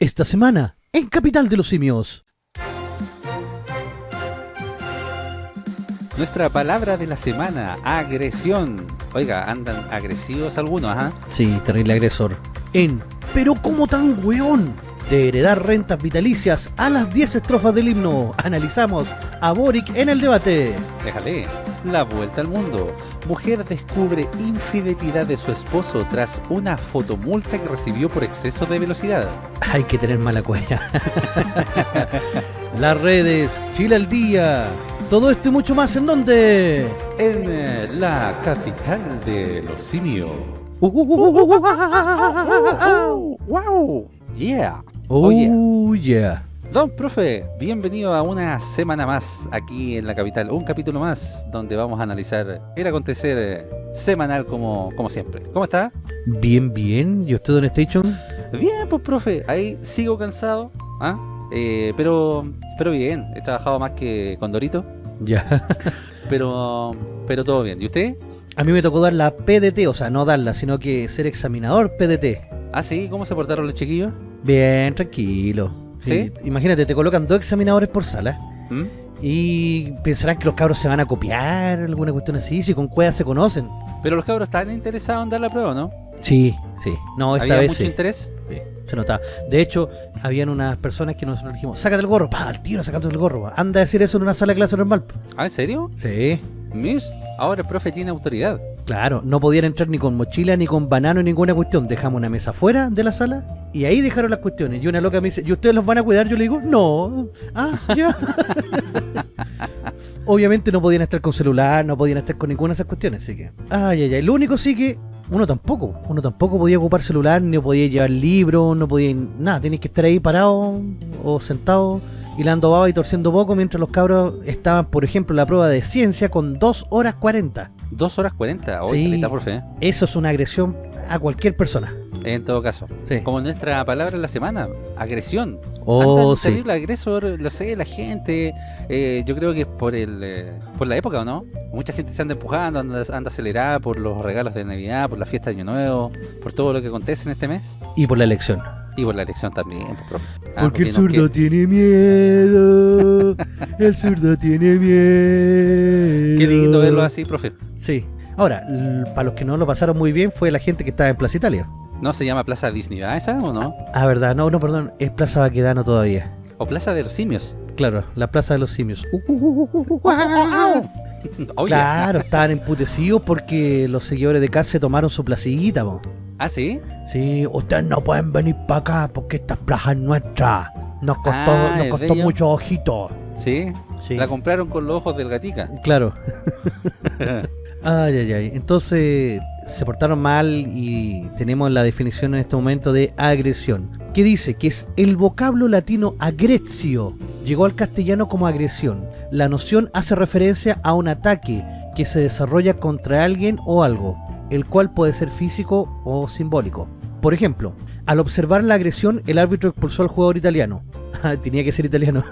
Esta semana, en Capital de los Simios. Nuestra palabra de la semana, agresión. Oiga, andan agresivos algunos, ¿ah? Sí, terrible agresor. En Pero ¿cómo tan weón? De heredar rentas vitalicias a las 10 estrofas del himno, analizamos a Boric en el debate. Déjale. La vuelta al mundo. Mujer descubre infidelidad de su esposo tras una fotomulta que recibió por exceso de velocidad. Hay que tener mala cuella. Las redes, Chile al día. Todo esto y mucho más, ¿en dónde? En eh, la capital de los simios. ¡Wow! ¡Yeah! Oh, yeah. Don profe, bienvenido a una semana más aquí en la capital, un capítulo más donde vamos a analizar el acontecer eh, semanal como, como siempre. ¿Cómo está? Bien, bien. ¿Y usted, Don Station? Bien, pues profe, ahí sigo cansado, ¿ah? Eh, pero pero bien, he trabajado más que con Dorito, Ya. pero pero todo bien. ¿Y usted? A mí me tocó dar la PDT, o sea, no darla, sino que ser examinador PDT. Ah, sí, ¿cómo se portaron los chiquillos? Bien, tranquilo. ¿Sí? Imagínate, te colocan dos examinadores por sala ¿Mm? y pensarán que los cabros se van a copiar, alguna cuestión así, si con cuevas se conocen. Pero los cabros están interesados en dar la prueba, ¿no? Sí, sí. No, esta ¿Había vez mucho sí. interés? Sí, se notaba. De hecho, habían unas personas que nosotros dijimos, sácate el gorro, pa, al tiro sacando el gorro. pa. Anda a decir eso en una sala de clase normal. pa. ¿Ah, en serio? Sí, Miss, ahora el profe tiene autoridad. claro. No podían entrar ni con mochila, ni con banano, ni ninguna cuestión. Dejamos una mesa fuera de la sala y ahí dejaron las cuestiones. Y una loca me dice, ¿y ustedes los van a cuidar? Yo le digo, no. Ah, ya. Obviamente no podían estar con celular, no podían estar con ninguna de esas cuestiones, así que... Ay, ay, ay. Lo único sí que uno tampoco. Uno tampoco podía ocupar celular, ni podía llevar libros, no podía... Nada, tenías que estar ahí parado o sentado hilando baba y torciendo poco mientras los cabros estaban, por ejemplo, en la prueba de ciencia con 2 horas 40. Dos horas 40, hoy Sí. profe. ¿eh? Eso es una agresión a cualquier persona. En todo caso. Sí. Como nuestra palabra de la semana, agresión. Oh, Andan sí. terrible agresor, lo sé, la gente. eh, yo creo que es por el eh, por la época, ¿o no? Mucha gente se anda empujando, anda, anda acelerada por los regalos de Navidad, por la fiesta de Año Nuevo, por todo lo que acontece en este mes. Y por la elección. Y por la elección también, pues, profe. Ah, Porque el zurdo tiene miedo. El zurdo tiene miedo. Qué lindo verlo así, profe. Sí. Ahora, para los que no lo pasaron muy bien fue la gente que estaba en Plaza Italia. ¿No se llama Plaza Disney, ¿verdad esa o no? Ah, verdad, no, no, perdón, es Plaza Baquedano todavía. O Plaza de los Simios. Claro, la Plaza de los Simios. Oye. Claro, estaban emputecidos porque los seguidores de Cast se tomaron su placita, po. ¿Ah, sí? Sí, ustedes no pueden venir para acá porque esta plaza es nuestra. Nos costó, Ah, nos costó muchos ojitos. Sí. Sí. La compraron con los ojos del gatica. Claro. Ay, ay, ay. Entonces se portaron mal y tenemos la definición en este momento de agresión. Que dice que es el vocablo latino agrezio. Llegó al castellano como agresión. La noción hace referencia a un ataque que se desarrolla contra alguien o algo, el cual puede ser físico o simbólico. Por ejemplo, al observar la agresión, el árbitro expulsó al jugador italiano. Ah, Tenía que ser italiano.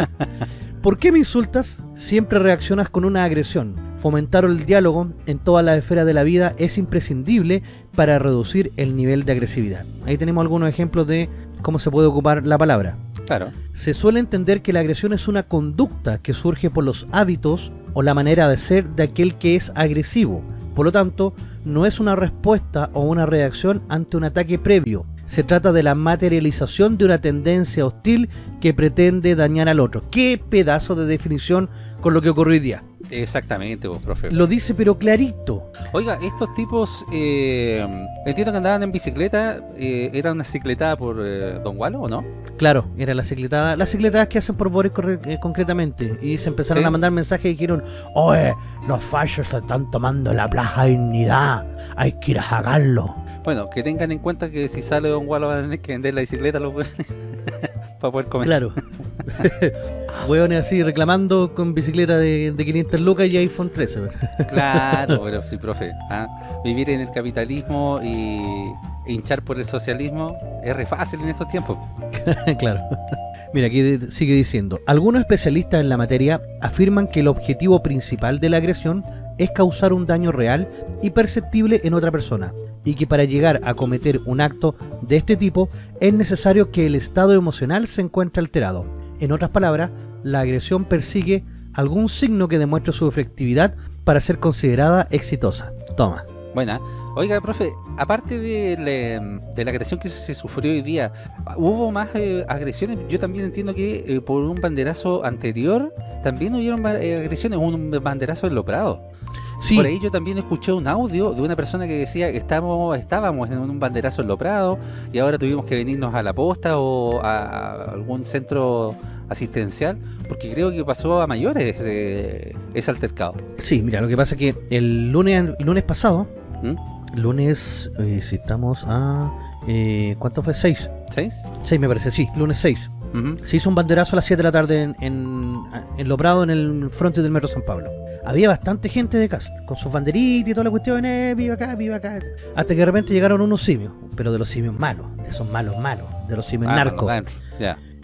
¿Por qué me insultas? Siempre reaccionas con una agresión. Fomentar el diálogo en todas las esferas de la vida es imprescindible para reducir el nivel de agresividad. Ahí tenemos algunos ejemplos de cómo se puede ocupar la palabra. Claro. Se suele entender que la agresión es una conducta que surge por los hábitos o la manera de ser de aquel que es agresivo. Por lo tanto, no es una respuesta o una reacción ante un ataque previo. Se trata de la materialización de una tendencia hostil que pretende dañar al otro. ¡Qué pedazo de definición con lo que ocurrió hoy día! Exactamente, vos, profe. Lo dice pero clarito. Oiga, estos tipos, eh, entiendo que andaban en bicicleta, eh, ¿era una cicletada por eh, Don Walo o no? Claro, era la cicletada, las cicletadas que hacen por Boris eh, concretamente. Y se empezaron Sí. a mandar mensajes y dijeron, oye, los fallos se están tomando la plaza Dignidad, hay que ir a sacarlo. Bueno, que tengan en cuenta que si sale Don Walo van a tener que vender la bicicleta los para poder comer. Claro. Hueones así reclamando con bicicleta de, de 500 lucas y iPhone 13. Claro, pero sí, profe. ¿ah? Vivir en el capitalismo y hinchar por el socialismo es re fácil en estos tiempos. claro. Mira, aquí sigue diciendo, algunos especialistas en la materia afirman que el objetivo principal de la agresión es causar un daño real y perceptible en otra persona. y que para llegar a cometer un acto de este tipo es necesario que el estado emocional se encuentre alterado. En otras palabras, la agresión persigue algún signo que demuestre su efectividad para ser considerada exitosa. Toma. Buena. Oiga, profe, aparte de, la agresión que se sufrió hoy día, ¿hubo más eh, agresiones? Yo también entiendo que eh, por un banderazo anterior también hubieron eh, agresiones, un banderazo en Loprado. Sí, Por ahí yo también escuché un audio de una persona que decía que estamos, estábamos en un banderazo en Loprado y ahora tuvimos que venirnos a la posta o a, algún centro asistencial porque creo que pasó a mayores eh, ese altercado. sí, mira, lo que pasa es que el lunes, el lunes pasado, ¿Mm? lunes, eh, si estamos a... Eh, ¿Cuánto fue? 6. ¿Seis? 6 me parece, sí, lunes 6. Se hizo un banderazo a las 7 de la tarde en, en, en Loprado, en el frente del Metro San Pablo. Había bastante gente de cast, con sus banderitas y toda la cuestión, eh, viva acá, viva acá. Hasta que de repente llegaron unos simios, pero de los simios malos, de esos malos malos, de los simios Ah, narcos.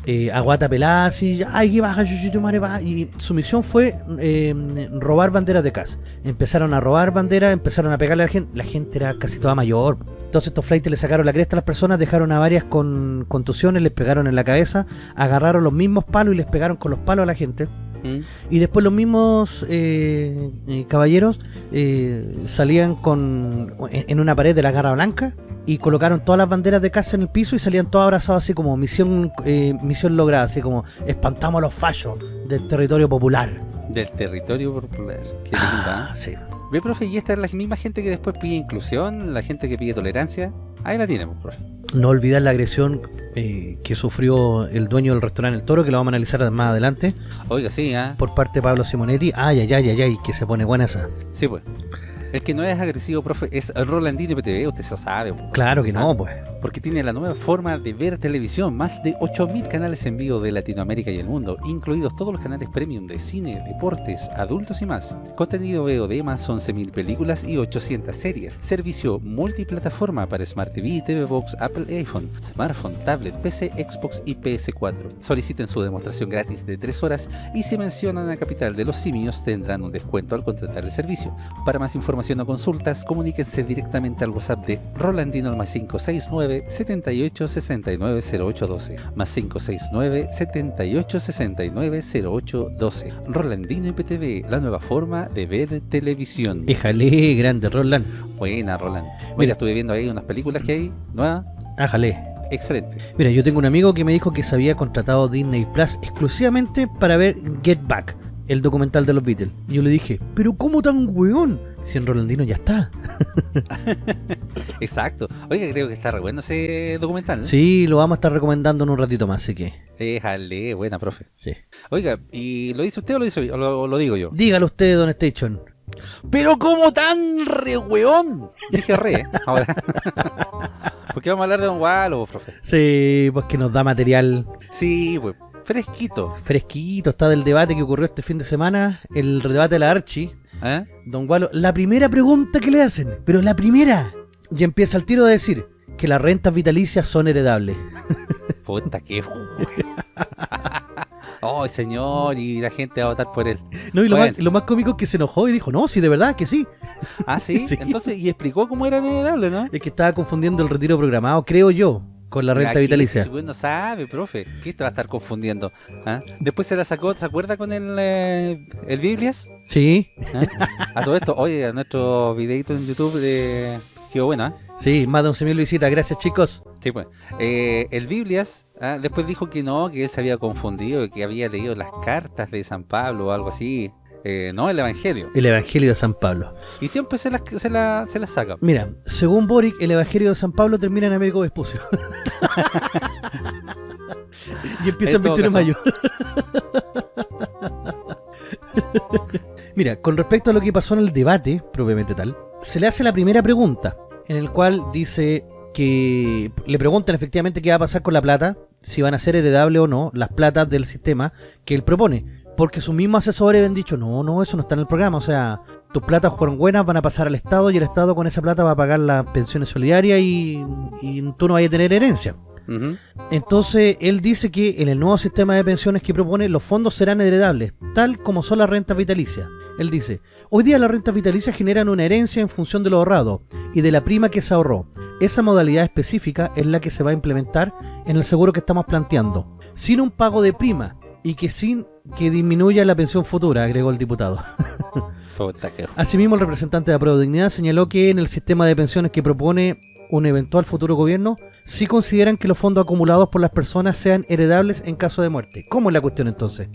Eh, aguata pelada, así, ay, que baja, chuchito, madre, baja. Y su misión fue eh, robar banderas de casa. Empezaron a robar banderas, empezaron a pegarle a la gente. La gente era casi toda mayor. Entonces estos flights le sacaron la cresta a las personas, dejaron a varias con contusiones, les pegaron en la cabeza, agarraron los mismos palos y les pegaron con los palos a la gente. ¿Mm? Y después los mismos eh, eh, caballeros eh, salían con en, en una pared de la garra blanca y colocaron todas las banderas de casa en el piso y salían todos abrazados así como misión eh, misión lograda, así como espantamos a los fallos del territorio popular. Del territorio popular. Qué Ah, ¿eh? sí. Ve, profe, y esta es la misma gente que después pide inclusión, la gente que pide tolerancia. Ahí la tenemos, profe. No olvidar la agresión eh, que sufrió el dueño del restaurante El Toro, que lo vamos a analizar más adelante, Oiga, sí, ¿ah? por parte de Pablo Simonetti. Ay, ay, ay, ay, ay, que se pone buena esa. Sí, pues. El que no es agresivo, profe, es Rolandino PTV, usted se lo sabe. Claro que no, pues. porque tiene la nueva forma de ver televisión, más de 8.000 canales en vivo de Latinoamérica y el mundo, incluidos todos los canales premium de cine, deportes, adultos y más. Contenido VOD más 11.000 películas y 800 series. Servicio multiplataforma para Smart TV, TV Box, Apple iPhone, smartphone, tablet, PC, Xbox y PS4. Soliciten su demostración gratis de 3 horas y si mencionan a Capital de los Simios tendrán un descuento al contratar el servicio. Para más información o consultas, comuníquense directamente al WhatsApp de Rolandino al más 569 78 69 0812 más 569 78 69 0812 Rolandino IPTV, la nueva forma de ver televisión. Éjale, grande, Roland. Buena, Roland. Mira, Mira. estuve viendo ahí unas películas que hay nuevas. Ájale. Excelente. Mira, yo tengo un amigo que me dijo que se había contratado Disney Plus exclusivamente para ver Get Back, el documental de los Beatles. Y yo le dije, pero ¿cómo tan weón? Si en Rolandino ya está. Exacto. Oiga, creo que está re bueno ese documental. ¿no? Sí, lo vamos a estar recomendando en un ratito más, así que... Déjale, buena, profe. Sí. Oiga, ¿y lo dice usted o lo, dice, o lo, digo yo? Dígalo usted, Don Station. Pero como tan re weón. Dije re, ¿eh? ahora. Porque vamos a hablar de Don Wallo, profe. Sí, pues que nos da material Sí, pues, fresquito. fresquito. Está del debate que ocurrió este fin de semana, el debate de la Archie. ¿eh? Don Gualo, la primera pregunta que le hacen, pero la primera. Y empieza el tiro de decir que las rentas vitalicias son heredables. Puta que. Ay, señor, y la gente va a votar por él. No, y lo, Bueno. más, lo más cómico es que se enojó y dijo, no, sí, de verdad que sí. Ah, ¿sí? Sí. Entonces, y explicó cómo era heredable, ¿no? Es que estaba confundiendo el retiro programado, creo yo, con la renta Aquí, vitalicia. no sabe, profe. ¿Qué te va a estar confundiendo? ¿Ah? Después se la sacó, ¿se acuerda con el, eh, el Biblias? Sí, ¿Ah? A todo esto, oye, a nuestro videito en YouTube de... Quedó bueno, ¿ah? sí, más de 11.000 visitas, gracias chicos. Sí, pues. Eh, el Biblias ah, después dijo que no, que él se había confundido, que había leído las cartas de San Pablo o algo así. Eh, no, el Evangelio. El Evangelio de San Pablo. Y siempre se las se la, se las saca. Mira, según Boric, el Evangelio de San Pablo termina en Américo Vespucio. y empieza En el todo 21 de mayo. Mira, con respecto a lo que pasó en el debate, propiamente tal, se le hace la primera pregunta, en el cual dice que le preguntan efectivamente qué va a pasar con la plata, si van a ser heredables o no las platas del sistema que él propone. Porque sus mismos asesores habían dicho, no, no, eso no está en el programa. O sea, tus platas fueron buenas, van a pasar al Estado y el Estado con esa plata va a pagar las pensiones solidarias y, y tú no vas a tener herencia. Entonces, él dice que en el nuevo sistema de pensiones que propone, los fondos serán heredables, tal como son las rentas vitalicias. Él dice, hoy día las rentas vitalicias generan una herencia en función de lo ahorrado y de la prima que se ahorró. Esa modalidad específica es la que se va a implementar en el seguro que estamos planteando, sin un pago de prima y que sin que disminuya la pensión futura, agregó el diputado. Asimismo, el representante de la Dignidad señaló que en el sistema de pensiones que propone un eventual futuro gobierno, si consideran que los fondos acumulados por las personas sean heredables en caso de muerte. ¿Cómo es la cuestión entonces?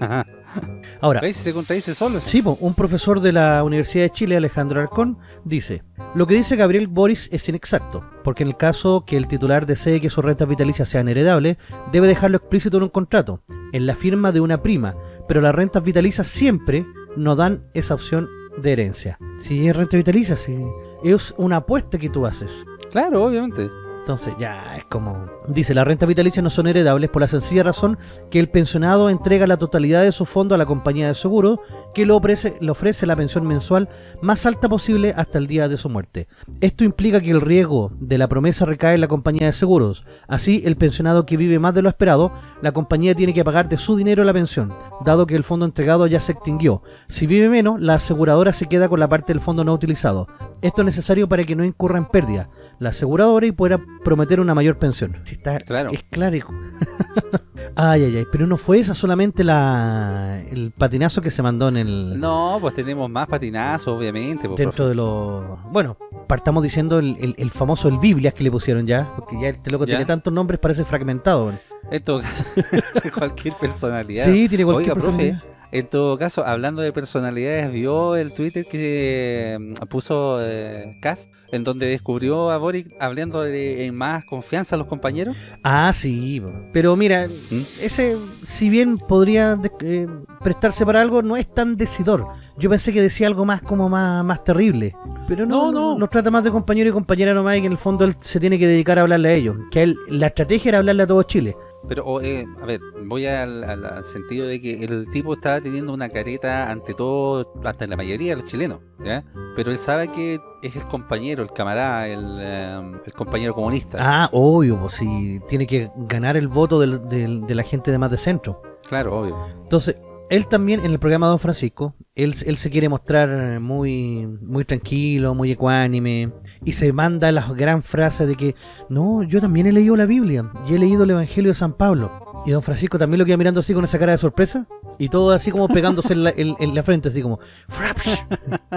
Ahora, se contradice solo? Sí, un profesor de la Universidad de Chile, Alejandro Arcón, dice, lo que dice Gabriel Boris es inexacto, porque en el caso que el titular desee que sus rentas vitalicias sean heredables, debe dejarlo explícito en un contrato, en la firma de una prima, pero las rentas vitalicias siempre no dan esa opción de herencia. Si es renta vitalicia, si es una apuesta que tú haces. Claro, obviamente. Entonces ya es como... Dice, las rentas vitalicias no son heredables por la sencilla razón que el pensionado entrega la totalidad de su fondo a la compañía de seguro que le ofrece, le ofrece la pensión mensual más alta posible hasta el día de su muerte. Esto implica que el riesgo de la promesa recae en la compañía de seguros. Así, el pensionado que vive más de lo esperado, la compañía tiene que pagar de su dinero la pensión, dado que el fondo entregado ya se extinguió. Si vive menos, la aseguradora se queda con la parte del fondo no utilizado. Esto es necesario para que no incurra en pérdida la aseguradora y pueda prometer una mayor pensión. Si está, claro. Es claro. ay, ay, ay. Pero no fue esa solamente la el patinazo que se mandó en el... No, pues tenemos más patinazos, obviamente. Pues, dentro de los... Bueno, partamos diciendo el, el, famoso el Biblias que le pusieron ya. Porque ya este loco tiene tantos nombres, parece fragmentado. En todo caso, cualquier personalidad. Sí, tiene cualquier personalidad. En todo caso, hablando de personalidades, ¿vio el Twitter que mm, puso eh, Cast? En donde descubrió a Boric hablando de más confianza a los compañeros. Ah, sí. Pero mira, ¿Mm? ese, si bien podría eh, prestarse para algo, no es tan decidor. Yo pensé que decía algo más como más, más terrible. Pero no, no, no. trata más de compañero y compañera nomás y que en el fondo él se tiene que dedicar a hablarle a ellos. Que él, la estrategia era hablarle a todo Chile. Pero, eh, a ver, voy al, sentido de que el tipo está teniendo una careta ante todo, hasta la mayoría de los chilenos, ¿ya? Pero él sabe que es el compañero, el camarada, el, eh, compañero comunista. Ah, obvio, pues si tiene que ganar el voto de la gente de más de centro. Claro, obvio. Entonces, él también, en el programa de Don Francisco, él, él, se quiere mostrar muy, muy tranquilo, muy ecuánime, y se manda las gran frases de que, no, yo también he leído la Biblia, y he leído el Evangelio de San Pablo. Y Don Francisco también lo queda mirando así con esa cara de sorpresa, y todo así como pegándose en, la, frente, así como,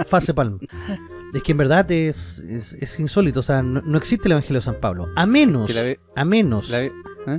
fase palm. Es que en verdad es, es, insólito, o sea, no, existe el Evangelio de San Pablo, a menos, a menos ¿eh?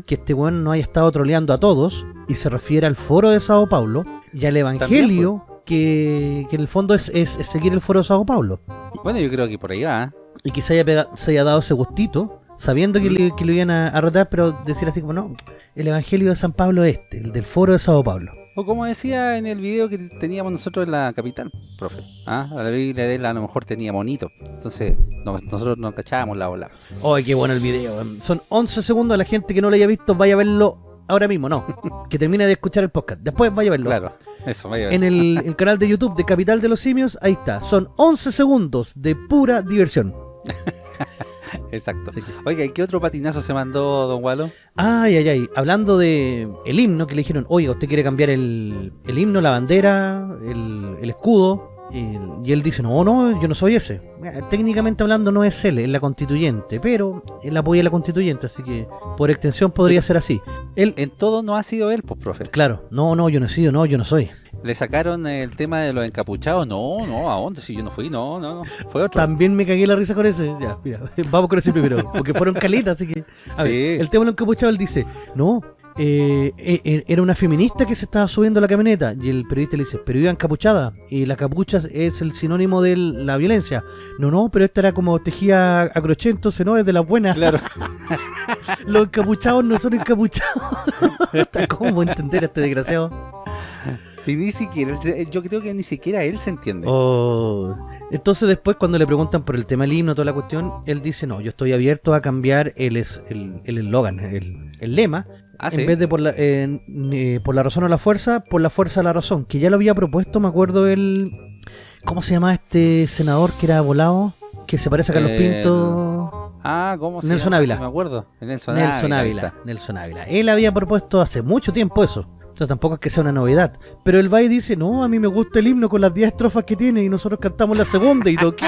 que este weón no haya estado troleando a todos, y se refiere al foro de Sao Paulo y al Evangelio pues. que, en el fondo es, seguir el foro de Sao Paulo. Bueno, yo creo que por ahí va. Y que se haya, se haya dado ese gustito, sabiendo que, le, lo iban a, a pero decir así como, no, el Evangelio de San Pablo este, el del foro de Sao Paulo. O como decía en el video que teníamos nosotros en la capital, profe. ¿Ah? La Biblia de él a lo mejor tenía monito. Entonces nosotros no cachábamos la ola. ¡Ay, qué bueno el video! Son 11 segundos. La gente que no lo haya visto vaya a verlo ahora mismo, no. que termine de escuchar el podcast. Después vaya a verlo. Claro, eso, vaya a verlo. En el, canal de YouTube de Capital de los Simios, ahí está. Son 11 segundos de pura diversión. Exacto. Oiga, ¿y qué otro patinazo se mandó Don Walo? Ay, ay, ay. Hablando de el himno, que le dijeron, oiga, usted quiere cambiar el, el himno, la bandera, el, el escudo. Y, él dice, no, no, yo no soy ese. Técnicamente hablando no es él, es la constituyente, pero él apoya a la constituyente, así que por extensión podría ser así. Él, en todo no ha sido él, pues, profe. Claro, no, no, yo no he sido, no, yo no soy. ¿Le sacaron el tema de los encapuchados? No, no, ¿a dónde? Si yo no fui, no, no, fue otro. También me cagué la risa con ese. Ya, mira, vamos con ese primero, porque fueron calitas, así que... sí. el tema de los encapuchados, él dice, no, eh, eh, eh, era una feminista que se estaba subiendo a la camioneta y el periodista le dice, pero iba encapuchada y la capucha es el sinónimo de la violencia. No, no, pero esta era como tejía a crochet, entonces no, es de las buenas. Claro. Los encapuchados no son encapuchados. ¿Cómo entender a este desgraciado? Sí, ni siquiera, yo creo que ni siquiera él se entiende. Oh. Entonces después cuando le preguntan por el tema del himno, toda la cuestión, él dice, no, yo estoy abierto a cambiar el eslogan, el, el, el, lema, Ah, en vez de por la, eh, por la razón o la fuerza, por la fuerza o la razón. Que ya lo había propuesto, me acuerdo, el... ¿Cómo se llama este senador que era volado? Que se parece a Carlos Pinto. Ah, ¿cómo se Nelson Ávila. me acuerdo. Nelson, Nelson Ávila. Nelson Ávila. Él había propuesto hace mucho tiempo eso. sea, tampoco es que sea una novedad. Pero el Bay dice, no, a mí me gusta el himno con las 10 estrofas que tiene y nosotros cantamos la segunda. Y tú, ¿qué?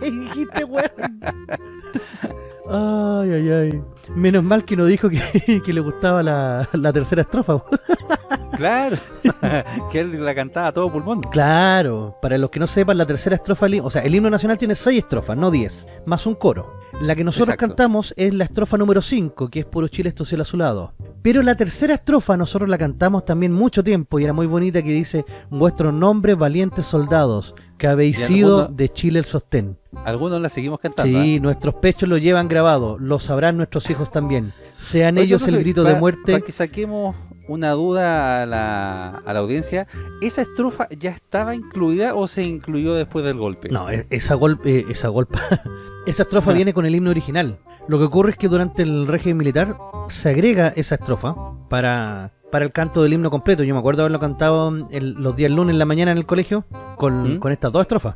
Dijiste, weón. Ay, ay, ay. Menos mal que no dijo que, que le gustaba la, la tercera estrofa. Claro, que él la cantaba a todo pulmón. Claro, para los que no sepan, la tercera estrofa, o sea, el himno nacional tiene seis estrofas, no 10, más un coro. La que nosotros Exacto. cantamos es la estrofa número 5, que es Puro Chile, esto cielo azulado. Pero la tercera estrofa nosotros la cantamos también mucho tiempo y era muy bonita que dice Vuestros nombres valientes soldados, que habéis sido de Chile el sostén. Algunos la seguimos cantando. Sí, ¿eh? nuestros pechos lo llevan grabado, lo sabrán nuestros también. Sean ellos el grito pa- de muerte. Para que saquemos una duda a la, a la audiencia, ¿esa estrofa ya estaba incluida o se incluyó después del golpe? No, e- esa golpe, esa golpa, esa estrofa viene con el himno original. Lo que ocurre es que durante el régimen militar se agrega esa estrofa para, para el canto del himno completo. Yo me acuerdo haberlo cantado el- los días lunes en la mañana en el colegio con, ¿Mm? con estas dos estrofas.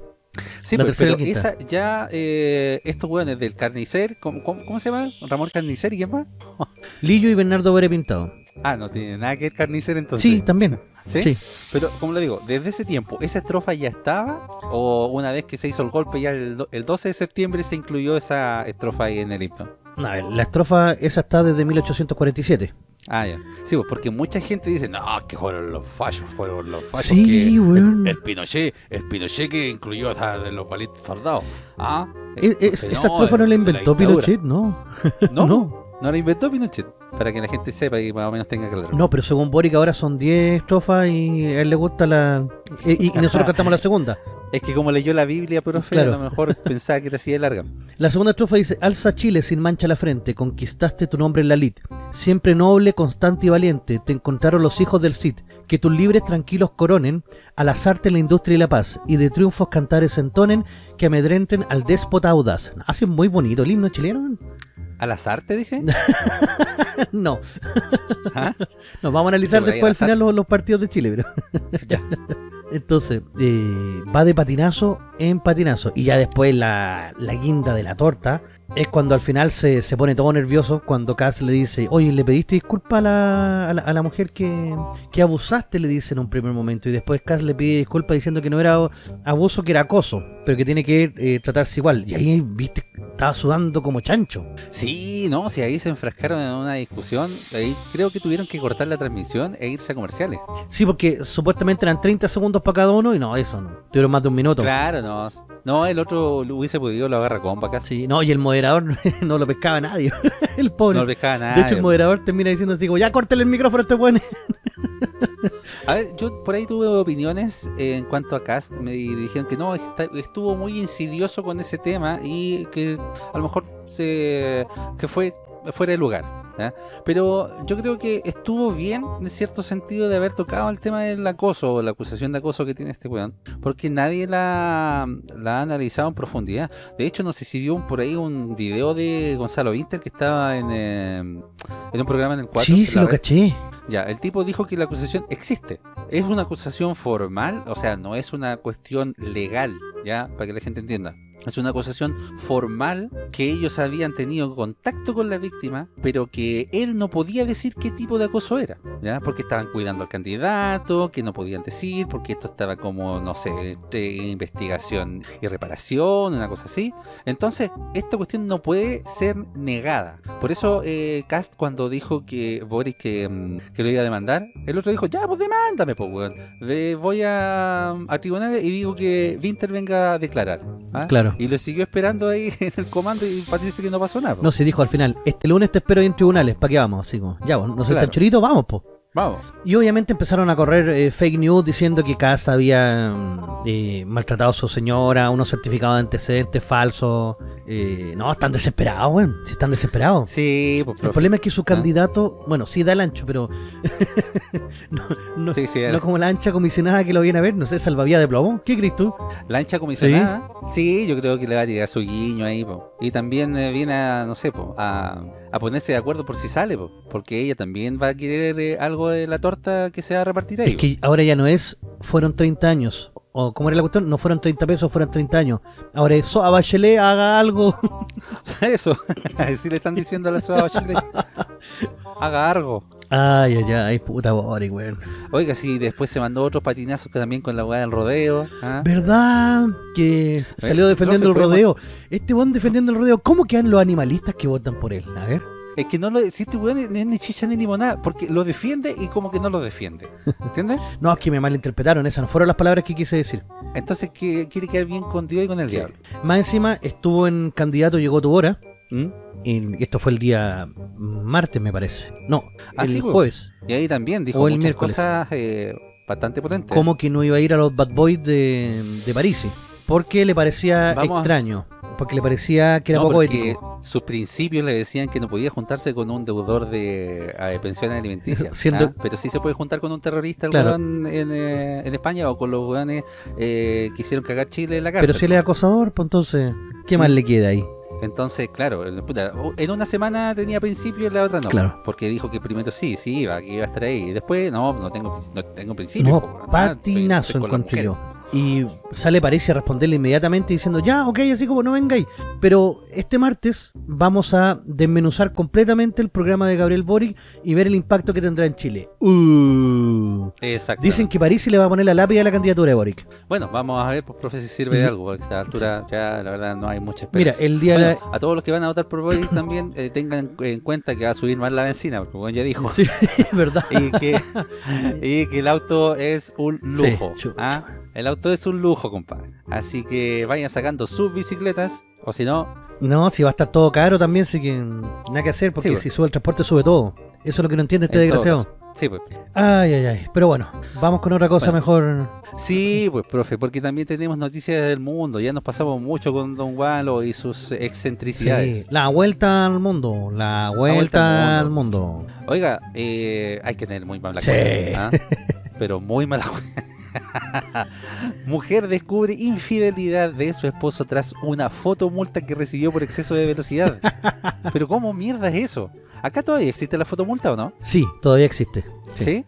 Sí, La pero, esa ya, eh, estos hueones del Carnicer, ¿cómo, cómo, cómo se llama? ¿Ramón Carnicer y quién más? Lillo y Bernardo Bore Pintado. Ah, no tiene nada que ver Carnicer entonces. Sí, también. ¿Sí? Sí. Pero, como le digo, desde ese tiempo, ¿esa estrofa ya estaba? ¿O una vez que se hizo el golpe, ya el, do- el 12 de septiembre se incluyó esa estrofa ahí en el himno? Ver, la estrofa esa está desde 1847. Ah, ya. Sí, pues porque mucha gente dice, no, que fueron los fallos, fueron los fallos. Sí, que el, el Pinochet, el Pinochet que incluyó a los valientes soldados. Ah, E- e- que esa estrofa no la inventó. Pinochet, no. No, No. no, la inventó Pinochet. Para que la gente sepa y más o menos tenga claro. No, pero según Boric ahora son 10 estrofas y a él le gusta la... Y, y nosotros cantamos la segunda. Es que como leyó la Biblia, profe, Claro. a lo mejor pensaba que era así de larga. La segunda estrofa dice, alza Chile sin mancha la frente, conquistaste tu nombre en la lid. Siempre noble, constante y valiente, te encontraron los hijos del Cid. Que tus libres tranquilos coronen, al azarte la industria y la paz, y de triunfos cantares entonen, que amedrenten al déspota audaz. Hace muy bonito el himno chileno. ¿Al azar te dice? no, ¿Ah? nos vamos a analizar después al final los, los partidos de Chile, pero... Ya. Entonces, eh, va de patinazo en patinazo. Y ya después la, la guinda de la torta es cuando al final se, se pone todo nervioso cuando Cass le dice, oye, ¿le pediste disculpa a la, a la, a la mujer que, que abusaste? Le dice en un primer momento. Y después Cass le pide disculpa diciendo que no era abuso, que era acoso, pero que tiene que eh, tratarse igual. Y ahí, viste, estaba sudando como chancho. Sí, no, si ahí se enfrascaron en una discusión, ahí creo que tuvieron que cortar la transmisión e irse a comerciales. Sí, porque supuestamente eran 30 segundos para cada uno y no, eso no. Tuvieron más de un minuto. Claro, no. No, el otro lo hubiese podido, lo agarra compa casi. Sí, no, y el moderador no lo pescaba nadie. el pobre. No lo pescaba nada. De hecho, el moderador termina diciendo así como, ya córtale el micrófono a este weón. A ver, yo por ahí tuve opiniones eh, en cuanto a Cast. Me dijeron que no, estuvo muy insidioso con ese tema y que a lo mejor se que fue fuera de lugar. ¿ya? Pero yo creo que estuvo bien en cierto sentido de haber tocado el tema del acoso o la acusación de acoso que tiene este weón. Porque nadie la, la ha analizado en profundidad. De hecho, no sé si vio por ahí un video de Gonzalo Vinter que estaba en, eh, en un programa en el 4. Sí, sí lo caché. Ya, el tipo dijo que la acusación existe. Es una acusación formal, o sea, no es una cuestión legal, ya, para que la gente entienda. Es una acusación formal que ellos habían tenido contacto con la víctima, pero que él no podía decir qué tipo de acoso era, ¿ya? Porque estaban cuidando al candidato, que no podían decir, porque esto estaba como, no sé, investigación y reparación, una cosa así. Entonces, esta cuestión no puede ser negada. Por eso, eh, Cast, cuando dijo que Boris que, mm, lo iba a demandar, el otro dijo, ya, pues demándame, pues, Voy a, a tribunales y digo que Winter venga a declarar. ¿ah? Claro. Y lo siguió esperando ahí en el comando y parece que no pasó nada. po. No, se dijo al final, este lunes te espero ahí en tribunales, ¿para qué vamos? Así como, ya, vos, no soy Claro. tan chorito, vamos, po. Vamos. Y obviamente empezaron a correr eh, fake news diciendo que Casa había mm, eh, maltratado a su señora, unos certificados de antecedentes falsos. Eh, no, están desesperados, weón. Si están desesperados. Sí, pues, El problema es que su candidato, bueno, sí da el ancho, pero no, no- Sí, sí, no como la ancha comisionada que lo viene a ver, no sé, salvavía de plomo. ¿Qué crees tú? La ancha comisionada, sí. yo creo que le va a tirar su guiño ahí, po. Y también viene a, no sé, po, a, a ponerse de acuerdo por si sale, po. Porque ella también va a querer eh, algo de la torta que se va a repartir ahí. Es que ahora ya no es, fueron 30 años. O como era la cuestión, no fueron 30 pesos, fueron 30 años. Ahora eso, a Bachelet haga algo. Eso, así le están diciendo a la ciudad Bachelet. Haga algo. Ay, ay, ay, puta Boric, weón. Oiga, sí, después se mandó otros patinazos que también con la weá del rodeo. ¿ah? ¿Verdad? Que salió defendiendo el rodeo. Este weón defendiendo el rodeo. ¿Cómo quedan los animalistas que votan por él? A ver. Es que no lo si este weón es ni chicha ni limonada, porque lo defiende y como que no lo defiende. ¿Entiendes? No, es que me malinterpretaron. Esas no fueron las palabras que quise decir. Entonces que quiere quedar bien con Dios y con el diablo. Más encima, estuvo en candidato, llegó tu hora. ¿Mm? Y esto fue el día martes, me parece. No, Ah, el sí, jueves. Y ahí también dijo O el muchas miércoles. cosas eh, bastante potentes. Como que no iba a ir a los Bad Boys de, de París. Porque le parecía Vamos a- extraño. Porque le parecía que era No, poco porque ético. sus principios le decían que no podía juntarse con un deudor de eh, pensiones alimenticias. Siendo- ¿ah? Pero sí se puede juntar con un terrorista Claro. en, eh, en España o con los weones eh, que hicieron cagar Chile en la cárcel. Pero si él es acosador, pues entonces, ¿qué más le queda ahí? Entonces, claro, en una semana tenía principios y en la otra no. Claro. Porque dijo que primero sí, sí iba, que iba a estar ahí. Y después, no, no tengo, no tengo principios. No, patinazo encontré yo. Y sale París a responderle inmediatamente diciendo, ya, ok, así como no vengáis. Pero este martes vamos a desmenuzar completamente el programa de Gabriel Boric y ver el impacto que tendrá en Chile. Uh. Exacto. Dicen que París le va a poner la lápida a la candidatura de Boric. Bueno, vamos a ver, pues, profe, si sirve de algo. porque A esta altura ya, la verdad, no hay mucha Mira, esperanza. el día a todos los que van a votar por Boric también eh, tengan en cuenta que va a subir más la benzina, porque bueno, ya dijo. Sí, es verdad. Y que, y que el auto es un lujo. Sí. ¿ah? El auto es un lujo, compadre. Así que vayan sacando sus bicicletas, o si no, No, si va a estar todo caro también, así que nada que hacer, porque Sí, pues. si sube el transporte sube todo. Eso es lo que no entiende este en desgraciado. Sí, pues. Ay, ay, ay. Pero bueno, vamos con otra cosa Bueno. mejor. Sí, pues, profe, porque también tenemos noticias del mundo. Ya nos pasamos mucho con Don Walo y sus excentricidades. Sí, la vuelta al mundo, la vuelta, vuelta al al mundo. Oiga, eh, hay que tener muy mala Sí. cuenta, ¿ah? pero muy mala. Mujer descubre infidelidad de su esposo tras una fotomulta que recibió por exceso de velocidad. Pero ¿cómo mierda es eso? ¿Acá todavía existe la fotomulta o no? Sí, todavía existe. ¿Sí?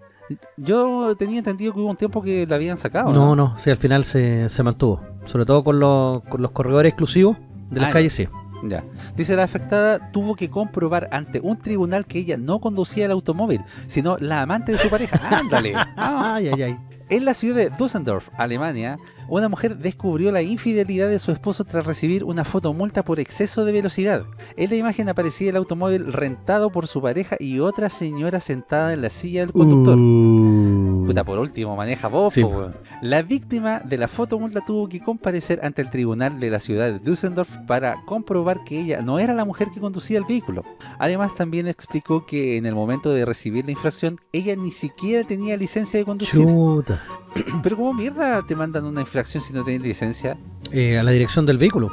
Yo tenía entendido que hubo un tiempo que la habían sacado. No, no, sí, al final se, se mantuvo. Sobre todo con los, con los corredores exclusivos de las Ah, calles, sí. Ya. Dice la afectada tuvo que comprobar ante un tribunal que ella no conducía el automóvil, sino la amante de su pareja. Ándale. Ah. Ay, ay, ay. En la ciudad de Düsseldorf, Alemania, una mujer descubrió la infidelidad de su esposo tras recibir una fotomulta por exceso de velocidad. En la imagen aparecía el automóvil rentado por su pareja y otra señora sentada en la silla del conductor. Uh. Puta, por último, maneja vos, Sí. po, weón. La víctima de la fotomulta tuvo que comparecer ante el tribunal de la ciudad de Düsseldorf para comprobar que ella no era la mujer que conducía el vehículo. Además, también explicó que en el momento de recibir la infracción, ella ni siquiera tenía licencia de conducir. Chuta. Pero ¿cómo mierda te mandan una infracción si no tienes licencia? Eh, a la dirección del vehículo,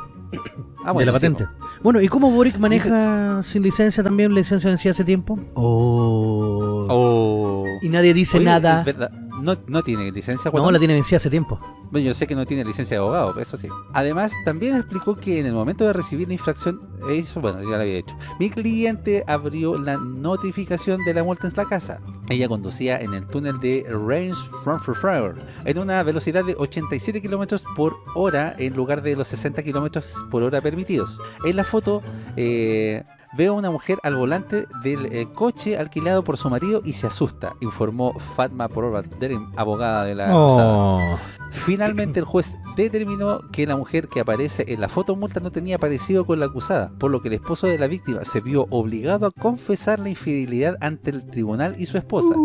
Ah, de la sí, patente. Bueno, ¿y cómo Boric maneja sin licencia también? ¿Licencia vencida hace tiempo? Oh. Oh. Y nadie dice Oye, nada. es verdad, No, no tiene licencia. No, Guatón? la tiene vencida hace tiempo. Bueno, yo sé que no tiene licencia de abogado, eso sí. Además, también explicó que en el momento de recibir la infracción, eso, bueno, ya lo había hecho. Mi cliente abrió la notificación de la multa en la casa. Ella conducía en el túnel de Range Frankfurt en una velocidad de 87 kilómetros por hora en lugar de los 60 kilómetros por hora permitidos. En la foto, eh, Veo a una mujer al volante del eh, coche alquilado por su marido y se asusta, informó Fatma Porobadrim, abogada de la acusada. Oh. Finalmente el juez determinó que la mujer que aparece en la fotomulta no tenía parecido con la acusada, por lo que el esposo de la víctima se vio obligado a confesar la infidelidad ante el tribunal y su esposa.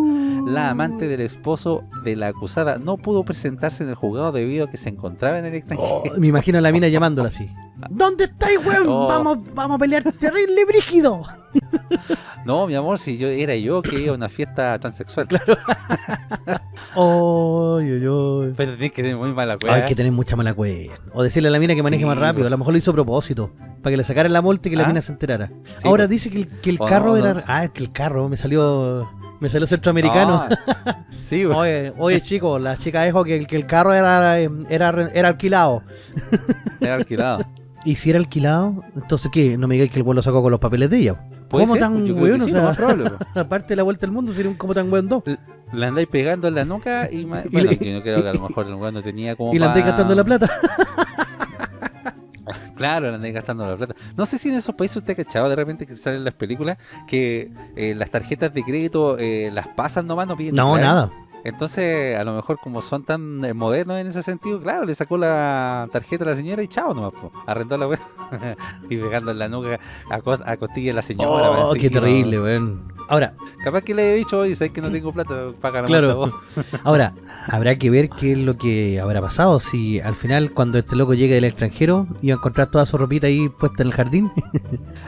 La amante del esposo de la acusada no pudo presentarse en el juzgado debido a que se encontraba en el extranjero. Oh, me imagino a la mina llamándola así. ¿Dónde estáis, weón? Vamos, vamos a pelear terrible brígido. No, mi amor, si yo era yo que iba a una fiesta transexual. Claro. Ay, ay. Pero tenés que tener muy mala cueva. Hay que tener mucha mala cueva. O decirle a la mina que maneje Sí, más rápido. A lo mejor lo hizo a propósito. Para que le sacaran la multa y que la ¿Ah? mina se enterara. Sí, Ahora pues. dice que el, que el Oh, carro no, era. no. Ah, es que el carro me salió. Me salió centroamericano. Ah, sí, güey. Oye, oye, chicos, la chica dijo que, el- que el carro era, eh, era, era alquilado. era alquilado. Y si era alquilado, entonces ¿qué? No me digáis que el vuelo lo sacó con los papeles de ella. ¿Cómo ser, tan pues, weón? que O sí, sea, más aparte de la vuelta al mundo, sería un como tan weón dos. Le andáis pegando en la nuca y, Y bueno, le- yo creo que a lo mejor el lugar no tenía como Y la andáis gastando la plata. Claro, le andáis gastando la plata. No sé si en esos países usted ha cachado de repente que salen las películas que eh, las tarjetas de crédito eh, las pasan nomás, no piden No, nada. Entonces, a lo mejor como son tan eh, modernos en ese sentido, claro, le sacó la tarjeta a la señora y chao nomás, po. arrendó la web y pegando en la nuca a, co- a costilla a la señora. Oh, qué terrible, weón. Ahora, Capaz que le he dicho, oye, sabes que no tengo plata, paga la Claro. vos. ahora, habrá que ver qué es lo que habrá pasado. Si al final, cuando este loco llegue del extranjero, iba a encontrar toda su ropita ahí puesta en el jardín.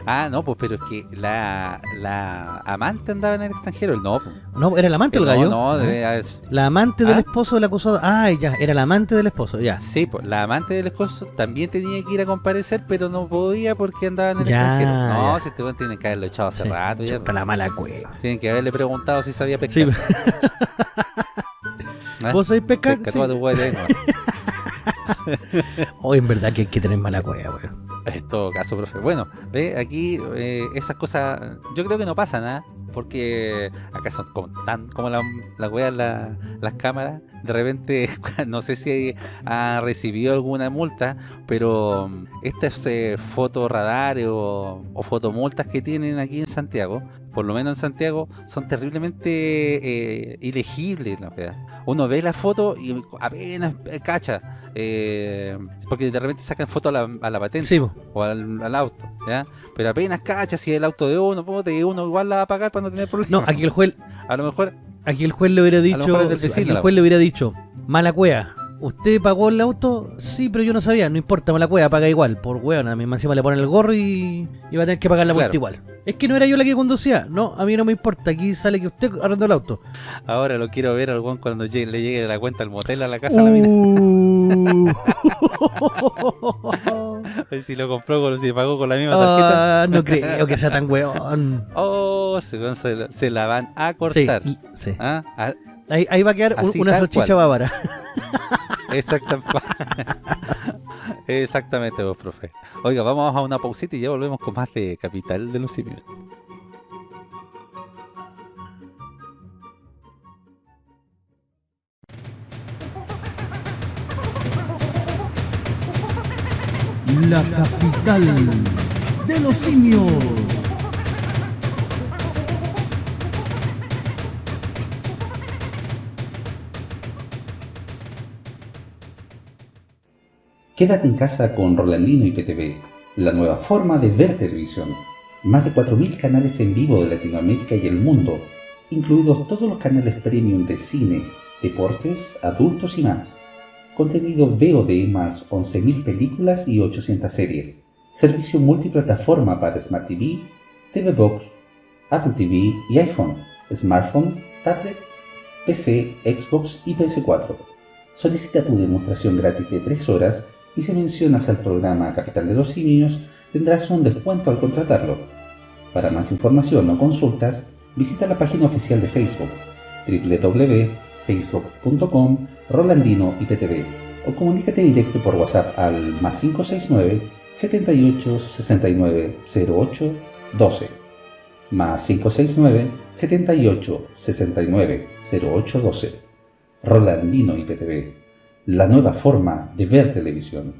Ah, no, pues pero es que la, la amante andaba en el extranjero, el no. pues. no, era el amante el no, gallo. no, ¿Ah? debe haber- La amante del ¿Ah? esposo del acusado. Ah, ya, era la amante del esposo, ya. Sí, pues la amante del esposo también tenía que ir a comparecer, pero no podía porque andaba en el Ya, extranjero. No, ya. si este weón tienen que haberlo echado hace Sí, rato ya. chuta la mala cueva. Tienen que haberle preguntado si sabía Sí, pescar. ¿Ah? ¿Vos sabés pescar? Pesca Sí. toda tu hueá de lengua. Oh, en verdad que hay que tener mala cueva, weón. En todo caso, profe. Bueno, ve, aquí eh, esas cosas, yo creo que no pasa nada, porque acá son como tan como la, la wea, la- las cámaras. De repente, no sé si ha recibido alguna multa, pero mm, estas eh, fotorradares o, o fotomultas que tienen aquí en Santiago, por lo menos en Santiago, son terriblemente eh, ilegibles. wea. Uno ve la foto y apenas eh, cacha, eh, porque de repente sacan foto a la, a la patente Sí, o al, al auto, ¿ya? Pero apenas cacha si es el auto de uno, y uno igual la va a pagar para no tener problemas. No, aquí el juez, A lo mejor, aquí el juez le hubiera dicho, vecino, aquí el juez le hubiera dicho, mala cueva. ¿Usted pagó el auto? Sí, pero yo no sabía. No importa, mala cueva, paga igual. Por weón, a mí encima le ponen el gorro y, y va a tener que pagar la multa Claro. igual. Es que no era yo la que conducía. No, a mí no me importa. Aquí sale que usted arrendó el auto. ahora lo quiero ver al cuando llegue- le llegue la cuenta al motel a la casa a la mina. Uh. Si lo compró, con, si pagó con la misma tarjeta. Ah, no creo que sea tan weón. Oh, se, se, la- la van a cortar. sí. ¿Ah? Ah, Ahí, ahí va a quedar Así una salchicha cual. bávara. Exacta- Exactamente, vos, profe. Oiga, vamos a una pausita y ya volvemos con más de Capital de los Simios. La capital de los simios. Quédate en casa con Rolandino y PTV, la nueva forma de ver televisión. Más de 4.000 canales en vivo de Latinoamérica y el mundo, incluidos todos los canales premium de cine, deportes, adultos y más. Contenido VOD más 11.000 películas y 800 series. Servicio multiplataforma para Smart TV, TV Box, Apple TV y iPhone, smartphone, tablet, PC, Xbox y PS4. Solicita tu demostración gratis de 3 horas y si mencionas al programa Capital de los Simios tendrás un descuento al contratarlo. Para más información o consultas, visita la página oficial de Facebook www.facebook.com Rolandino IPTV o comunícate directo por WhatsApp al más 569 78 69 08 12 más 569 78 69 08 12 Rolandino IPTV, la nueva forma de ver televisión.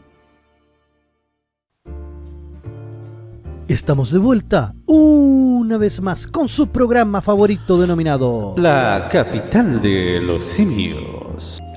Estamos de vuelta una vez más con su programa favorito denominado La capital de los simios.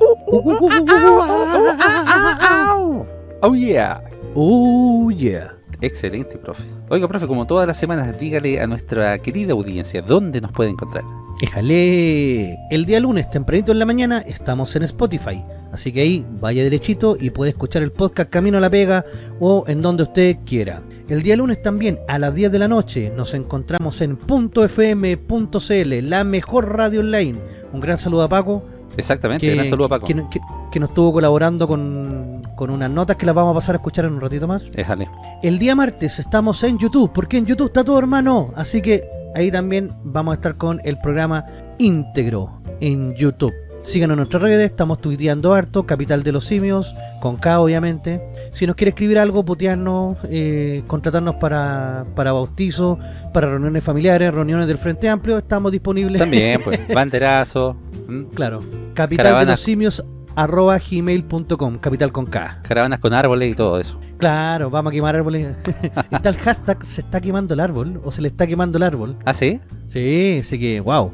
Oh yeah. Oh yeah. Excelente, profe. Oiga, profe, como todas las semanas, dígale a nuestra querida audiencia dónde nos puede encontrar. Éjale, el día lunes tempranito en la mañana estamos en Spotify, así que ahí vaya derechito y puede escuchar el podcast Camino a la Pega o en donde usted quiera. El día lunes también a las 10 de la noche nos encontramos en .fm.cl, la mejor radio online. Un gran saludo a Paco, Exactamente, gran saludo a Paco. que, que- que nos estuvo colaborando con, con unas notas que las vamos a pasar a escuchar en un ratito más. Éjale. El día martes estamos en YouTube, porque en YouTube está todo hermano. Así que ahí también vamos a estar con el programa íntegro en YouTube. Síganos en nuestras redes, estamos tuiteando harto, Capital de los Simios, con K obviamente. Si nos quiere escribir algo, putearnos, eh, contratarnos para, para bautizo, para reuniones familiares, reuniones del Frente Amplio, estamos disponibles. También, pues, banderazo, ¿m? claro, capital de los simios arroba gmail.com, capital con K. caravanas con árboles y todo eso. Claro, vamos a quemar árboles. está el hashtag se está quemando el árbol o se le está quemando el árbol. ¿Ah, sí? Sí, así que, wow.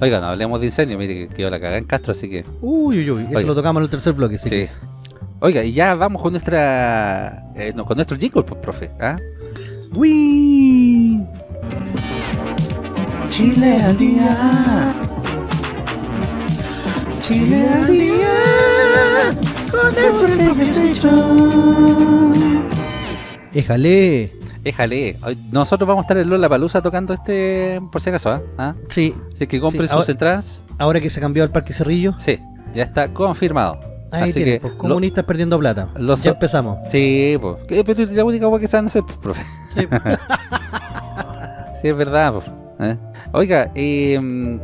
Oiga, no hablemos de incendio, mire que quedó la cagada en Castro, así que... Uy, uy, uy. Eso Oiga. lo tocamos en el tercer bloque. así Sí. que- Oiga, y ya vamos con nuestra... eh, no, con nuestro jingle, pues, profe. ¿ah? Uy. Chile al día. Chile al día. Con Éjale. Éjale, hoy- nosotros vamos a estar en Lola Palusa tocando este, por si acaso, ¿ah? ¿Ah? Sí, Así que compren Sí, sus ahora- entradas. ahora que se cambió al Parque Cerrillo. Sí, ya está confirmado. Ahí Así que pues, lo- comunistas perdiendo plata. los- ya empezamos. Sí, pues. Pero la única cosa que saben hacer, pues, profe. Sí. Sí, es verdad. pues, ¿eh? Oiga, eh,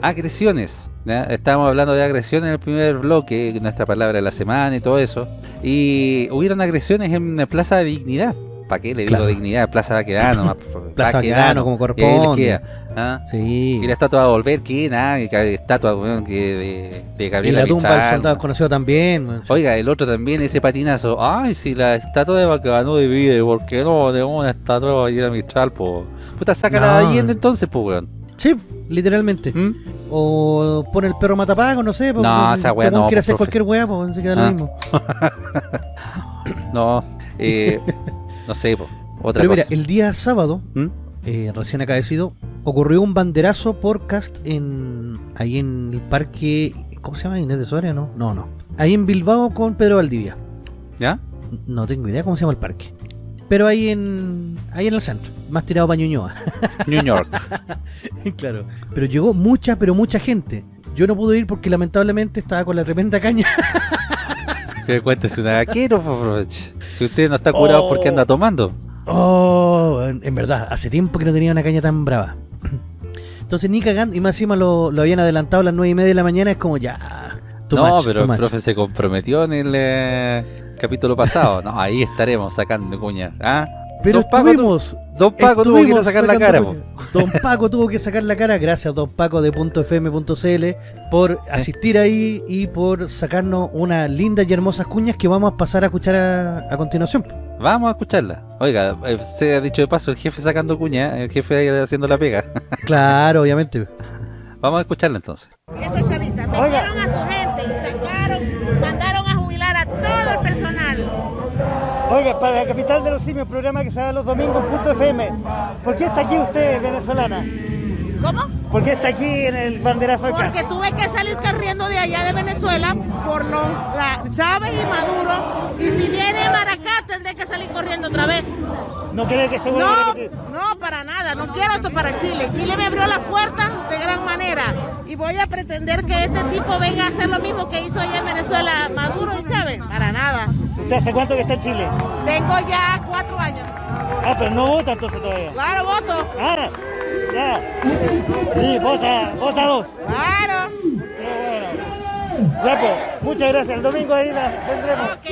agresiones. Estábamos hablando de agresiones en el primer bloque, nuestra palabra de la semana y todo eso. Y hubieron agresiones en la Plaza de Dignidad. ¿Para qué le digo Claro. dignidad? Plaza Baquedano. Plaza Baquedano, como Y corresponde. queda, ¿ah? Sí. Y la estatua de volver, que nada, estatua weón, que de, de Y Gabriela la tumba del soldado desconocido también. man. Oiga, el otro también, ese patinazo. Ay, si la estatua de Baquedano divide, ¿por qué no tenemos una estatua de Gabriela Mistral, po? Puta, saca la de No. Allende entonces, pues, weón. Sí, literalmente. ¿Mm? O pone el perro matapago, no sé. No, esa weá no, quiere hacer profe. cualquier weá, pues se queda Ah. lo mismo. No, eh, no sé, po. Otra Pero mira, cosa. el día sábado, ¿Mm? eh, recién acaecido, ocurrió un banderazo por cast en ahí en el parque. ¿Cómo se llama? Inés de Soria, ¿no? No, no. Ahí en Bilbao con Pedro Valdivia. ¿Ya? No tengo idea cómo se llama el parque. Pero ahí en ahí en el centro, más tirado para Ñuñoa. New York. claro. Pero llegó mucha, pero mucha gente. Yo no pude ir porque lamentablemente estaba con la tremenda caña. Que cuéntese una vaquero. Si usted no está curado, Oh. ¿por qué anda tomando? Oh, en verdad, hace tiempo que no tenía una caña tan brava. Entonces ni cagando, y más encima lo, lo habían adelantado a las 9 y media de la mañana, es como ya. no, much, pero el much. profe se comprometió en el eh, capítulo pasado. No, ahí estaremos sacando cuña. ¿Ah? Pero Don Paco, tu- estuvimos, Don Paco tuvo que ir a estuvimos sacar la cara, po. Don Paco tuvo que sacar la cara, gracias Don Paco de .fm.cl por asistir ahí y por sacarnos unas lindas y hermosas cuñas que vamos a pasar a escuchar a, a continuación. Vamos a escucharla. Oiga, eh, se ha dicho de paso, el jefe sacando cuña, el jefe ahí haciendo la pega. Claro, obviamente. Vamos a escucharla entonces. Estos chavistas metieron a su Oiga, para la capital de los simios, programa que se da los domingos punto FM. ¿Por qué está aquí usted, venezolana? ¿Cómo? ¿Por qué está aquí en el banderazo acá? Porque tuve que salir corriendo de allá de Venezuela por los la, Chávez y Maduro. Y si viene Maracá, tendré que salir corriendo otra vez. ¿No quiere que se vuelva No, a no, para nada. No quiero esto para Chile. Chile me abrió las puertas de gran manera. Y voy a pretender que este tipo venga a hacer lo mismo que hizo allá en Venezuela Maduro y Chávez. Para nada. ¿Usted hace cuánto que está en Chile? Tengo ya cuatro años. Ah, pero no vota entonces todavía. Claro, voto. Ah, ya. Sí, vota, vota dos. Claro. Qué bueno. Ya pues, muchas gracias. El domingo ahí la tendremos. Ok.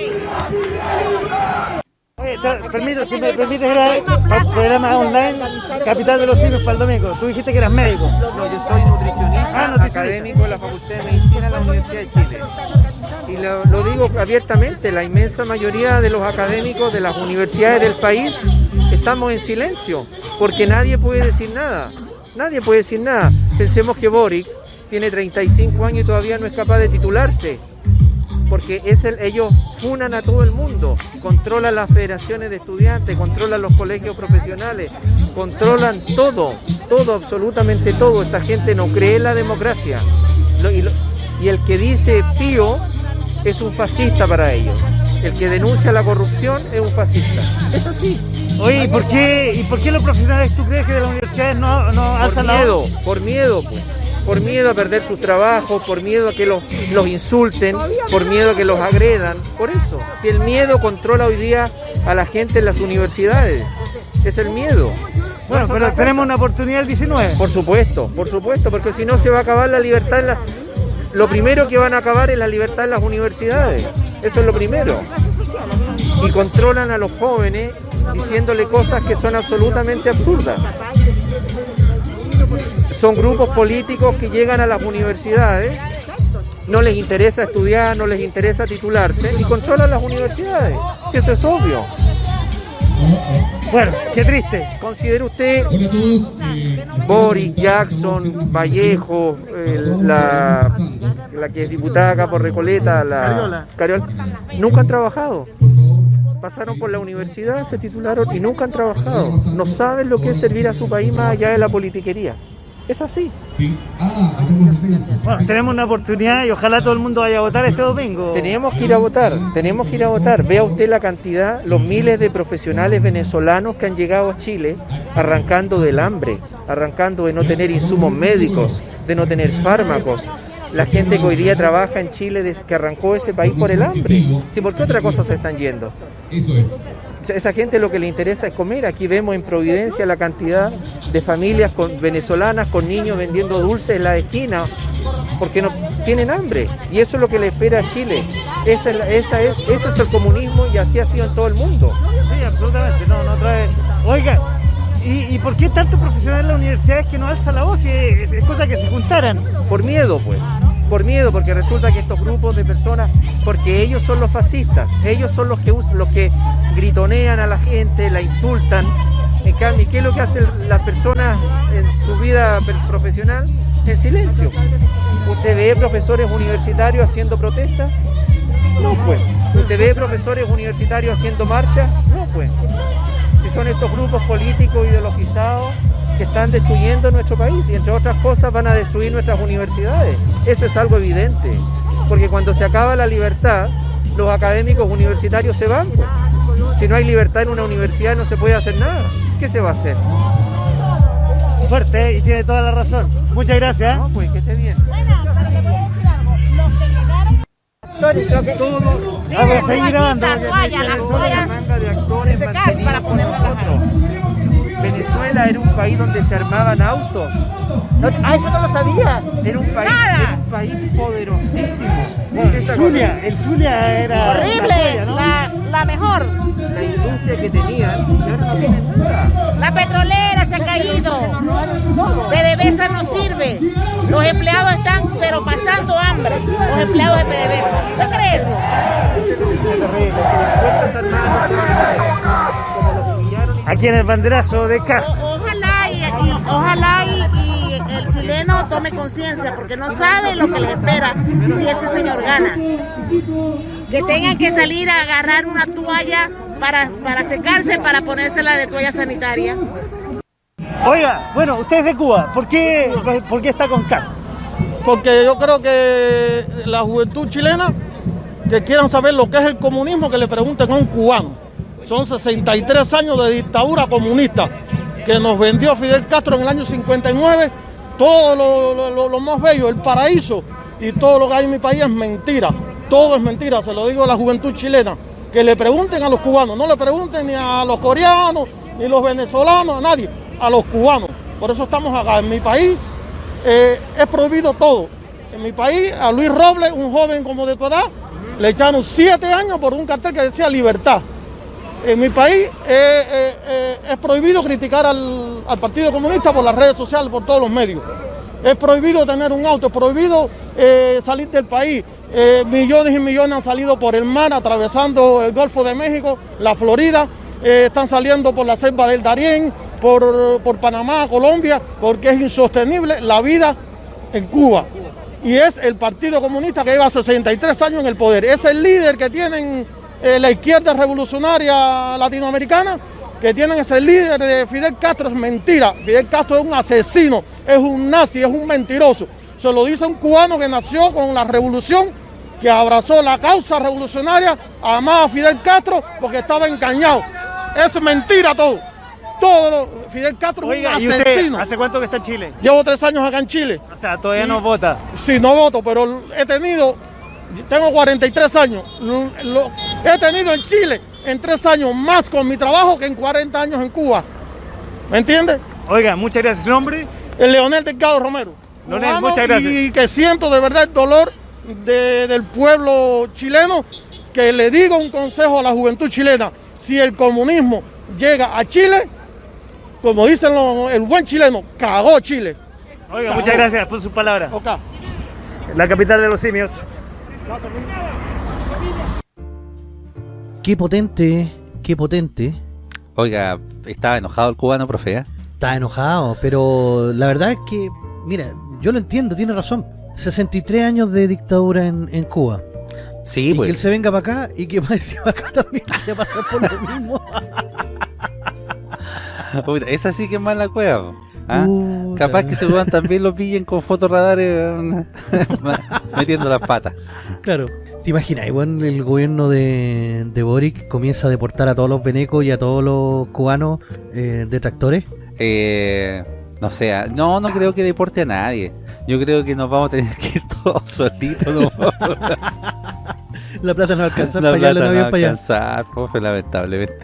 Oye, te- permito, si me permites ir a- para el programa online Capital de los Simios para el domingo. Tú dijiste que eras médico. No, yo soy nutricionista, Ah, académico de la Facultad de Medicina de la Universidad de Chile. Y lo digo abiertamente, la inmensa mayoría de los académicos de las universidades del país estamos en silencio, porque nadie puede decir nada. Nadie puede decir nada. Pensemos que Boric tiene 35 años y todavía no es capaz de titularse. Porque es el, ellos funan a todo el mundo, controlan las federaciones de estudiantes, controlan los colegios profesionales, controlan todo, todo, absolutamente todo. Esta gente no cree en la democracia. Lo- y, lo- y el que dice pío es un fascista para ellos. El que denuncia la corrupción es un fascista. Es así. Oye, ¿y por qué, y por qué los profesionales tú crees que de las universidades no, no alzan la voz? miedo, por miedo, pues. Por miedo a perder sus trabajos, por miedo a que los, los insulten, por miedo a que los agredan. Por eso. Si el miedo controla hoy día a la gente en las universidades, es el miedo. Bueno, pero tenemos una oportunidad el 19. Por supuesto, por supuesto, porque si no se va a acabar la libertad en la... Lo primero que van a acabar es la libertad en las universidades. Eso es lo primero. Y controlan a los jóvenes diciéndole cosas que son absolutamente absurdas. Son grupos políticos que llegan a las universidades, no les interesa estudiar, no les interesa titularse y controlan las universidades. Si eso es obvio. Bueno, qué triste. ¿Considera usted Boris, Jackson, Vallejo, eh, la, la que es diputada acá por Recoleta, la Cariola. Cariola, nunca han trabajado? Pasaron por la universidad, se titularon y nunca han trabajado. No saben lo que es servir a su país más allá de la politiquería. Es así. Bueno, tenemos una oportunidad y ojalá todo el mundo vaya a votar este domingo. Tenemos que ir a votar, tenemos que ir a votar. Vea usted la cantidad, los miles de profesionales venezolanos que han llegado a Chile arrancando del hambre, arrancando de no tener insumos médicos, de no tener fármacos. La gente que hoy día trabaja en Chile, que arrancó ese país por el hambre. Sí, ¿Por qué otra cosa se están yendo? O sea, Esa gente lo que le interesa es comer. Aquí vemos en Providencia la cantidad de familias con, venezolanas con niños vendiendo dulces en la esquina porque no tienen hambre. Y eso es lo que le espera a Chile. Esa es, esa es, ese es el comunismo y así ha sido en todo el mundo. Sí, absolutamente, no, no trae. Oiga, ¿y, y por qué tanto profesional en las universidades que no alza la voz? Y es, es cosa que se juntaran. Por miedo, pues. Por miedo, porque resulta que estos grupos de personas, porque ellos son los fascistas, ellos son los que, los que gritonean a la gente, la insultan. En cambio, ¿qué es lo que hacen las personas en su vida profesional? En silencio. ¿Usted ve profesores universitarios haciendo protestas? No, pues. ¿Usted ve profesores universitarios haciendo marcha? No, pues. Si son estos grupos políticos ideologizados que están destruyendo nuestro país y entre otras cosas van a destruir nuestras universidades. Eso es algo evidente, porque cuando se acaba la libertad, los académicos universitarios se van. pues. Si no hay libertad en una universidad no se puede hacer nada. ¿Qué se va a hacer? Fuerte, ¿eh? y tiene toda la razón. Muchas gracias. ¿eh? No, pues que esté bien. Bueno, pero le voy a decir algo. Los que llegaron. Todo Vamos a seguir grabando. La toalla, la toalla. manga de actores para la nosotros. Venezuela era un país donde se armaban autos. Ah, eso no lo sabía. Era un país, era un país poderosísimo. ¿Usted se acuerda? Zulia, el Zulia era. la Horrible, joya, ¿no? la, la mejor. La industria que tenían y ahora no tienen nada. La petrolera se ha caído. PDVSA no sirve. Los empleados están pero pasando hambre. Los empleados de PDVSA. ¿Usted cree eso? Aquí en el banderazo de Castro. Ojalá y, y- ojalá y, y el chileno tome conciencia porque no sabe lo que les espera si ese señor gana. Que tengan que salir a agarrar una toalla para, para secarse, para ponérsela de toalla sanitaria. Oiga, bueno, usted es de Cuba. ¿Por qué, por qué está con Castro? porque yo creo que la juventud chilena que quieran saber lo que es el comunismo, que le pregunten a un cubano. Son 63 años de dictadura comunista que nos vendió Fidel Castro en el año 59. Todo lo, lo- más bello, el paraíso y todo lo que hay en mi país es mentira. Todo es mentira, se lo digo a la juventud chilena. Que le pregunten a los cubanos, no le pregunten ni a los coreanos, ni los venezolanos, a nadie, a los cubanos. Por eso estamos acá. En mi país eh, es prohibido todo. En mi país, a Luis Robles, un joven como de tu edad, le echaron siete años por un cartel que decía libertad. En mi país eh, eh, eh, es prohibido criticar al, Partido Comunista por las redes sociales, por todos los medios. Es prohibido tener un auto, es prohibido salir del país. Millones y millones han salido por el mar, atravesando el Golfo de México, la Florida, están saliendo por la selva del Darién, por Panamá, Colombia, porque es insostenible la vida en Cuba. Y es el Partido Comunista que lleva 63 años en el poder. Es el líder que tienen eh, la izquierda revolucionaria latinoamericana, que tienen ese líder de Fidel Castro. Es mentira. Fidel Castro es un asesino, es un nazi, es un mentiroso. Se lo dice un cubano que nació con la revolución, que abrazó la causa revolucionaria, amaba a Fidel Castro porque estaba engañado. Es mentira todo. Todo lo- Fidel Castro Oiga, es ¿y un asesino. hace cuánto que está en Chile? Llevo tres años acá en Chile. O sea, todavía Y- no vota. Sí, no voto, pero he tenido, tengo 43 años, lo- lo- he tenido en Chile en tres años más con mi trabajo que en 40 años en Cuba. ¿Me entiendes? Oiga, muchas gracias. ¿Su nombre? El Leonel Delgado Romero. Leonel, muchas gracias. Y que siento de verdad el dolor de- del pueblo chileno, que le digo un consejo a la juventud chilena, si el comunismo llega a Chile, como dicen los- el buen chileno, cagó Chile. Oiga, Cagó. muchas gracias por sus palabras. Ok. La capital de los simios. Qué potente, qué potente. Oiga, estaba enojado el cubano, profe, ¿eh? Está enojado, pero la verdad es que, mira, yo lo entiendo, tiene razón. 63 años de dictadura en, en Cuba. Sí, y pues. que él se venga para acá y que para encima acá también se pasa por lo mismo. Esa sí que es mala cueva. ¿Ah? Capaz que se weón también lo pillen con fotorradares metiendo las patas. Claro. ¿Te imaginas? Bueno, el gobierno de, de Boric comienza a deportar a todos los venecos y a todos los cubanos eh, detractores. Eh, no sé, ah, no, no creo que deporte a nadie. Yo creo que nos vamos a tener que ir todos solitos. ¿no? La plata no va a alcanzar La para allá, no no alcanzar, lamentablemente.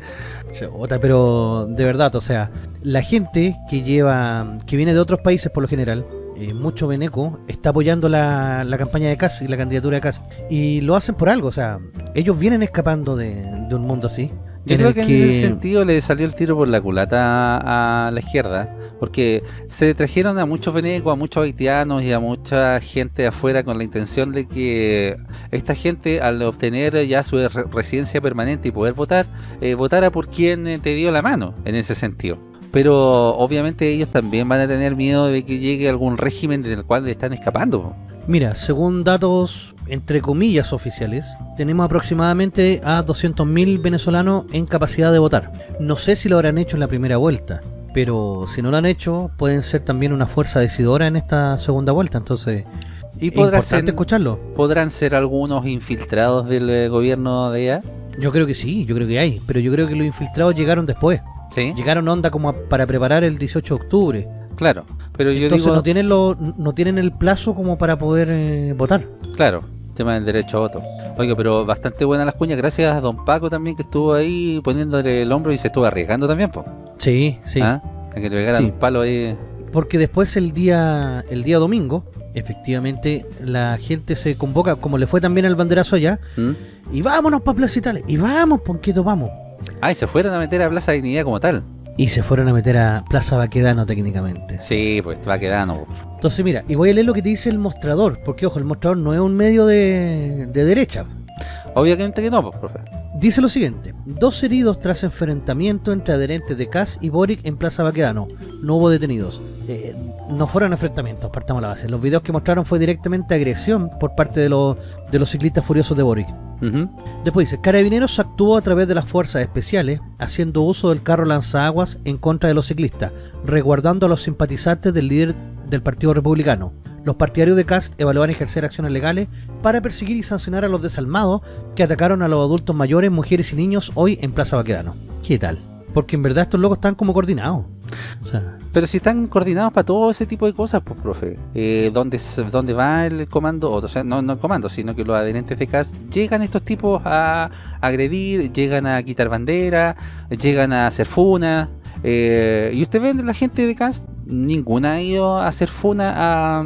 Chota, pero de verdad, o sea, la gente que lleva, que viene de otros países por lo general, eh, mucho veneco, está apoyando la, la campaña de Kass y la candidatura de Kass. Y lo hacen por algo, o sea, ellos vienen escapando de un mundo así. Yo creo que, en ese sentido le salió el tiro por la culata a, la izquierda, porque se trajeron a muchos venecos, a muchos haitianos y a mucha gente afuera con la intención de que esta gente al obtener ya su re- residencia permanente y poder votar, eh, votara por quien eh, te dio la mano en ese sentido. Pero obviamente ellos también van a tener miedo de que llegue algún régimen del cual le están escapando. Mira, según datos entre comillas oficiales, tenemos aproximadamente a 200.000 venezolanos en capacidad de votar. No sé si lo habrán hecho en la primera vuelta, pero si no lo han hecho, pueden ser también una fuerza decidora en esta segunda vuelta. Entonces, Y es ser- escucharlo. podrán ser algunos infiltrados del eh, gobierno de allá. Yo creo que sí, yo creo que hay, pero yo creo que los infiltrados llegaron después. Sí, Llegaron onda como a- para preparar el 18 de octubre. claro. Pero yo Entonces digo, no tienen lo, no tienen el plazo como para poder eh, votar. claro, tema del derecho a voto. Oiga, pero bastante buenas las cuñas, gracias a don Paco también que estuvo ahí poniéndole el hombro y se estuvo arriesgando también, po. Sí, sí. ¿Ah? A que le pegaran Sí. un palo ahí. Porque después el día el día domingo, efectivamente, la gente se convoca, como le fue también al banderazo allá, ¿Mm? y vámonos para Plaza Italia, y vamos, Ponquito, vamos. Ah, y se fueron a meter a Plaza Dignidad como tal. Y se fueron a meter a Plaza Baquedano técnicamente. Sí, pues po. Entonces mira, y voy a leer lo que te dice el mostrador, porque ojo, el mostrador no es un medio de, de derecha. Obviamente que no, pues, profe. Dice lo siguiente, dos heridos tras enfrentamiento entre adherentes de CAS y Boric en Plaza Baquedano. No hubo detenidos. Eh, no fueron enfrentamientos, partamos la base. Los videos que mostraron fue directamente agresión por parte de los, de los ciclistas furiosos de Boric. Después dice, Carabineros actuó a través de las fuerzas especiales, haciendo uso del carro lanzaguas en contra de los ciclistas, resguardando a los simpatizantes del líder del Partido Republicano. Los partidarios de Cast evaluaban ejercer acciones legales para perseguir y sancionar a los desalmados que atacaron a los adultos mayores, mujeres y niños hoy en Plaza Baquedano. ¿Qué tal? Porque en verdad estos locos están como coordinados. Pero si están coordinados para todo ese tipo de cosas, pues, profe. Eh, ¿dónde, ¿Dónde va el comando? O sea, no, el comando, sino que los adherentes de CAS llegan estos tipos a agredir, llegan a quitar bandera, llegan a hacer funa. eh, y usted ve la gente de CAS, ninguna ha ido a hacer funa a,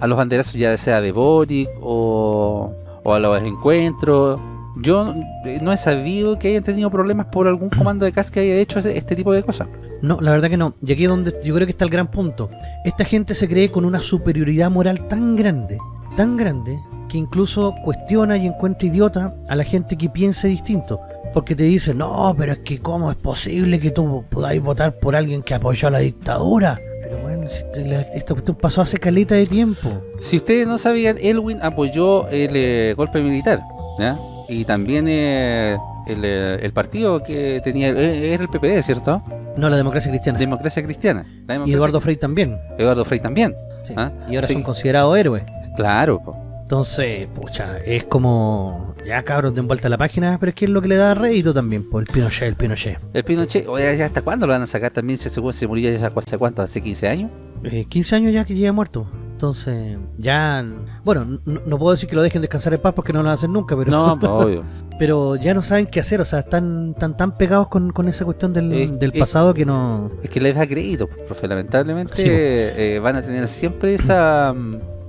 a los banderazos, ya sea de Boric o, o a los encuentros. Yo eh, no he sabido que hayan tenido problemas por algún comando de CAS que haya hecho este tipo de cosas. no, la verdad que no. Y aquí es donde yo creo que está el gran punto. Esta gente se cree con una superioridad moral tan grande, tan grande, que incluso cuestiona y encuentra idiota a la gente que piense distinto. Porque te dice, no, pero es que cómo es posible que tú podáis votar por alguien que apoyó a la dictadura. Pero bueno, si te- la- cuestión pasó hace caleta de tiempo. Si ustedes no sabían, Elwin apoyó el eh, golpe militar, ¿ya? Y también eh, el, eh, el partido que tenía, eh, era el PPD, ¿cierto? No, la democracia cristiana. Democracia Cristiana. La y Eduardo Frei también. Eduardo Frei también. Sí. ¿Ah? Y ahora Sí. son considerados héroes. Claro, po. Entonces, pucha, es como... Ya cabros, den vuelta a la página, pero es que es lo que le da rédito también, por el Pinochet, el Pinochet. El Pinochet, oye, ¿ya ¿hasta cuándo lo van a sacar también? Si según se murió ya hace cuánto, hace 15 años. Eh, 15 años ya que lleva muerto. Entonces, ya... Bueno, no puedo decir que lo dejen descansar en paz porque no lo hacen nunca, pero... No, obvio. pero ya no saben qué hacer, o sea, están tan, tan pegados con, con esa cuestión del, Es- del es- pasado que no... Es que les da crédito, profe. Lamentablemente Sí, eh, van a tener siempre esa, mm,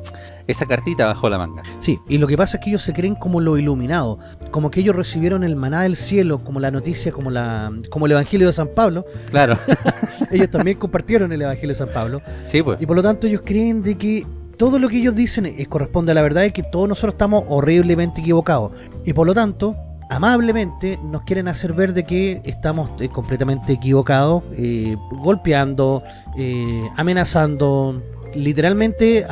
esa cartita bajo la manga. Sí, y lo que pasa es que ellos se creen como lo iluminado, como que ellos recibieron el maná del cielo, como la noticia, como la como el Evangelio de San Pablo. Claro. Ellos también compartieron el Evangelio de San Pablo. sí, pues. Y por lo tanto ellos creen de que todo lo que ellos dicen es, corresponde a la verdad y que todos nosotros estamos horriblemente equivocados. Y por lo tanto, amablemente nos quieren hacer ver de que estamos eh, completamente equivocados, eh, golpeando, eh, amenazando, literalmente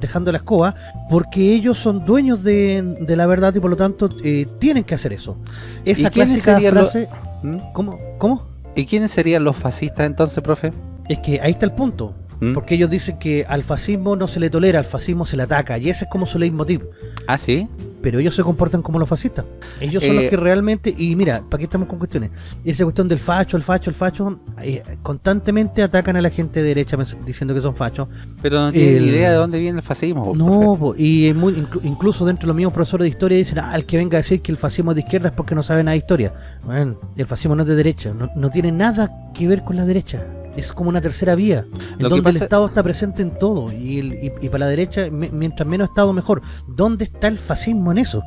dejando la escoba, porque ellos son dueños de, de la verdad y por lo tanto eh, tienen que hacer eso. Esa ¿Y clásica frase... ¿Mm? ¿Cómo? ¿Cómo? ¿Y quiénes serían los fascistas entonces, profe? Es que ahí está el punto. ¿Mm? Porque ellos dicen que al fascismo no se le tolera, al fascismo se le ataca, y ese es como su leitmotiv. Ah, sí. Pero ellos se comportan como los fascistas. Ellos son los Eh, que realmente, y mira, ¿para qué estamos con cuestiones? Esa cuestión del facho, el facho, el facho, eh, constantemente atacan a la gente de derecha diciendo que son fachos. Pero no tienen El- idea de dónde viene el fascismo. No, po, y muy- inclu- incluso dentro de los mismos profesores de historia dicen, ah, el que venga a decir que el fascismo es de izquierda es porque no sabe nada de historia. Bueno, el fascismo no es de derecha, no, no tiene nada que ver con la derecha. Es como una tercera vía, en Lo donde el Estado está presente en todo, y, el- y- y para la derecha, me- mientras menos Estado mejor. ¿Dónde está el fascismo en eso?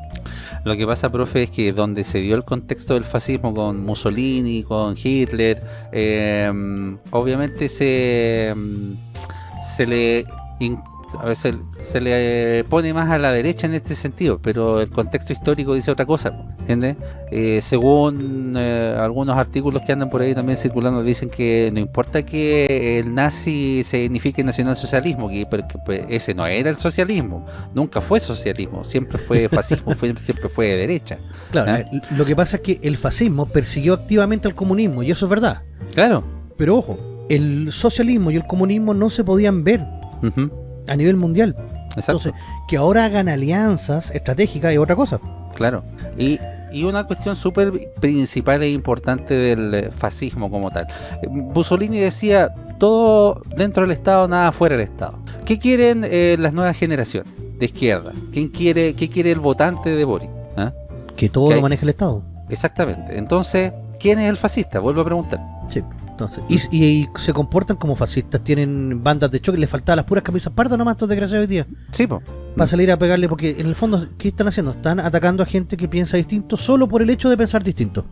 Lo que pasa, profe, es que donde se dio el contexto del fascismo con Mussolini, con Hitler, eh, obviamente se, mm, se le in- a veces se le pone más a la derecha en este sentido, pero el contexto histórico dice otra cosa, ¿entiendes? Eh, según eh, algunos artículos que andan por ahí también circulando, dicen que no importa que el nazi signifique nacionalsocialismo, que, porque, pues, ese no era el socialismo, nunca fue socialismo, siempre fue fascismo, fue- siempre fue de derecha. Claro, ¿Ah? eh, lo que pasa es que el fascismo persiguió activamente al comunismo, y eso es verdad. Claro. Pero ojo, el socialismo y el comunismo no se podían ver a nivel mundial. Exacto. Entonces, que ahora hagan alianzas estratégicas es otra cosa. Claro. Y, y una cuestión súper principal e importante del eh, fascismo como tal. Mussolini decía, todo dentro del Estado, nada fuera del Estado. ¿Qué quieren eh, las nuevas generaciones de izquierda? ¿Quién quiere, ¿Qué quiere el votante de Boric? ¿Ah? Que todo lo maneja el Estado. Exactamente. Entonces, ¿quién es el fascista? Vuelvo a preguntar. Sí. Entonces, y, y- y se comportan como fascistas, tienen bandas de choque, les faltaban las puras camisas pardas nomás estos desgraciados hoy día. Sí, po. Para salir a pegarle, porque en el fondo, ¿qué están haciendo? Están atacando a gente que piensa distinto solo por el hecho de pensar distinto.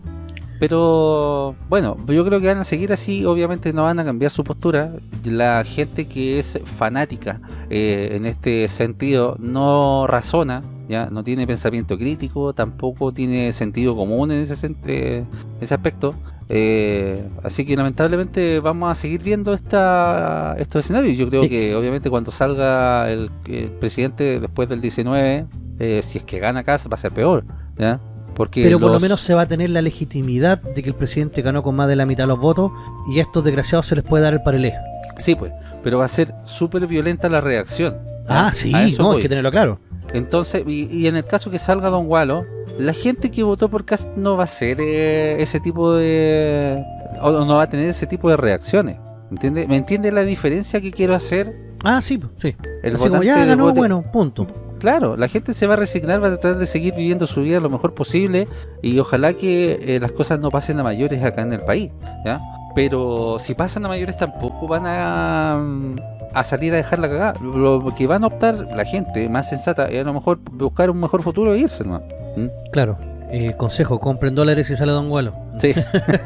Pero bueno, yo creo que van a seguir así, obviamente no van a cambiar su postura. La gente que es fanática eh, en este sentido no razona, ya no tiene pensamiento crítico, tampoco tiene sentido común en ese, eh, ese aspecto. Eh, así que lamentablemente vamos a seguir viendo esta, estos escenarios. Yo creo Sí. que obviamente cuando salga el, el presidente después del 19, eh, si es que gana acá va a ser peor. ¿ya? Porque Pero por lo menos se va a tener la legitimidad de que el presidente ganó con más de la mitad de los votos y a estos desgraciados se les puede dar el parelé. Sí, pues, pero va a ser súper violenta la reacción. Ah, sí, no, hay que tenerlo claro. Entonces, y, y en el caso que salga Don Gualo, la gente que votó por Cast no va a ser eh, ese tipo de... o no va a tener ese tipo de reacciones. ¿Entiende? ¿Me entiende la diferencia que quiero hacer? Ah, sí, sí. El Así como ya de ganó, vote- bueno, punto. Claro, la gente se va a resignar, va a tratar de seguir viviendo su vida lo mejor posible y ojalá que eh, las cosas no pasen a mayores acá en el país, ¿ya? Pero si pasan a mayores tampoco van a, a salir a dejar la cagada. Lo que van a optar la gente más sensata es a lo mejor buscar un mejor futuro e irse, ¿no? Claro. Eh, consejo, compren dólares y sale Don Gualo. Sí,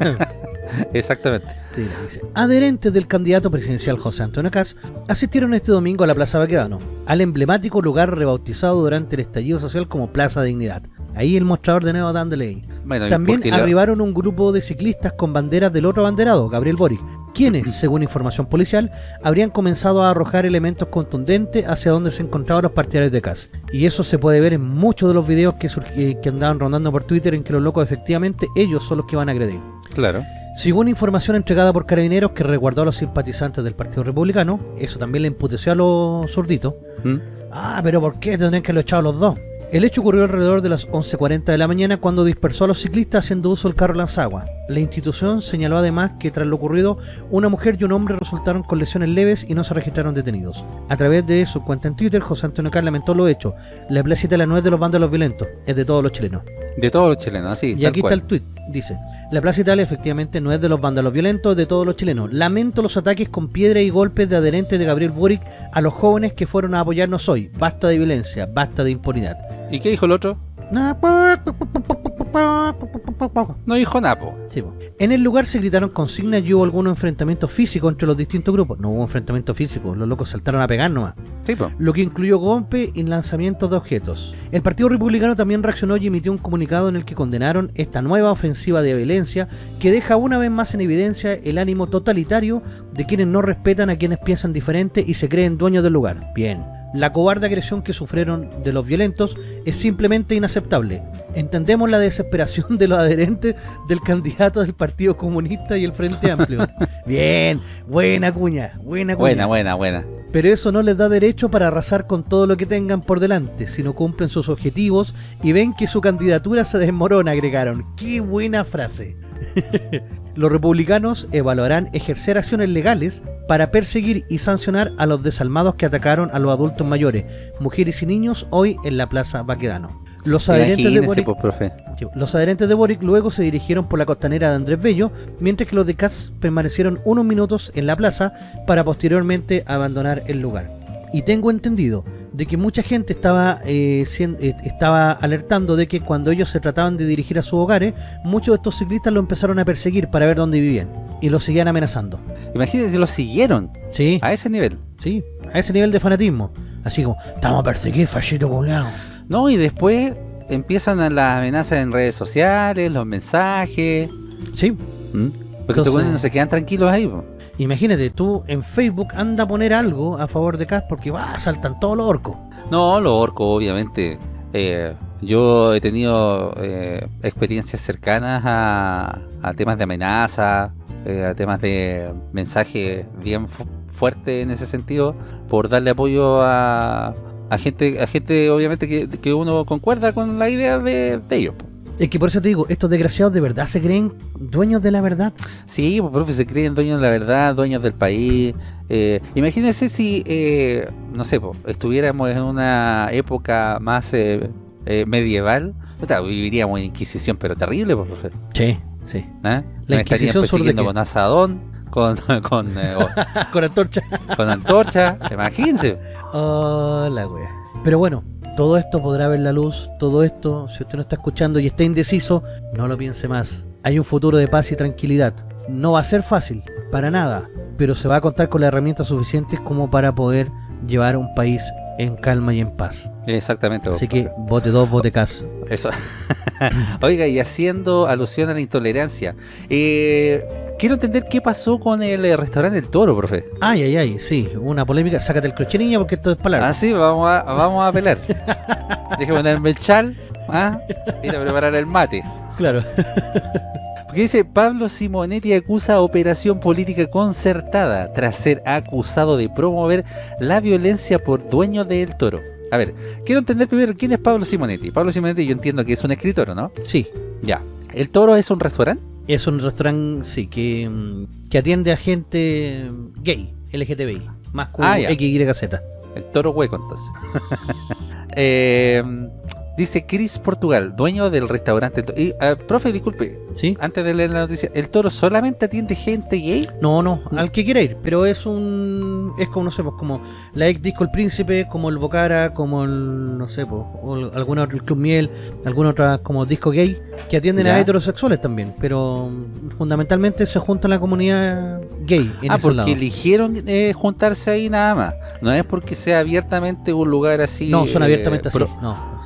exactamente. Sí, le dice. Adherentes del candidato presidencial José Antonio Caz asistieron este domingo a la Plaza Baquedano, al emblemático lugar rebautizado durante el estallido social como Plaza Dignidad. Ahí el mostrador de Nuevo Dándole. Bueno, y También la- arribaron un grupo de ciclistas con banderas del otro abanderado, Gabriel Boric, quienes, según información policial, habrían comenzado a arrojar elementos contundentes hacia donde se encontraban los partidarios de Caz. Y eso se puede ver en muchos de los videos que, eh, que andaban rondando por Twitter en que los locos efectivamente ellos son los que van a agredir. Claro. Según información entregada por Carabineros que resguardó a los simpatizantes del Partido Republicano, eso también le emputeció a los zurditos. ¿Mm? Ah, pero ¿por qué tendrían que lo echado los dos? El hecho ocurrió alrededor de las 11.40 de la mañana cuando dispersó a los ciclistas haciendo uso del carro lanzagua. La institución señaló además que tras lo ocurrido, una mujer y un hombre resultaron con lesiones leves y no se registraron detenidos. A través de su cuenta en Twitter, José Antonio Car lamentó lo hecho. La placita la no es de los vándalos violentos, es de todos los chilenos. De todos los chilenos, así, Y tal aquí cual. está el tweet, dice La Plaza Italia efectivamente no es de los vándalos violentos de todos los chilenos. Lamento los ataques con piedra y golpes de adherentes de Gabriel Boric A los jóvenes que fueron a apoyarnos hoy. Basta de violencia, basta de impunidad. ¿Y qué dijo el otro? No dijo napo. Sí. En el lugar se gritaron consignas y hubo algunos enfrentamientos físicos entre los distintos grupos. No hubo enfrentamientos físicos, los locos saltaron a pegar nomás. Sí. Lo que incluyó golpe y lanzamientos de objetos. El Partido Republicano también reaccionó y emitió un comunicado en el que condenaron esta nueva ofensiva de violencia que deja una vez más en evidencia el ánimo totalitario de quienes no respetan a quienes piensan diferente y se creen dueños del lugar. Bien. La cobarde agresión que sufrieron de los violentos es simplemente inaceptable. Entendemos la desesperación de los adherentes del candidato del Partido Comunista y el Frente Amplio. Bien, buena cuña, buena cuña. Buena, buena, buena. Pero eso no les da derecho para arrasar con todo lo que tengan por delante, si no cumplen sus objetivos y ven que su candidatura se desmorona, agregaron. ¡Qué buena frase! Los republicanos evaluarán ejercer acciones legales para perseguir y sancionar a los desalmados que atacaron a los adultos mayores, mujeres y niños hoy en la Plaza Baquedano. Los adherentes, de Imagínese, Boric, pues, profe. los adherentes de Boric luego se dirigieron por la costanera de Andrés Bello, mientras que los de Katz permanecieron unos minutos en la plaza para posteriormente abandonar el lugar. Y tengo entendido de que mucha gente estaba eh, cien- eh, estaba alertando de que cuando ellos se trataban de dirigir a sus hogares, muchos de estos ciclistas lo empezaron a perseguir para ver dónde vivían y los seguían amenazando. Imagínense, lo siguieron Sí, a ese nivel. sí, a ese nivel de fanatismo. Así como, estamos a perseguir, fallito culiao". No, y después empiezan las amenazas en redes sociales, los mensajes. Sí, ¿m? Porque Entonces- no se quedan tranquilos ahí. po. Imagínate, tú en Facebook anda a poner algo a favor de Cas porque va, saltan todos los orcos. No, los orcos, obviamente. eh, yo he tenido eh, experiencias cercanas a, temas de amenaza, eh, a temas de mensajes bien fu- fuertes en ese sentido, por darle apoyo a, gente, a gente obviamente que, uno concuerda con la idea de, de ellos. Es que por eso te digo, estos desgraciados de verdad se creen dueños de la verdad. Sí, pues, profe, se creen dueños de la verdad, dueños del país. Eh, imagínense si, eh, no sé, po, estuviéramos en una época más eh, eh, medieval. Viviríamos en Inquisición, pero terrible, po, profe. Sí, sí. ¿eh? La Nos Inquisición persiguiendo con asadón, con, con, eh, Con antorcha. con antorcha. Imagínense. Oh, la wea. Pero bueno, todo esto podrá ver la luz. Todo esto, si usted no está escuchando y está indeciso, no lo piense más. Hay un futuro de paz y tranquilidad. No va a ser fácil, para nada. Pero se va a contar con las herramientas suficientes como para poder llevar un país en calma y en paz. Exactamente. Así que vote dos, vote cas. Eso. Oiga, y haciendo alusión a la intolerancia, eh, quiero entender qué pasó con el eh, restaurante del Toro, profe. Ay, ay, ay, sí, una polémica. Sácate el crochet, niña, porque esto es palabra. Ah, sí, vamos a, vamos a pelar. Deje ponerme el chal, ¿ah? ir a preparar el mate. Claro. Porque dice, Pablo Simonetti acusa operación política concertada tras ser acusado de promover la violencia por dueño del toro. A ver, quiero entender primero quién es Pablo Simonetti. Pablo Simonetti yo entiendo que es un escritor, ¿no? Sí, Ya. ¿El toro es un restaurante? Es un restaurante, sí, que, mm, que atiende a gente gay, LGTBI, más Ah, ya. X, Y, Z. El toro hueco, entonces. Eh, dice Chris Portugal, dueño del restaurante. Y, ah, profe, disculpe, ¿Sí? antes de leer la noticia, ¿el toro solamente atiende gente gay? No, no, al que quiera ir, pero es un. Es como, no sé, pues como la ex Disco El Príncipe, como el Bocara, como el. No sé, pues, o alguna otra, el Club Miel, alguna otra como disco gay, que atienden Ya. a heterosexuales también, pero mm, fundamentalmente se junta la comunidad gay en ah, porque lados. eligieron eh, juntarse ahí nada más. No es porque sea abiertamente un lugar así. No, son eh, abiertamente así. no.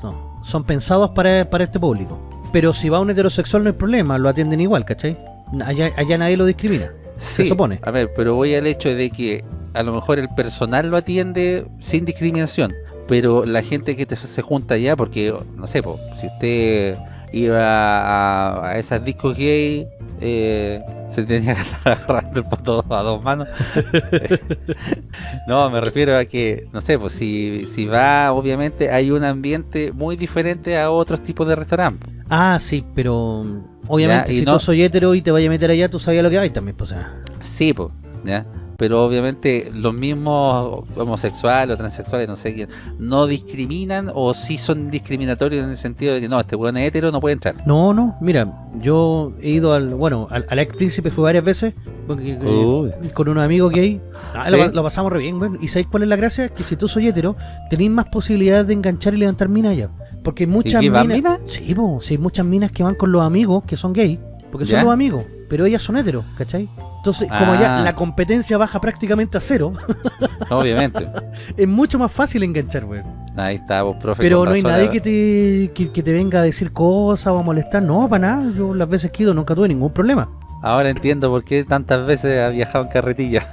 Son pensados para, para este público. Pero si va un heterosexual no hay problema, lo atienden igual, ¿cachai? Allá, allá nadie lo discrimina. Sí, se supone. A ver, pero voy al hecho de que a lo mejor el personal lo atiende sin discriminación, pero la gente que te- se junta allá, porque, no sé, po, si usted iba a, a esas discos gay, eh, se tenía que estar agarrando el poto a dos manos. no, me refiero a que, no sé, pues si, si va, obviamente hay un ambiente muy diferente a otros tipos de restaurantes. Ah, sí, pero obviamente Ya, y si no- tú soy hetero y te vayas a meter allá, tú sabías lo que hay también, pues. o sea. Sí, pues, ¿ya? Pero obviamente los mismos homosexuales o transexuales, no sé quién, no discriminan o sí son discriminatorios en el sentido de que no, este weón es hetero, no puede entrar. No, no, mira, yo he ido al, bueno, al, al ex príncipe fue varias veces porque, eh, con unos amigos gay. Ah, ¿Sí? lo, lo pasamos re bien, bueno. ¿Y sabéis cuál es la gracia? Que si tú soy hetero, tenéis más posibilidades de enganchar y levantar minas allá. Porque hay muchas van minas. minas? Sí, po, sí, hay muchas minas que van con los amigos que son gay. Porque son los amigos. Pero ellas son heteros, ¿cachai? Entonces, como Ah. ya la competencia baja prácticamente a cero, Obviamente. es mucho más fácil enganchar, weón. Ahí está, vos, profe. Pero no hay nadie ah, que te, que, que te venga a decir cosas o a molestar. No, para nada. Yo las veces que he ido nunca tuve ningún problema. Ahora entiendo por qué tantas veces ha viajado en carretilla.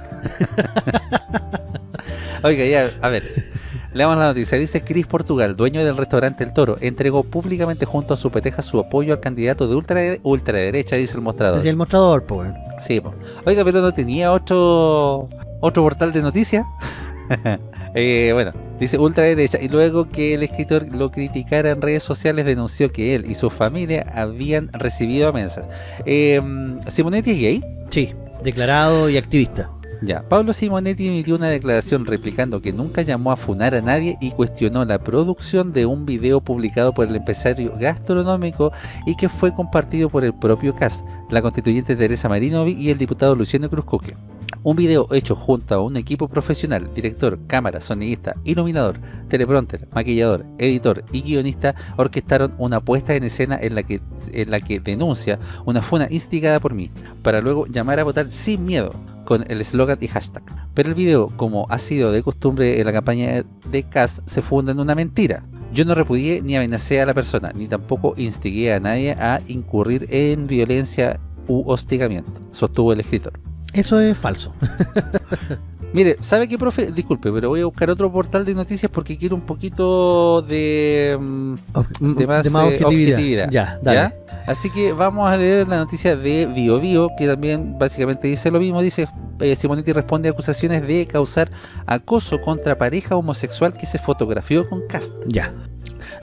Oiga, ya, a ver. Leamos la noticia. Dice Chris Portugal, dueño del restaurante El Toro, entregó públicamente junto a su peteja su apoyo al candidato de ultra, ultraderecha, dice el mostrador. Decía el mostrador, pues. Sí, po. Oiga, pero no tenía otro otro portal de noticias. Eh, bueno, dice ultraderecha. Y luego que el escritor lo criticara en redes sociales, denunció que él y su familia habían recibido amenazas. Eh, ¿Simonetti es gay? Sí, declarado y activista. Ya, Pablo Simonetti emitió una declaración replicando que nunca llamó a funar a nadie y cuestionó la producción de un video publicado por el empresario gastronómico y que fue compartido por el propio CAS, la constituyente Teresa Marinovi y el diputado Luciano Cruzcoque. Un video hecho junto a un equipo profesional, director, cámara, sonidista, iluminador, teleprompter, maquillador, editor y guionista orquestaron una puesta en escena en la que, en la que denuncia una funa instigada por mí, para luego llamar a votar sin miedo con el eslogan y hashtag. Pero el video, como ha sido de costumbre en la campaña de CAS, se funda en una mentira. Yo no repudié ni amenacé a la persona, ni tampoco instigué a nadie a incurrir en violencia u hostigamiento, sostuvo el escritor. Eso es falso. Mire, ¿sabe qué, profe? Disculpe, pero voy a buscar otro portal de noticias porque quiero un poquito de, mm, de más, eh, objetividad. Ya, dale. ¿ya? Así que vamos a leer la noticia de Bio Bio, que también básicamente dice lo mismo. Dice, eh, Simonetti responde a acusaciones de causar acoso contra pareja homosexual que se fotografió con Cast. Ya.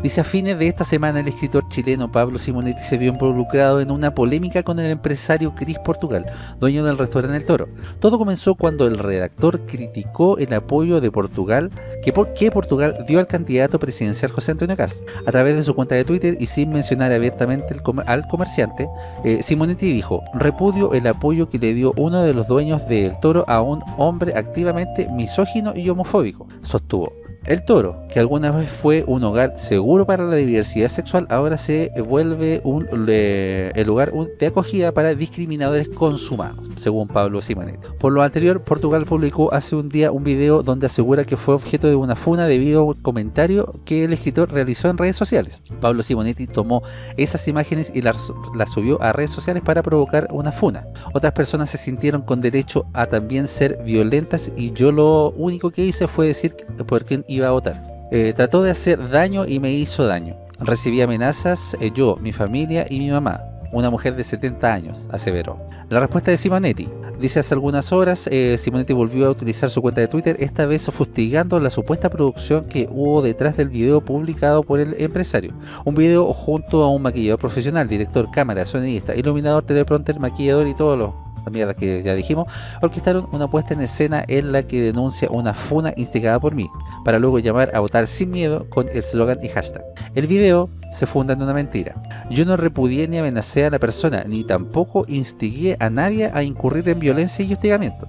Dice a fines de esta semana el escritor chileno Pablo Simonetti se vio involucrado en una polémica con el empresario Cris Portugal, dueño del restaurante El Toro. Todo comenzó cuando el redactor criticó el apoyo de Portugal que, por, Portugal dio al candidato presidencial José Antonio Cast. A través de su cuenta de Twitter y sin mencionar abiertamente al comerciante, eh, Simonetti dijo, repudio el apoyo que le dio uno de los dueños de Toro a un hombre activamente misógino y homofóbico, sostuvo. El Toro, que alguna vez fue un hogar seguro para la diversidad sexual, ahora se vuelve un, el lugar de acogida para discriminadores consumados, según Pablo Simonetti. Por lo anterior, Portugal publicó hace un día un video donde asegura que fue objeto de una funa debido a un comentario que el escritor realizó en redes sociales. Pablo Simonetti tomó esas imágenes y las, las subió a redes sociales para provocar una funa. Otras personas se sintieron con derecho a también ser violentas y yo lo único que hice fue decir por quién iba a votar. Eh, trató de hacer daño y me hizo daño. Recibí amenazas eh, yo, mi familia y mi mamá, una mujer de 70 años, aseveró. La respuesta de Simonetti. Dice hace algunas horas, eh, Simonetti volvió a utilizar su cuenta de Twitter, esta vez fustigando la supuesta producción que hubo detrás del video publicado por el empresario. Un video junto a un maquillador profesional, director, cámara, sonidista, iluminador, teleprompter, maquillador y todos los la mierda que ya dijimos, orquestaron una puesta en escena en la que denuncia una funa instigada por mí, para luego llamar a votar sin miedo con el slogan y hashtag. El video se funda en una mentira. Yo no repudié ni amenacé a la persona, ni tampoco instigué a nadie a incurrir en violencia y hostigamiento.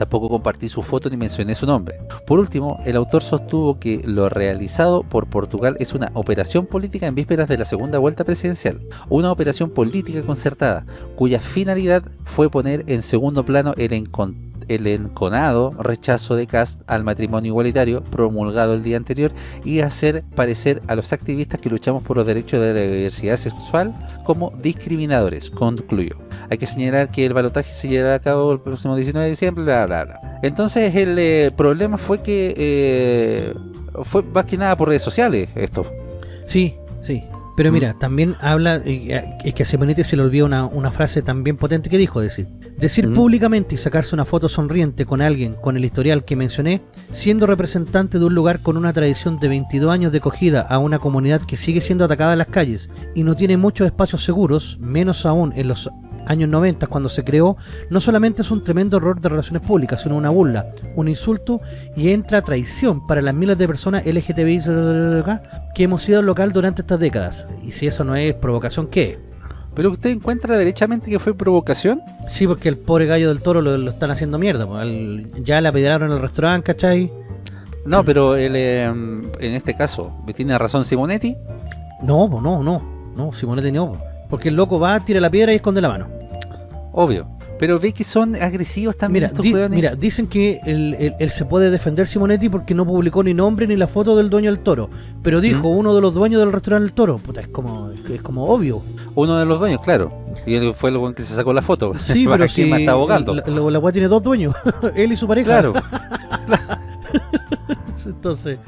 Tampoco compartí su foto ni mencioné su nombre. Por último, el autor sostuvo que lo realizado por Portugal es una operación política en vísperas de la segunda vuelta presidencial. Una operación política concertada, cuya finalidad fue poner en segundo plano el encon- el enconado rechazo de Cast al matrimonio igualitario promulgado el día anterior y hacer parecer a los activistas que luchamos por los derechos de la diversidad sexual como discriminadores, concluyó. Hay que señalar que el balotaje se llevará a cabo el próximo 19 de diciembre, bla bla bla. Entonces el eh, problema fue que eh, fue más que nada por redes sociales esto. Sí, sí. Pero mira, también habla, eh, es que a Simonetti se le olvidó una, una frase también potente que dijo, decir, decir Mm. públicamente y sacarse una foto sonriente con alguien con el historial que mencioné, siendo representante de un lugar con una tradición de 22 años de acogida a una comunidad que sigue siendo atacada en las calles y no tiene muchos espacios seguros, menos aún en los años 90, cuando se creó, no solamente es un tremendo error de relaciones públicas, sino una burla, un insulto y entra traición para las miles de personas LGTBI que hemos sido local durante estas décadas. Y si eso no es provocación, ¿qué? ¿Pero usted encuentra derechamente que fue provocación? Sí, porque el pobre gallo del toro lo, lo están haciendo mierda. al- ya le apedrearon en el restaurante, ¿cachai? No, pero él, eh, en este caso, ¿tiene razón Simonetti? No, no, no. No, Simonetti no. Po. Porque el loco va, tira la piedra y esconde la mano. Obvio. Pero ve que son agresivos también Mira, estos di- mira, dicen que él, él- él se puede defender Simonetti porque no publicó ni nombre ni la foto del dueño del toro. Pero dijo ¿Mm? uno de los dueños del restaurante del toro. Puta, es como, es como obvio. Uno de los dueños, claro. Y él fue el buen que se sacó la foto. Sí, ¿Para pero si está abogando? La, la, tiene dos dueños, él y su pareja. Claro. Entonces,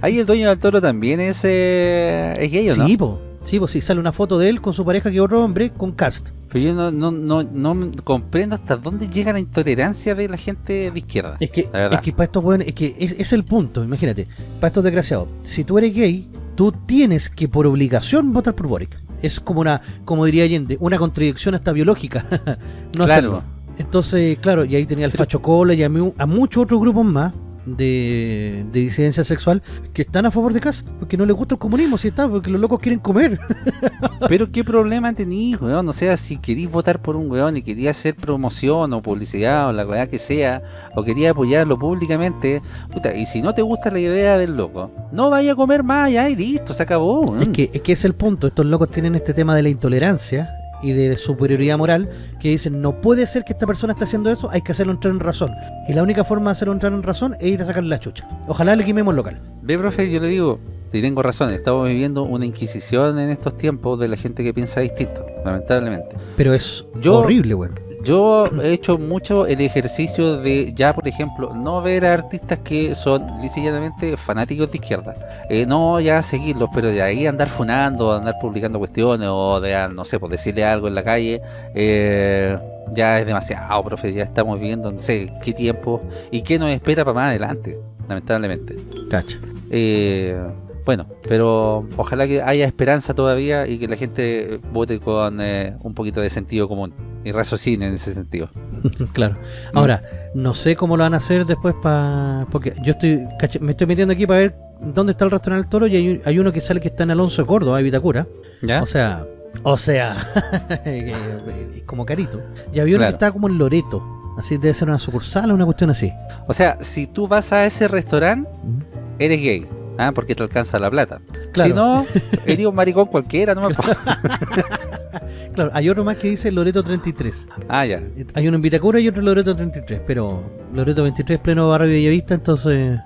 Ahí el dueño del toro también es, eh, es gay, ¿o no? sí, po, sí, po, sí, sale una foto de él con su pareja que otro hombre con cast. Pero yo no, no, no, no comprendo hasta dónde llega la intolerancia de la gente de izquierda. Es que, es que para estos weones, es que es, es el punto, imagínate, para estos desgraciados, si tú eres gay, tú tienes que por obligación votar por Boric. Es como una, como diría Allende, una contradicción hasta biológica. no Claro. hacerlo. Entonces, claro, y ahí tenía el Facho Cola y a muchos otros grupos más de, de disidencia sexual que están a favor de Cast, porque no les gusta el comunismo, si está, porque los locos quieren comer. Pero qué problema tenís, weón. O sea, si querís votar por un weón y querías hacer promoción o publicidad o la weá que sea, o querías apoyarlo públicamente, puta, y si no te gusta la idea del loco, no vaya a comer más ya y listo, se acabó. weón. Es que, es que es el punto. Estos locos tienen este tema de la intolerancia y de superioridad moral que dicen no puede ser que esta persona esté haciendo eso, hay que hacerlo entrar en razón. Y la única forma de hacerlo entrar en razón es ir a sacarle la chucha. Ojalá le quememos el local. Ve, profe, yo le digo, y tengo razón, estamos viviendo una inquisición en estos tiempos de la gente que piensa distinto, lamentablemente. Pero es Yo- horrible, weón. Yo he hecho mucho el ejercicio de ya, por ejemplo, no ver a artistas que son lisilladamente fanáticos de izquierda. Eh, no ya seguirlos, pero de ahí andar funando, andar publicando cuestiones o de, no sé, pues decirle algo en la calle, eh, ya es demasiado, profe. Ya estamos viviendo, no sé, qué tiempo y qué nos espera para más adelante, lamentablemente. Cacha. Eh, bueno, pero ojalá que haya esperanza todavía y que la gente vote con eh, un poquito de sentido común y raciocine en ese sentido. claro. Ahora, no sé cómo lo van a hacer después para... Porque yo estoy me estoy metiendo aquí para ver dónde está el restaurante del toro y hay, hay uno que sale que está en Alonso de Córdoba, en Vitacura. ¿Ya? O sea, o sea, es como carito. Y había uno Claro. que estaba como en Loreto. Así debe ser una sucursal o una cuestión así. O sea, si tú vas a ese restaurante, eres gay. ¿Ah? Porque te alcanza la plata. Claro. Si no, eres un maricón cualquiera, no me Claro, hay otro más que dice Loreto 33. Ah, ya. Hay uno en Vitacura y otro en Loreto 33. Pero Loreto 23 pleno barrio Bellavista, entonces...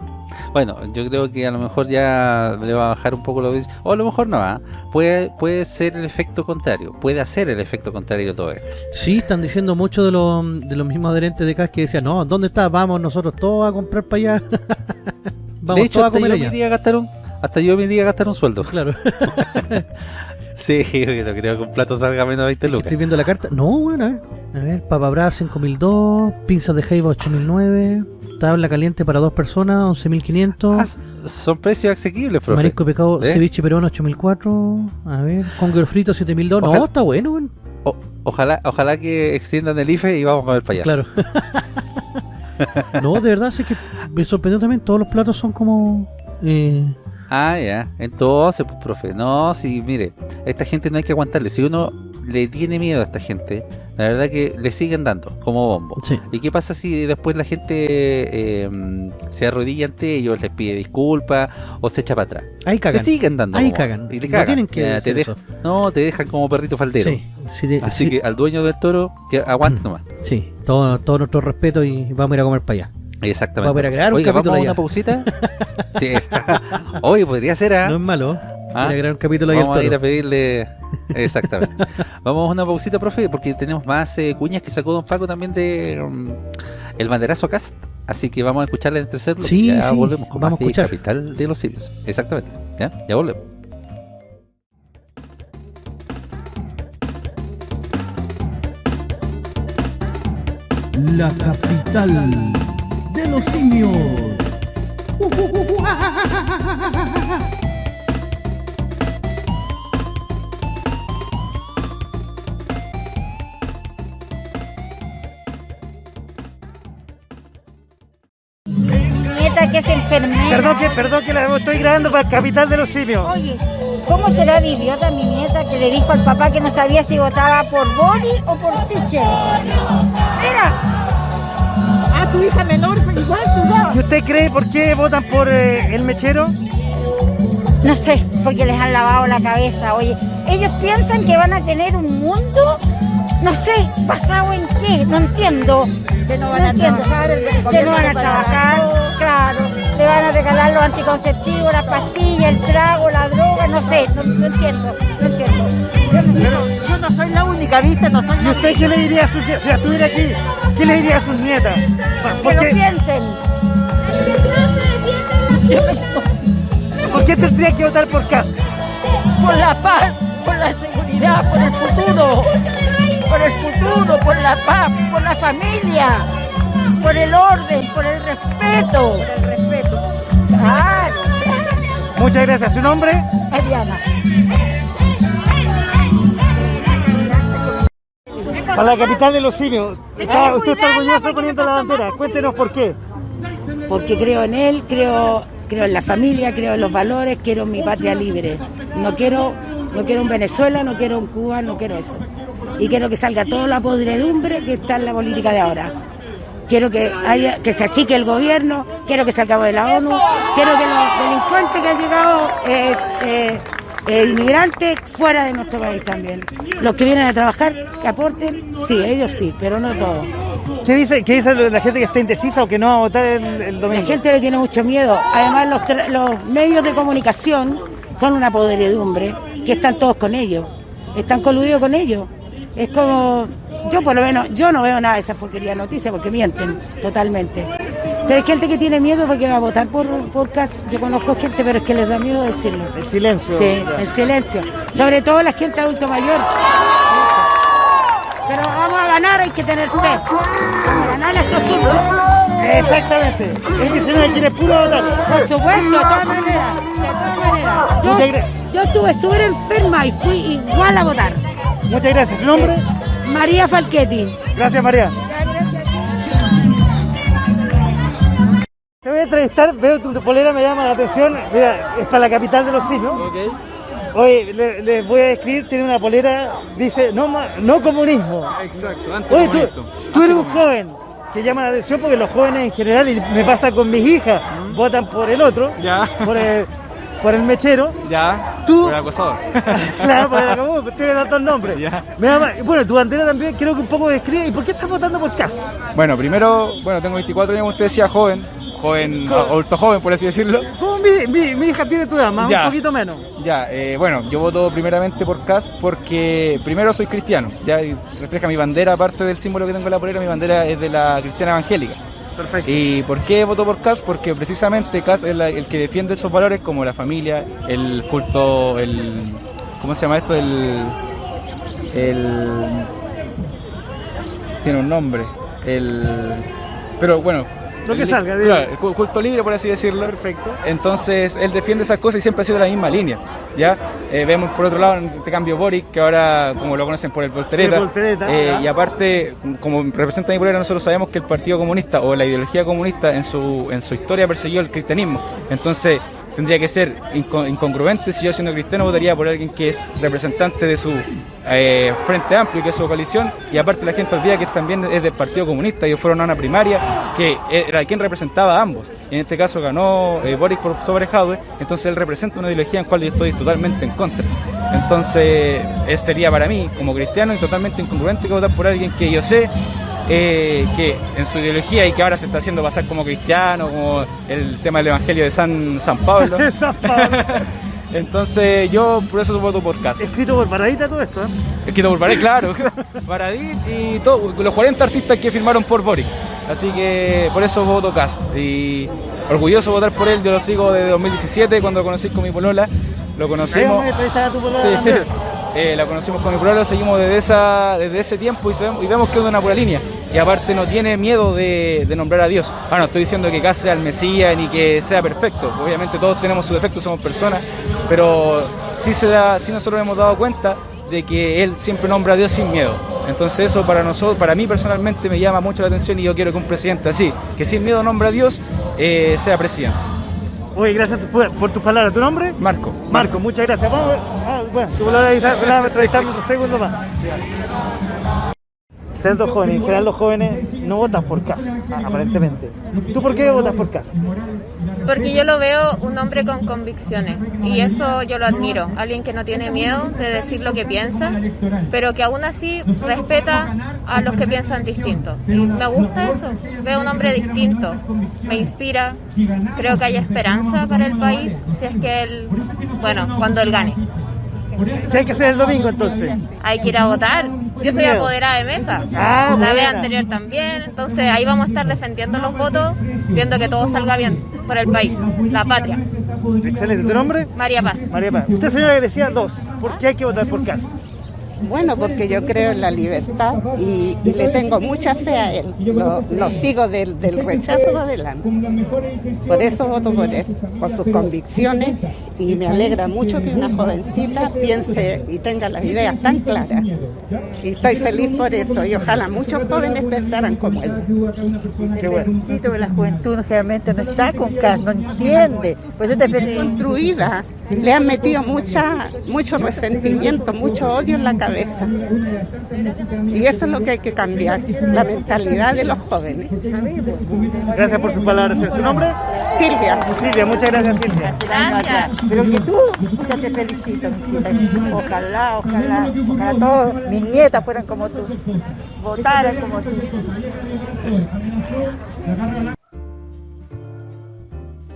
Bueno, yo creo que a lo mejor ya le va a bajar un poco lo O a lo mejor no, ¿ah? puede, puede ser el efecto contrario. Puede hacer el efecto contrario todo esto. Sí, están diciendo mucho de los, de los mismos adherentes de CAS que decían, no, ¿dónde está? Vamos nosotros todos a comprar para allá. Vamos de hecho, hasta yo, me iría a gastar un, hasta yo me iría a gastar un sueldo. Claro. Sí, no creo que un plato salga menos de 20 lucas. Estoy viendo la carta. No, bueno, a ver. A ver, papa brava 5002, pinzas de jaiba 8009, tabla caliente para dos personas 11500. Ah, son precios asequibles, profe. Marisco de pescado, ¿Eh? ceviche peruano 8004. A ver, conguero frito 7002. No, está bueno, weón. O- ojalá, ojalá que extiendan el IFE y vamos a comer para allá. Claro. no, de verdad, sí que me sorprendió también. Todos los platos son como. Eh, Ah, ya. Entonces, pues, profe, no, si, mire, esta gente no hay que aguantarle. Si uno le tiene miedo a esta gente, la verdad que le siguen dando como bombo. sí. ¿Y qué pasa si después la gente eh, se arrodilla ante ellos, les pide disculpas o se echa para atrás? Ahí Le cagan. siguen dando. Ahí como- cagan. Y le No cagan. tienen que te dejan- no, te dejan como perrito faldero. Sí, sí, de- Así sí, que al dueño del toro, que aguante Mm. nomás. sí, todo, todo nuestro respeto y vamos a ir a comer para allá. Exactamente. Vamos a ir a crear un Oiga, capítulo ¿vamos a allá. una pausita? sí. Oye, podría ser, ¿ah? No es malo. Ah, Ir a crear un capítulo Vamos a ir a pedirle. Exactamente. Vamos a una pausita, profe, porque tenemos más eh, cuñas que sacó Don Paco también de mm, El Banderazo Cast. Así que vamos a escucharla en el tercer bloque. Sí, ya sí, volvemos con vamos más a de escuchar. Capital de los Simios. Exactamente. Ya, ya volvemos. La capital de los simios. Que es enfermera. Perdón que, perdón que la estoy grabando para el Capital de los Simios. Oye, ¿cómo será de idiota mi nieta que le dijo al papá que no sabía si votaba por Bori o por Sichel? Mira. A tu hija menor, igual tú ¿Y usted cree por qué votan por eh, el mechero? No sé, porque les han lavado la cabeza. Oye, ellos piensan que van a tener un mundo, no sé, basado en qué, no entiendo. Que no van a entiendo. trabajar, el Que no van a trabajar, claro. Le van a regalar los anticonceptivos, las pastillas, el trago, la droga, no sé, no, no entiendo, no entiendo. Yo no sé. Yo no soy la única, ¿viste? No soy ¿Y usted qué le diría a sus nietas? Si estuviera aquí, ¿qué le diría a sus nietas? Que lo piensen. ¿Por qué tendría que votar por Cast? Por la paz, por la seguridad, por el futuro. Por el futuro, por la paz, por la familia. Por el orden, por el respeto. Por el respeto. Claro. Muchas gracias. ¿Su nombre? Mariana. Para la capital de los simios. Está- usted está orgulloso poniendo la bandera. Cuéntenos por qué. porque creo en él, creo, creo en la familia, creo en los valores, quiero mi patria libre. No quiero, no quiero un Venezuela, no quiero un Cuba, no quiero eso. Y quiero que salga toda la podredumbre que está en la política de ahora. Quiero que haya, que se achique el gobierno, quiero que salgamos de la ONU, quiero que los delincuentes que han llegado, eh, eh, eh, inmigrantes, fuera de nuestro país también. Los que vienen a trabajar, que aporten, sí, ellos sí, pero no todos. ¿Qué dice, qué dice la gente que está indecisa o que no va a votar el, el domingo? La gente le tiene mucho miedo. Además, los, tra- los medios de comunicación son una podredumbre que están todos con ellos. Están coludidos con ellos. Es como, yo por lo menos, yo no veo nada de esas porquerías de noticias porque mienten totalmente. Pero hay gente que tiene miedo porque va a votar por, por casa. Yo conozco gente, pero es que les da miedo decirlo. El silencio. Sí, el silencio. Sobre todo la gente adulto mayor. Pero vamos a ganar, hay que tener fe. Ganar estos cinco. Exactamente. Es que señora quiere puro votar. Por supuesto, de todas maneras, de todas maneras. Yo, yo estuve súper enferma y fui igual a votar. Muchas gracias. ¿Su nombre? María Falchetti. Gracias, María. Te voy a entrevistar, veo tu polera, me llama la atención. Mira, es para la capital de los simios. Oye, le- les voy a describir, tiene una polera, dice no, ma- no comunismo. Exacto, Oye, tú, tú eres un joven que llama la atención porque los jóvenes en general, y me pasa con mis hijas, votan por el otro, Ya. por el, por el mechero. Ya, Tú- por el acosador. claro, por el acabó, tiene tantos nombres. Ya. Bueno, tu bandera también creo que un poco describe. ¿Y por qué estás votando por Castro? Bueno, primero, bueno, tengo 24 años, como usted decía, joven, joven, adulto joven, por así decirlo. Como mi, mi, mi hija tiene tu edad, más Ya. un poquito menos. Ya, eh, bueno, yo voto primeramente por Cast porque primero soy cristiano, ya y refleja mi bandera, aparte del símbolo que tengo en la polera, mi bandera es de la cristiana evangélica. ¿Y por qué voto por Cast? Porque precisamente Cast es la- el que defiende esos valores como la familia, el culto, el... ¿Cómo se llama esto? El... el tiene un nombre. El... Pero bueno... Lo que salga, claro, cu- culto libre, por así decirlo. Perfecto. Entonces, él defiende esas cosas y siempre ha sido la misma línea. ¿ya? Eh, vemos por otro lado este cambio Boric, que ahora, como lo conocen por el Voltereta, eh, y aparte, como representa mi polera, nosotros sabemos que el Partido Comunista o la ideología comunista en su, en su historia persiguió el cristianismo. Entonces, tendría que ser inco- incongruente si yo siendo cristiano votaría por alguien que es representante de su eh, Frente Amplio, que es su coalición, y aparte la gente olvida que también es del Partido Comunista, ellos fueron a una primaria que era quien representaba a ambos. En este caso ganó eh, Boris por sobre Jadwe, entonces él representa una ideología en la cual yo estoy totalmente en contra. Entonces, ese sería para mí, como cristiano, totalmente incongruente que votar por alguien que yo sé eh, que en su ideología y que ahora se está haciendo pasar como cristiano, como el tema del Evangelio de San, San Pablo. San Pablo. Entonces yo por eso voto por Casa. Escrito por Paradita todo esto, ¿eh? Escrito por Baradit, claro. Baradit y todo, los 40 artistas que firmaron por Boric. Así que por eso voto Cast. Y orgulloso de votar por él, yo lo sigo desde 2017 cuando lo conocí con mi polola. Lo a tu polola Sí. Eh, la conocimos con mi polola, lo seguimos desde, esa, desde ese tiempo y, vemos que es una pura línea. Y aparte no tiene miedo de, nombrar a Dios. Ah, no estoy diciendo que Cas sea el Mesías ni que sea perfecto. Obviamente todos tenemos sus defectos, somos personas. Pero sí, se da, sí nosotros hemos dado cuenta de que Él siempre nombra a Dios sin miedo. Entonces eso para nosotros, para mí personalmente me llama mucho la atención y yo quiero que un presidente así, que sin miedo nombra a Dios eh, sea presidente. Oye, gracias por, por tus palabras. ¿Tu nombre? Marco. Marco, muchas gracias. Vamos. Ah, bueno, tú lo vas a entrevistar un segundo más. Ustedes dos jóvenes, en general los jóvenes no votan por casa, aparentemente. ¿Tú por qué votas por casa? Porque yo lo veo un hombre con convicciones y eso yo lo admiro. Alguien que no tiene miedo de decir lo que piensa, pero que aún así respeta a los que piensan distinto. Y me gusta eso. Veo un hombre distinto. Me inspira. Creo que hay esperanza para el país si es que él, bueno, cuando él gane. ¿Qué hay que hacer el domingo entonces? Hay que ir a votar. Yo soy apoderada de mesa. Ah, la vez anterior también. Entonces ahí vamos a estar defendiendo los votos, viendo que todo salga bien por el país, la patria. Excelente. ¿Tu nombre? María Paz. María Paz. Usted, señora, que decía dos. ¿Por qué hay que votar por casa? Bueno, porque yo creo en la libertad y, y le tengo mucha fe a él. Lo, lo sigo del, del rechazo para adelante. Por eso voto por él, por sus convicciones y me alegra mucho que una jovencita piense y tenga las ideas tan claras. Y estoy feliz por eso y ojalá muchos jóvenes pensaran como él. Qué bueno. Felicito que la juventud generalmente no está con casa, no entiende. Por eso te. Construida, le han metido mucha, mucho resentimiento, mucho odio en la cabeza. Y eso es lo que hay que cambiar, la mentalidad de los jóvenes. Gracias por sus palabras. ¿Su nombre? Silvia. Silvia, muchas gracias Silvia. Gracias. Pero que tú, muchas te felicito. Ojalá, ojalá, ojalá todos mis nietas fueran como tú, votaran como tú.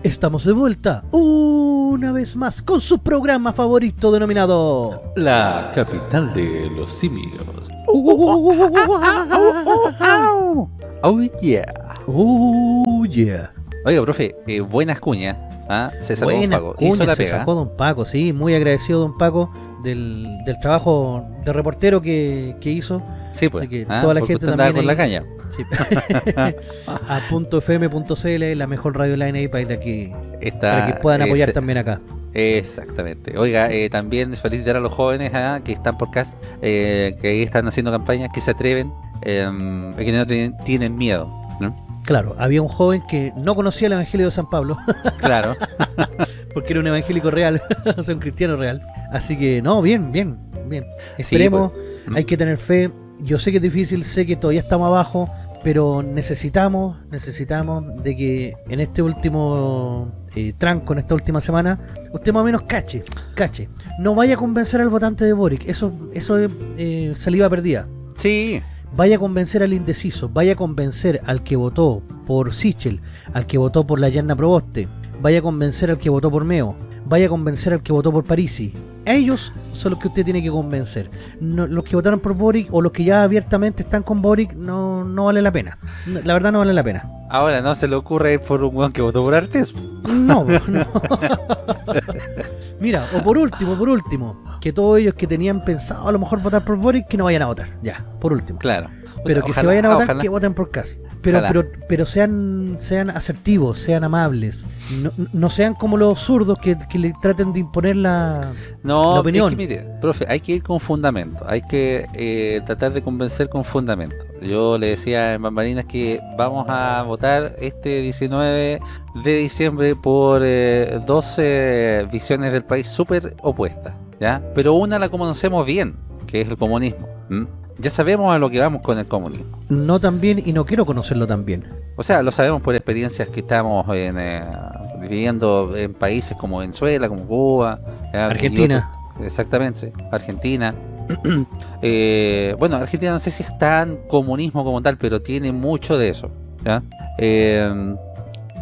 Estamos de vuelta una vez más con su programa favorito denominado La capital de los simios. Oh yeah. Oh yeah. Oiga, profe, eh, buenas cuñas. ¿ah? Se sacó Don Paco. cuña Hizo la se sacó Don Paco, sí, muy agradecido Don Paco del, del trabajo de reportero que, que hizo. Sí, pues. Así que ¿ah? toda la gente también con la ahí- caña. Sí. a punto .fm.cl, la mejor radio online ahí para que, Está, para que puedan apoyar ese- también acá. Exactamente. Oiga, eh, también felicitar a los jóvenes ah, que están por cast, eh, que ahí están haciendo campañas, que se atreven, eh, y que no tienen, tienen miedo. ¿no? Claro, había un joven que no conocía el Evangelio de San Pablo. Claro. Porque era un evangélico real, o sea, un cristiano real. Así que, no, bien, bien, bien. Esperemos, pues. hay que tener fe. Yo sé que es difícil, sé que todavía estamos abajo, pero necesitamos, necesitamos de que en este último eh, tranco, en esta última semana, usted más o menos cache, cache. No vaya a convencer al votante de Boric, eso, eso es eh, saliva perdida. Sí. Vaya a convencer al indeciso, vaya a convencer al que votó por Sichel, al que votó por la Yanna Proboste, vaya a convencer al que votó por Meo, vaya a convencer al que votó por Parisi. Ellos son los que usted tiene que convencer. No- los que votaron por Boric o los que ya abiertamente están con Boric no, no vale la pena. No, La verdad no vale la pena. Ahora no se le ocurre ir por un weón que votó por Artes. No, no. Mira, o por último, por último, que todos ellos que tenían pensado a lo mejor votar por Boric, que no vayan a votar. Ya, por último. Claro. Pero que se vayan a votar, ojalá. que voten por Cas. Pero, pero, pero sean, sean asertivos, sean amables. No, no sean como los zurdos que, que le traten de imponer la, No, la opinión. es que mire, profe, hay que ir con fundamento, hay que eh, tratar de convencer con fundamento. Yo le decía en Bambalinas que vamos a votar este 19 de diciembre por eh, 12 visiones del país súper opuestas, ¿ya? Pero una la conocemos bien, que es el comunismo. Ya sabemos a lo que vamos con el comunismo. No tan bien y no quiero conocerlo tan bien. O sea, lo sabemos por experiencias que estamos en, eh, viviendo en países como Venezuela, como Cuba, y Argentina. exactamente, Argentina. Eh, bueno, Argentina no sé si es tan comunismo como tal, pero tiene mucho de eso. ¿ya? Eh,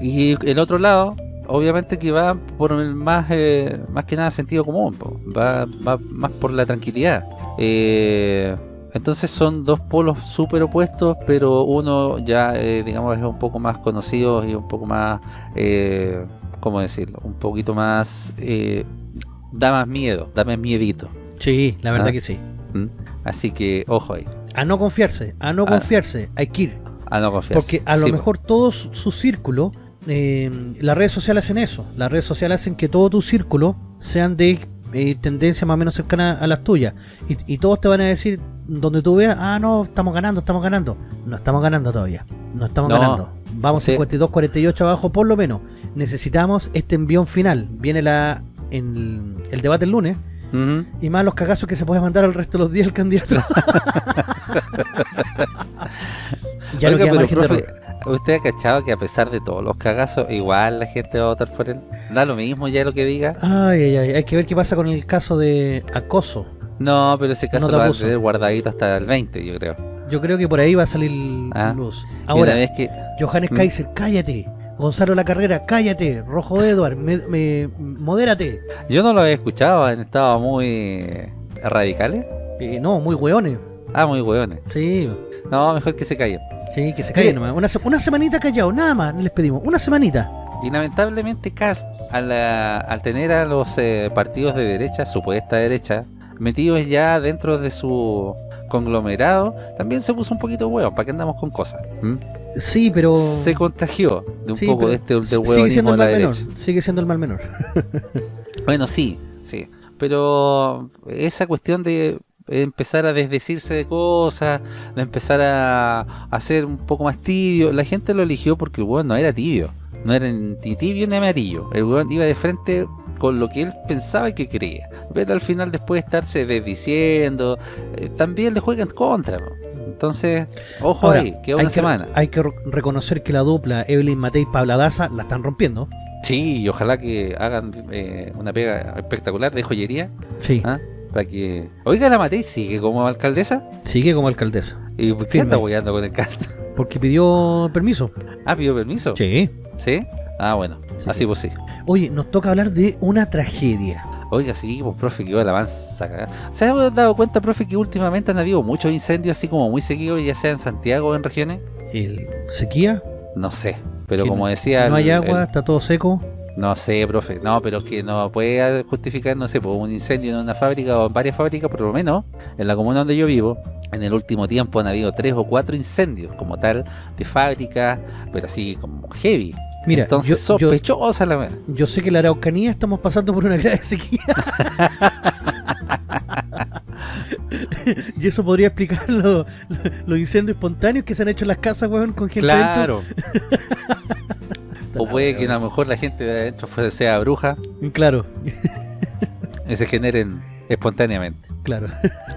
y el otro lado, obviamente que va por el más, eh, más que nada sentido común, va, va más por la tranquilidad. Eh, entonces son dos polos súper opuestos, pero uno ya, eh, digamos, es un poco más conocido y un poco más, eh, ¿cómo decirlo? Un poquito más, eh, da más miedo, da más miedito. Sí, la verdad ¿Ah? que sí. ¿Mm? Así que, ojo ahí, A no confiarse, a no Ah. confiarse, hay que ir. a no confiar. Porque a lo mejor todo su su círculo, eh, las redes sociales hacen eso. Las redes sociales hacen que todo tu círculo sean de eh, tendencia más o menos cercana a las tuyas. Y, y todos te van a decir, donde tú veas, ah, no, estamos ganando, estamos ganando. No estamos ganando todavía. No estamos No, ganando. Vamos Sí. 52-48 abajo por lo menos. Necesitamos este envión final. Viene la en el debate el lunes. Y más los cagazos que se puede mandar al resto de los días el candidato. ya no Oiga, queda pero profe. ¿usted ha cachado que a pesar de todos los cagazos, igual la gente va a votar por él? Da lo mismo ya lo que diga. Ay, ay, ay. Hay que ver qué pasa con el caso de acoso. No, pero ese caso lo van a tener guardadito hasta el 20, yo creo. Yo creo que por ahí va a salir Ah. luz. Ahora, vez que- Johannes ¿Mm? Kaiser, cállate. Gonzalo La Carrera, cállate. Rojo Edward, me, me- modérate. Yo no lo había escuchado, han estado muy eh, radicales. Eh, no, muy hueones. Ah, muy hueones. Sí. No, mejor que se callen. Sí, que se callen nomás. Una, se- una semanita callado, nada más les pedimos. Una semanita. Y lamentablemente Cast, al, ah, al tener a los eh, partidos de derecha, supuesta derecha, metidos ya dentro de su conglomerado, también se puso un poquito hueón, ¿para qué andamos con cosas? ¿Mm? Sí, pero... Se contagió de un Sí, poco de este de la mal menor. derecha. Sigue siendo el mal menor. Bueno, sí, sí. Pero esa cuestión de empezar a desdecirse de cosas, de empezar a, a ser un poco más tibio, la gente lo eligió porque el no era tibio. No era ni tibio ni amarillo. El weón iba de frente con lo que él pensaba y que creía. Pero al final después de estarse desdiciendo, eh, también le juegan contra. ¿no? Entonces, ojo Ahora, ahí, queda hay una que- semana. Hay que re- reconocer que la dupla Evelyn Matei y Pabla Daza la están rompiendo. Sí, y ojalá que hagan eh, una pega espectacular de joyería. Sí. ¿ah? Para que... Oiga, la Matei sigue como alcaldesa. Sigue como alcaldesa. ¿Y por qué Firme. anda con el cast? Porque pidió permiso. Ah, pidió permiso. Sí. ¿Sí? Ah, bueno. Así pues sí. Oye, nos toca hablar de una tragedia. Oiga, sí, pues profe, que la avanza cagada. ¿Se ha dado cuenta, profe, que últimamente han habido muchos incendios así como muy seguidos, ya sea en Santiago o en regiones? ¿El sequía? No sé. Pero como no- decía... No hay el- agua, el- está todo seco. No sé, profe. No, pero es que no puede justificar, no sé, por un incendio en una fábrica o en varias fábricas, por lo menos en la comuna donde yo vivo, en el último tiempo han habido tres o cuatro incendios como tal de fábrica, pero así como heavy. Mira, Entonces, yo- yo- sospechosa la wea. Yo sé que en la Araucanía estamos pasando por una grave sequía. y eso podría explicar lo- lo- los incendios espontáneos que se han hecho en las casas, weón, con gente Claro. o puede que a lo mejor la gente de adentro sea bruja Claro, y se generen espontáneamente. claro.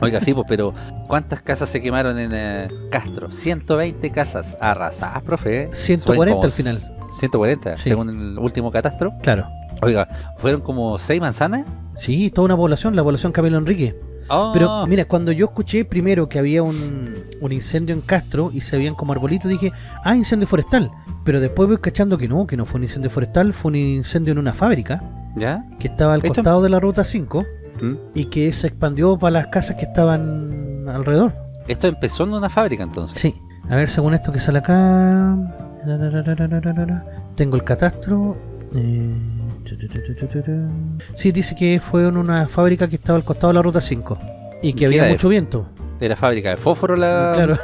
Oiga, sí, pues, pero ¿cuántas casas se quemaron en eh, Castro? 120 casas arrasadas, profe. ¿eh? 140 Fueron como al final. 140, Sí. según el último catastro. Claro. Oiga, ¿fueron como 6 manzanas? Sí, toda una población, la población Camilo Enrique. Oh. Pero mira, cuando yo escuché primero que había un, un incendio en Castro y se veían como arbolitos, dije, ah, incendio forestal. Pero después voy cachando que no, que no fue un incendio forestal, fue un incendio en una fábrica ¿Ya? que estaba al Esto- costado de la ruta 5 ¿Mm? y que se expandió para las casas que estaban alrededor. Esto empezó en una fábrica entonces. Sí. A ver, según esto que sale acá. Tengo el catastro. eh, Sí, dice que fue en una fábrica que estaba al costado de la ruta 5 y ¿Y que había de- mucho viento. De la fábrica de fósforo la... Claro.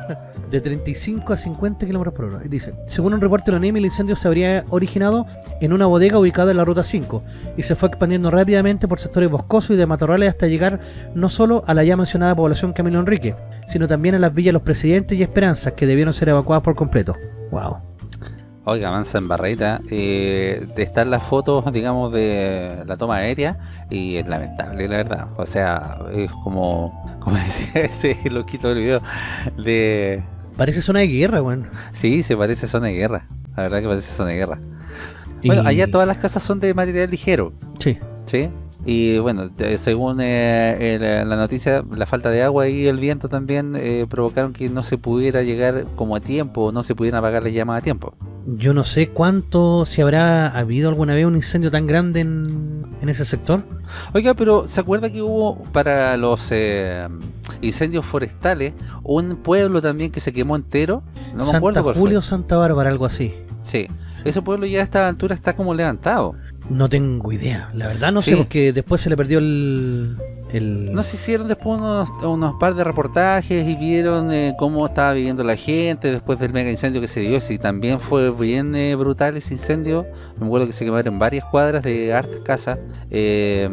de 35 a 50 kilómetros por hora. Dice, según un reporte de la ONEMI, el incendio se habría originado en una bodega ubicada en la ruta 5 y se fue expandiendo rápidamente por sectores boscosos y de matorrales hasta llegar no solo a la ya mencionada población Camilo Enrique, sino también a las villas Los Presidentes y Esperanzas, que debieron ser evacuadas por completo. Wow. Oiga, avanza en barreta. Eh, están las fotos, digamos, de la toma aérea y es lamentable, la verdad. O sea, es como, como decía ese loquito del video, de... Parece zona de guerra, weón. Sí, se parece zona de guerra. La verdad que parece zona de guerra. Bueno, Y- allá todas las casas son de material ligero. Sí. Sí. Y bueno, según eh, el- la noticia, la falta de agua y el viento también eh, provocaron que no se pudiera llegar como a tiempo, no se pudieran apagar las llamas a tiempo. Yo no sé cuánto, si habrá habido alguna vez un incendio tan grande en, en ese sector. Oiga, pero ¿se acuerda que hubo para los eh, incendios forestales un pueblo también que se quemó entero? No me Santa acuerdo cuál. Julio Santa Bárbara, algo así. Sí. ese pueblo ya a esta altura está como levantado. No tengo idea. La verdad no Sí. sé, porque después se le perdió el... el... No se hicieron después unos, unos par de reportajes y vieron eh, cómo estaba viviendo la gente después del mega incendio que se dio. Si también fue bien eh, brutal ese incendio. Me acuerdo que se quemaron varias cuadras de hartas casas. Eh,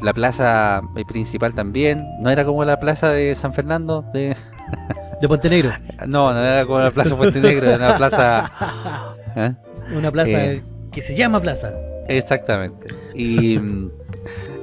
la plaza eh, principal también. No era como la plaza de San Fernando de, De Puente Negro. No, no era como la Plaza Puente Negro, era una plaza... ¿eh? Una plaza Eh, que se llama plaza. Exactamente. Y,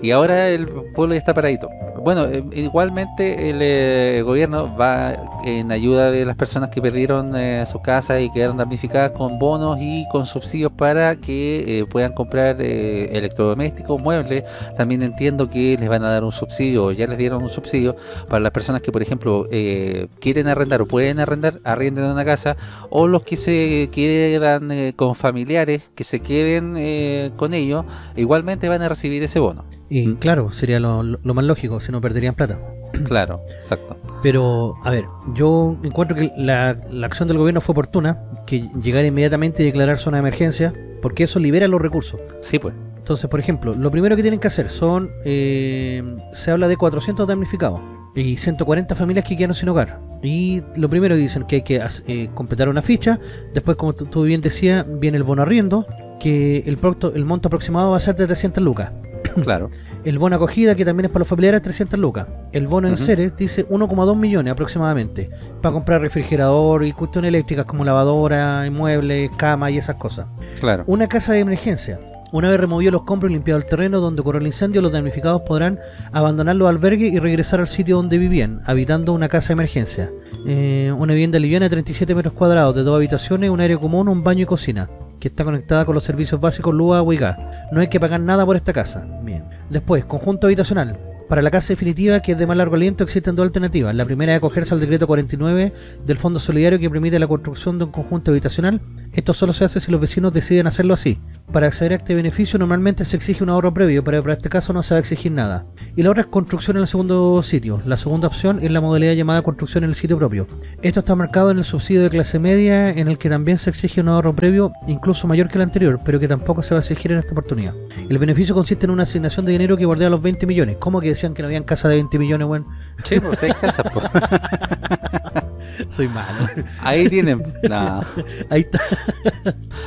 y ahora el pueblo ya está paradito. Bueno, eh, igualmente el eh, gobierno va en ayuda de las personas que perdieron eh, sus casas y quedaron damnificadas con bonos y con subsidios para que eh, puedan comprar eh, electrodomésticos, muebles. También entiendo que les van a dar un subsidio, o ya les dieron un subsidio para las personas que, por ejemplo, eh, quieren arrendar o pueden arrendar, arrienden una casa, o los que se quedan con familiares, que se queden eh, con ellos, igualmente van a recibir ese bono. Y claro, sería lo, lo- lo más lógico, no perderían plata. Claro, exacto. Pero, a ver, yo encuentro que la, la acción del gobierno fue oportuna, que llegar inmediatamente y declarar zona de emergencia, porque eso libera los recursos. Sí, pues. Entonces, por ejemplo, lo primero que tienen que hacer son, eh, se habla de 400 damnificados y 140 familias que quedaron sin hogar. Y lo primero que dicen que hay que eh, completar una ficha, después como tú, bien decías, viene el bono arriendo, que el, procto- el monto aproximado va a ser de 300 lucas. Claro. El bono acogida, que también es para los familiares, 300 lucas. El bono en seres dice 1,2 millones aproximadamente. Para comprar refrigerador y cuestiones eléctricas como lavadora, muebles, cama y esas cosas. Claro. Una casa de emergencia. Una vez removido los compros y limpiado el terreno donde ocurrió el incendio, los damnificados podrán abandonar los albergues y regresar al sitio donde vivían, habitando una casa de emergencia. Eh, una vivienda liviana de 37 metros cuadrados, de dos habitaciones, un área común, un baño y cocina, que está conectada con los servicios básicos luz. No hay que pagar nada por esta casa. Bien. Después, conjunto habitacional. Para la casa definitiva, que es de más largo aliento, existen dos alternativas. La primera es acogerse al decreto 49 del Fondo Solidario que permite la construcción de un conjunto habitacional. Esto solo se hace si los vecinos deciden hacerlo así. Para acceder a este beneficio normalmente se exige un ahorro previo, pero para este caso no se va a exigir nada. Y la otra es construcción en el segundo sitio. La segunda opción es la modalidad llamada construcción en el sitio propio. Esto está marcado en el subsidio de clase media, en el que también se exige un ahorro previo, incluso mayor que el anterior, pero que tampoco se va a exigir en esta oportunidad. El beneficio consiste en una asignación de dinero que bordea los 20 millones. ¿Cómo que decían que no habían casa de 20 millones, weón? Sí, pues hay casas, pues. Soy malo. Ahí tienen. No. Ahí está.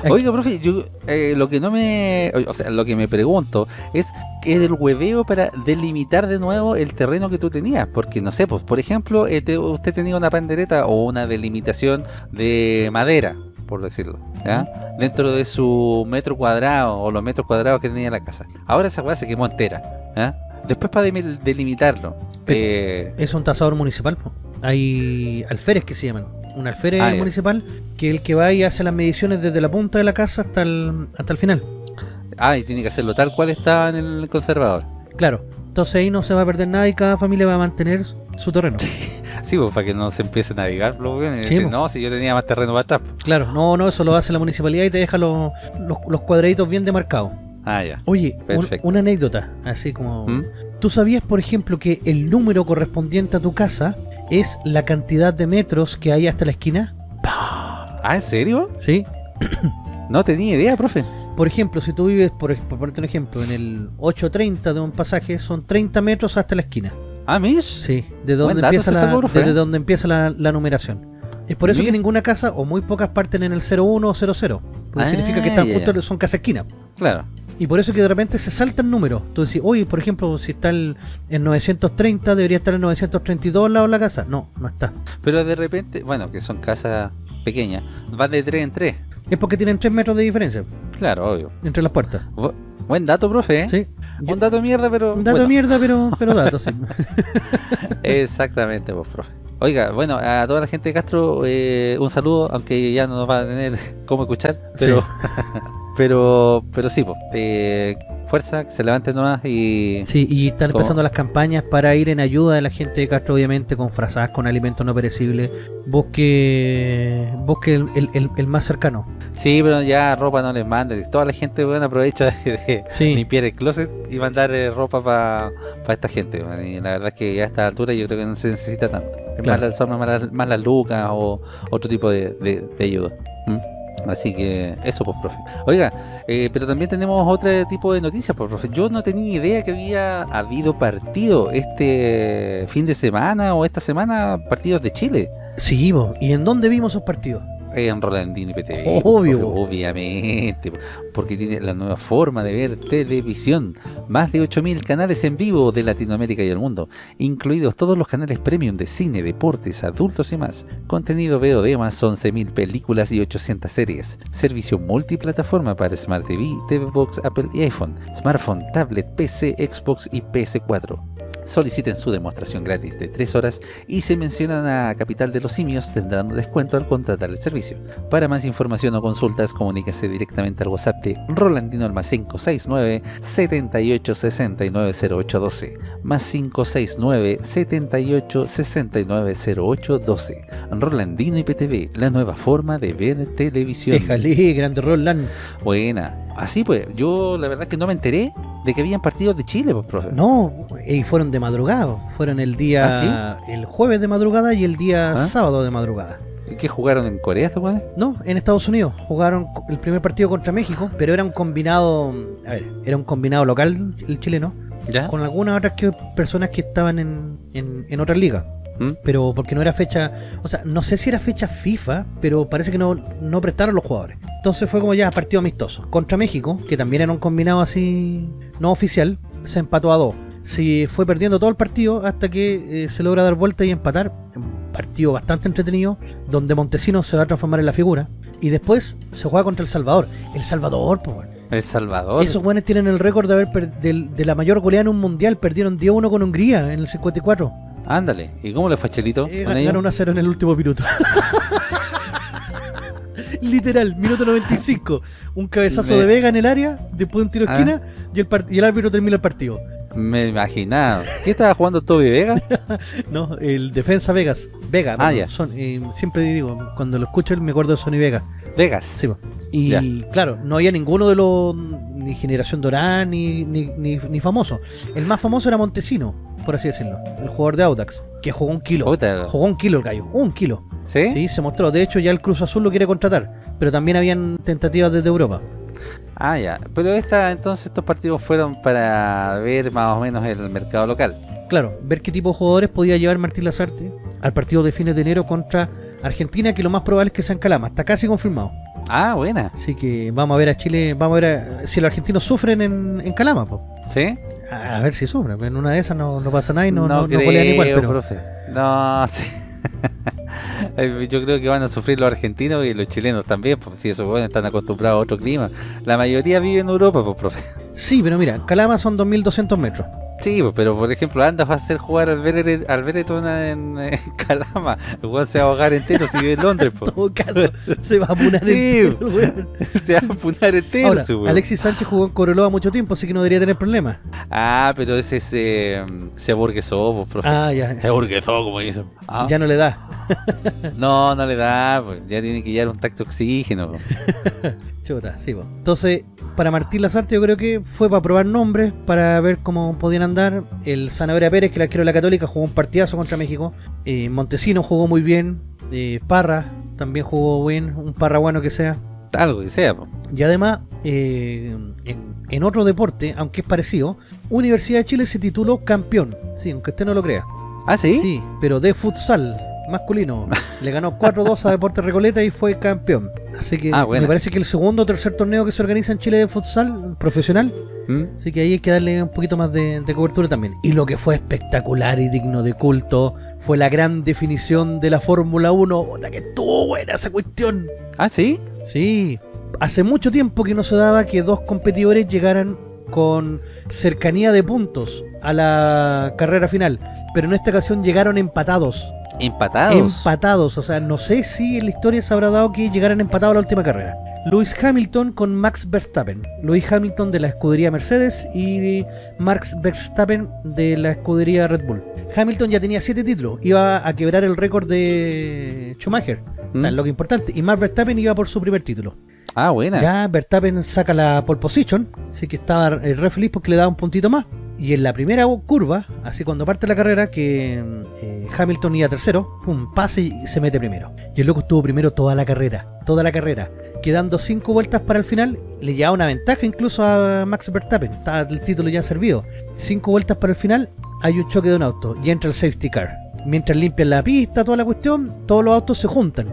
Oiga, profe, yo eh, lo que no me. O sea, lo que me pregunto es que el hueveo para delimitar de nuevo el terreno que tú tenías. Porque no sé, pues, por ejemplo, eh, te- usted tenía una pandereta o una delimitación de madera, por decirlo, ¿ya? Dentro de su metro cuadrado o los metros cuadrados que tenía la casa. Ahora esa weá se quemó entera, ¿ya? Después para delimitarlo. eh, Es un tasador municipal. po. Hay alférez que se llaman. Un alférez Ah, municipal que es el que va y hace las mediciones desde la punta de la casa hasta el, hasta el final. ah, y tiene que hacerlo tal cual estaba en el conservador. Claro. Entonces ahí no se va a perder nada y cada familia va a mantener su terreno. Sí, pues para que no se empiece a navegar, Sí, decir, pues. no, si yo tenía más terreno para atrás. Claro, no, no, eso lo hace la municipalidad y te deja los, los, los cuadraditos bien demarcados. Ah, ya. Oye, un- una anécdota, así como... ¿Mm? ¿Tú sabías, por ejemplo, que el número correspondiente a tu casa es la cantidad de metros que hay hasta la esquina? Ah, ¿en serio? Sí. No tenía idea, profe. Por ejemplo, si tú vives, por, por ponerte un ejemplo, en el 830 de un pasaje, son 30 metros hasta la esquina. Ah, Mish. Sí, de donde empieza la, desde ¿eh? donde empieza la, la numeración. Es por eso que ninguna casa, o muy pocas, parten en el 01 o 00. Porque Ah, significa que están ya, justo, son casa esquina. Claro. Y por eso que de repente se saltan números. Tú decís, oye, por ejemplo, si está el, en 930, debería estar en 932 al lado de la casa. No, no está. Pero de repente, bueno, que son casas pequeñas, van de 3 en 3. Es porque tienen 3 metros de diferencia Claro, obvio. entre las puertas. Bu- buen dato, profe, ¿eh? Sí. Un dato de mierda, pero. Un dato bueno. de mierda, pero, pero dato, sí. Exactamente, pues, profe. Oiga, bueno, a toda la gente de Castro, eh, un saludo, aunque ya no nos va a tener cómo escuchar, pero. pero, pero sí, pues. eh, fuerza, que se levanten nomás y. Sí, y están ¿Cómo? empezando las campañas para ir en ayuda de la gente de Castro, obviamente, con frazadas, con alimentos no perecibles. Busque, busque el, el- el- el más cercano. Sí, pero ya ropa no les mande. Toda la gente bueno, aprovecha de, de Sí. limpiar el closet y mandar eh, ropa para esta gente. bueno, Y la verdad es que ya a esta altura yo creo que no se necesita tanto. Claro. más, la- son más, las- más las lucas o otro tipo de, de- de ayuda. ¿Mm? Así que eso, pues, profe. Oiga, eh, pero también tenemos otro tipo de noticias, pues, profe. Yo no tenía ni idea que había habido partido este fin de semana o esta semana, partidos de Chile. Sí. ¿y en dónde vimos esos partidos? En Rolandino y PTV. Obvio. profe, obviamente. Porque tiene la nueva forma de ver televisión. Más de 8.000 canales en vivo de Latinoamérica y el mundo. Incluidos todos los canales premium de cine, deportes, adultos y más. Contenido VOD más 11.000 películas y 800 series. Servicio multiplataforma para Smart TV, TV Box, Apple y iPhone. Smartphone, tablet, PC, Xbox y PS4. Soliciten su demostración gratis de 3 horas y si mencionan a Capital de los Simios tendrán un descuento al contratar el servicio. Para más información o consultas comuníquese directamente al WhatsApp de Rolandino al más 569 78 69 0812 más 569 78 69 0812 Rolandino IPTV, la nueva forma de ver televisión. Déjale, grande Roland. Buena. Así pues, yo la verdad que no me enteré de que habían partidos de Chile, pues, profe. No, y fueron de madrugada. Fueron el día, el jueves de madrugada y el día ¿Ah? sábado de madrugada. ¿Qué jugaron en Corea estos weones? No, en Estados Unidos. Jugaron el primer partido contra México, pero era un combinado, a ver, era un combinado local el chileno, ¿Ya? con algunas otras que, personas que estaban en, en, en otras ligas. ¿Mm? Pero porque no era fecha, o sea, no sé si era fecha FIFA, pero parece que no, no prestaron los jugadores. Entonces fue como ya partido amistoso. Contra México, que también era un combinado así no oficial, se empató a dos. Se fue perdiendo todo el partido hasta que eh, se logra dar vuelta y empatar. Un partido bastante entretenido, donde Montesino se va a transformar en la figura. Y después se juega contra El Salvador. El Salvador, bueno. El Salvador. Esos buenos tienen el récord de haber del- de, la mayor goleada en un mundial. Perdieron 10-1 con Hungría en el 54. Ándale. ¿Y cómo le fue a Chelito? Eh, con ellos? ganaron 1-0 en el último minuto. Literal, minuto 95. Un cabezazo Me- de Vega en el área, después de un tiro de Ah. esquina y el, y el árbitro termina el partido. Me imaginaba. ¿Qué estaba jugando Toby Vega? No, el defensa Vegas. Vega, Ah, ya. son- eh, siempre digo, cuando lo escucho me acuerdo de Sony Vega. Vegas. Sí, y Ya. claro, no había ninguno de los ni Generación Dorán ni, ni, ni, ni famoso. El más famoso era Montesino, por así decirlo, el jugador de Audax, que jugó un kilo. Puta. Jugó un kilo el gallo, un kilo. ¿Sí? Sí, se mostró. De hecho, ya el Cruz Azul lo quiere contratar, pero también habían tentativas desde Europa. Ah, ya. Pero esta, entonces estos partidos fueron para ver más o menos el mercado local. Claro, ver qué tipo de jugadores podía llevar Martín Lazarte al partido de fines de enero contra Argentina, que lo más probable es que sea en Calama. Está casi confirmado. Ah, buena. Así que vamos a ver a Chile, vamos a ver a- si los argentinos sufren en, en Calama. po. ¿Sí? A, ver si sufren. En una de esas no, no pasa nada y no, no, no creo, golean igual. Pero... profe. No, sí. Yo creo que van a sufrir los argentinos y los chilenos también, porque si esos jóvenes están acostumbrados a otro clima. La mayoría vive en Europa, pues, profe. Sí, pero mira, Calama son 2.200 metros. Sí, pues, pero por ejemplo, andas va a hacer jugar al Beret- al en, en Calama. El weón se va a ahogar entero si vive en Londres, pues. En todo caso, se va a apunar Sí, entero, weón. se va a apunar entero, Ahora, su weón. Alexis Sánchez jugó en Coroloa mucho tiempo, así que no debería tener problemas. Ah, pero ese se, se aburguesó, pues, profe. Ah, ya. Se aburguesó, como dicen. Ah. Ya no le da. No, no le da, pues, ya tiene que llevar un tacto oxígeno. pues. Chuta, sí, po. Entonces, para Martín Lazarte yo creo que fue para probar nombres, para ver cómo podían andar. El Zanahoria Pérez, que el arquero de la Católica, jugó un partidazo contra México. Eh, Montesino jugó muy bien. Eh, Parra también jugó bien, un Parra bueno que sea. Algo que sea. Y además, eh, en, en otro deporte, aunque es parecido, Universidad de Chile se tituló campeón. Sí, aunque usted no lo crea. ¿Ah, sí? Sí, pero de futsal masculino. Le ganó 4-2 a Deportes Recoleta y fue campeón. Así que Ah, me parece que el segundo o tercer torneo que se organiza en Chile de futsal profesional. ¿Mm? Así que ahí hay que darle un poquito más de, de cobertura también. Y lo que fue espectacular y digno de culto fue la gran definición de la Fórmula 1. La que estuvo buena esa cuestión. ¿Ah, sí? Sí. Hace mucho tiempo que no se daba que dos competidores llegaran con cercanía de puntos a la carrera final. Pero en esta ocasión llegaron empatados. ¿Empatados? Empatados. O sea, no sé si en la historia se habrá dado que llegaran empatados a la última carrera. Lewis Hamilton con Max Verstappen. Lewis Hamilton de la escudería Mercedes y Max Verstappen de la escudería Red Bull. Hamilton ya tenía siete títulos. Iba a quebrar el récord de Schumacher. O sea, ¿Mm? lo que es importante. Y Max Verstappen iba por su primer título. Ah, buena. Ya Verstappen saca la pole position, así que estaba eh, re feliz porque le daba un puntito más. Y en la primera curva, así cuando parte la carrera, que eh, Hamilton iba tercero, pum, pase y se mete primero. Y el loco estuvo primero toda la carrera, toda la carrera. Quedando cinco vueltas para el final, le llevaba una ventaja incluso a Max Verstappen. Estaba el título ya servido. Cinco vueltas para el final, hay un choque de un auto y entra el safety car. Mientras limpian la pista, toda la cuestión, todos los autos se juntan.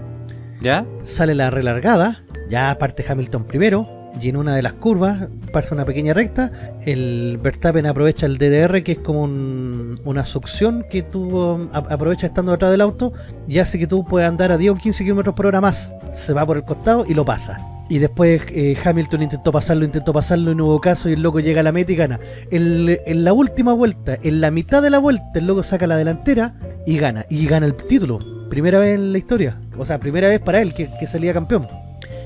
¿Ya? Sale la relargada, ya parte Hamilton primero, y en una de las curvas pasa una pequeña recta, el Verstappen aprovecha el DDR que es como un- una succión que tú um, a- aprovechas estando detrás del auto y hace que tú puedas andar a 10 o 15 kilómetros por hora más, se va por el costado y lo pasa. Y después eh, Hamilton intentó pasarlo, intentó pasarlo y no hubo caso y el loco llega a la meta y gana. En la última vuelta, en la mitad de la vuelta, el loco saca la delantera y gana. Y gana el título. Primera vez en la historia. O sea, primera vez para él que salía campeón.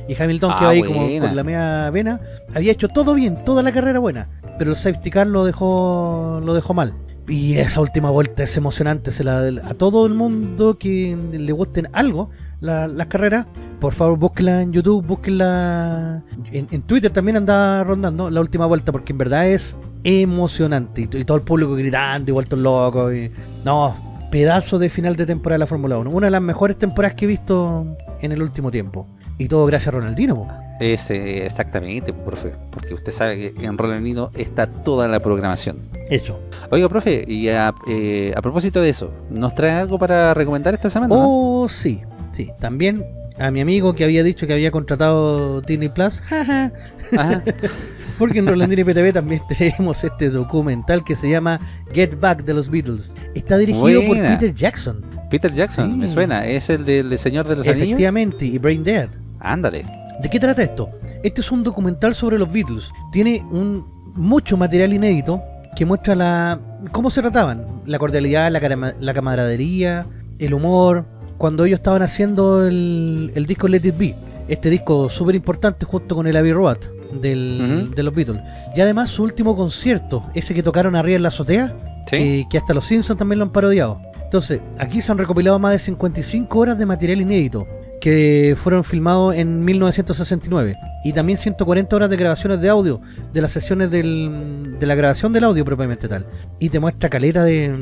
Y Hamilton Ah, quedó ahí como con la media vena. Había hecho todo bien, toda la carrera buena. Pero el safety car lo dejó, lo dejó mal. Y esa última vuelta es emocionante. Se la, a todo el mundo que le gusten algo la- las carreras, por favor búsquenla en YouTube, búsquenla en, en Twitter también anda rondando la última vuelta porque en verdad es emocionante y todo el público gritando y vueltos locos y no, pedazo de final de temporada de la Fórmula 1, una de las mejores temporadas que he visto en el último tiempo y todo gracias a Ronaldinho. po. Es, eh, exactamente, profe. Porque usted sabe que en Rolandino está toda la programación. Hecho. Oiga, profe, y a, eh, a propósito de eso, ¿nos trae algo para recomendar esta semana? no? Oh, sí, sí, también a mi amigo que había dicho que había contratado Disney Plus, porque en Rolandino y PTV también tenemos este documental que se llama Get Back de los Beatles. Está dirigido por. Peter Jackson. Peter Jackson, Sí. me suena. ¿Es el del Señor de los Anillos? Efectivamente, y Brain Dead. Ándale. ¿De qué trata esto? Este es un documental sobre los Beatles. Tiene un mucho material inédito que muestra la cómo se trataban, la cordialidad, la, la camaradería, el humor, cuando ellos estaban haciendo el, el disco Let It Be. Este disco súper importante junto con el Abbey Road del, de los Beatles. Y además su último concierto, ese que tocaron arriba en la azotea, que, que hasta los Simpsons también lo han parodiado. Entonces, aquí se han recopilado más de 55 horas de material inédito que fueron filmados en 1969 y también 140 horas de grabaciones de audio de las sesiones del- de la grabación del audio propiamente tal y te muestra caleta de,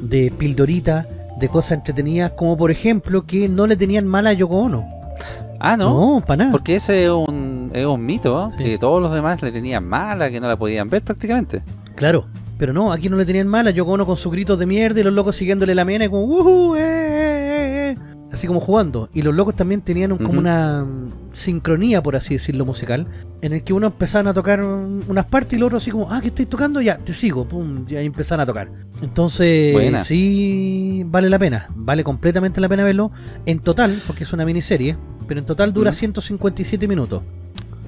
de pildorita de cosas entretenidas como por ejemplo que no le tenían mala a Yoko Ono Ah, ¿no? No, para nada. Porque ese es un, es un mito, que todos los demás le tenían mala, que no la podían ver prácticamente. Claro, pero no, aquí no le tenían mala. Yoko Ono con sus gritos de mierda y los locos siguiéndole la mena y como "Ujú, eh, eh, eh", así como jugando. Y los locos también tenían un- como una mm, sincronía, por así decirlo, musical, en el que uno empezaban a tocar unas partes y los otros así como, ah, que estáis tocando, ya, te sigo, pum, y ahí empezaron a tocar. Entonces, Buena. sí, vale la pena, vale completamente la pena verlo. En total, porque es una miniserie, pero en total dura Ujú. 157 minutos.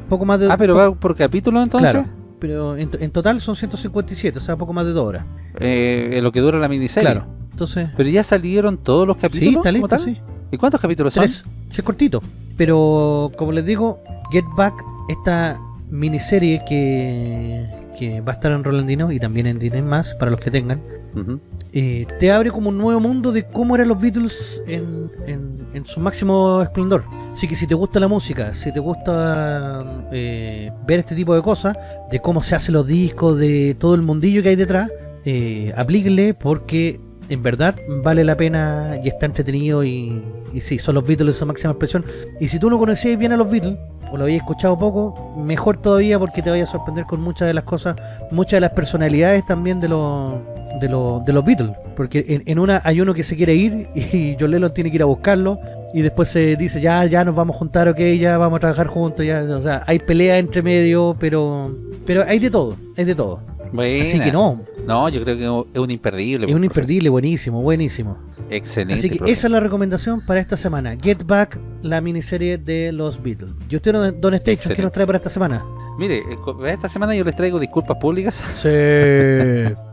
Poco más de... Ah, pero va por capítulo entonces. Claro, pero en, en total son 157, o sea, poco más de dos horas. Eh, en lo que dura la miniserie. Claro, entonces... Pero ya salieron todos los capítulos. Sí, está como listo, sí. ¿Y cuántos capítulos son? Tres. Sí, es cortito. Pero, como les digo, Get Back, esta miniserie que, que va a estar en Rolandino y también en Disney Más, para los que tengan, eh, te abre como un nuevo mundo de cómo eran los Beatles en, en- en su máximo esplendor. Así que si te gusta la música, si te gusta eh, ver este tipo de cosas, de cómo se hacen los discos, de todo el mundillo que hay detrás, eh, aplíquenle porque en verdad vale la pena y está entretenido y, y sí, son los Beatles en su máxima expresión. Y si tú no conocías bien a los Beatles, o lo habías escuchado poco, mejor todavía porque te vaya a sorprender con muchas de las cosas, muchas de las personalidades también de los de los, de los Beatles. Porque en, en una hay uno que se quiere ir y John Lennon tiene que ir a buscarlo y después se dice ya, ya nos vamos a juntar, ok, ya vamos a trabajar juntos, ya, o sea, hay pelea entre medio, pero pero hay de todo, hay de todo. Buena. Así que no, No, yo creo que es un imperdible. es un profe. imperdible, buenísimo, buenísimo. Excelente. Así que profe. esa es la recomendación para esta semana. Get Back, la miniserie de los Beatles. ¿Y usted, don Don Station, qué nos trae para esta semana? Mire, eh, esta semana yo les traigo disculpas públicas. Sí.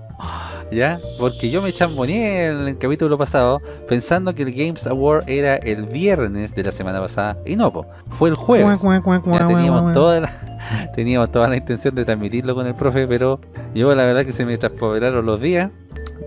¿Ya? Porque yo me chamboneé en el capítulo pasado pensando que el Games Award era el viernes de la semana pasada. Y no, po, fue el jueves. Ya teníamos toda la, teníamos toda la intención de transmitirlo con el profe, pero yo la verdad que se me traspapelaron los días.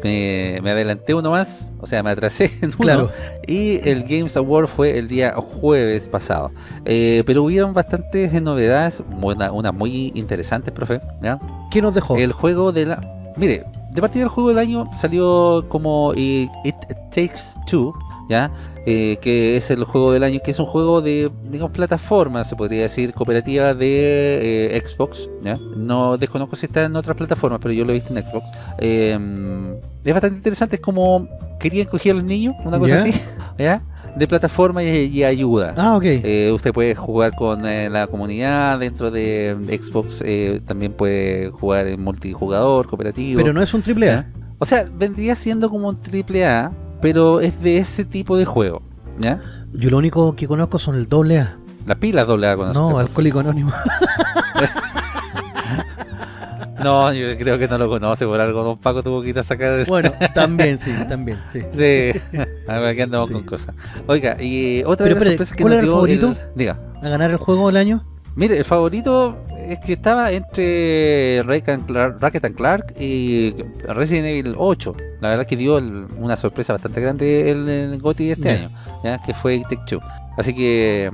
Me, me adelanté uno más, o sea, me atrasé en uno. Claro. Y el Games Award fue el día jueves pasado. Eh, pero hubieron bastantes novedades, una, una muy interesantes, profe. ¿ya? ¿Qué nos dejó? El juego de la... Mire, de partida del juego del año salió como eh, It Takes Two, ¿ya? Eh, que es el juego del año, que es un juego de, digamos, plataforma, se podría decir, cooperativa de eh, Xbox, ¿ya? No desconozco si está en otras plataformas, pero yo lo he visto en Xbox. Eh, es bastante interesante, es como querían coger a los niños, una cosa ¿Ya? así, ¿ya? De plataforma y, y ayuda. Ah, ok. Eh, usted puede jugar con eh, la comunidad dentro de Xbox, eh, también puede jugar en multijugador, cooperativo. Pero no es un triple A. O sea, vendría siendo como un triple A, pero es de ese tipo de juego, ¿ya? Yo lo único que conozco son el doble A. La pila doble A con No, Alcohólico Anónimo. No, yo creo que no lo conoce, por algo Don Paco tuvo que ir a sacar... Bueno, también, sí, también, sí. Sí, aquí andamos con cosas. Oiga, y otra Pero, de las sorpresas que ¿cuál nos era el dio favorito? el- Diga. ¿A ganar el juego del año? Mire, el favorito es que estaba entre and Clark, Ratchet and Clark y Resident Evil 8. La verdad que dio el- una sorpresa bastante grande el, el GOTY de este año, ¿ya? que fue Take Two. Así que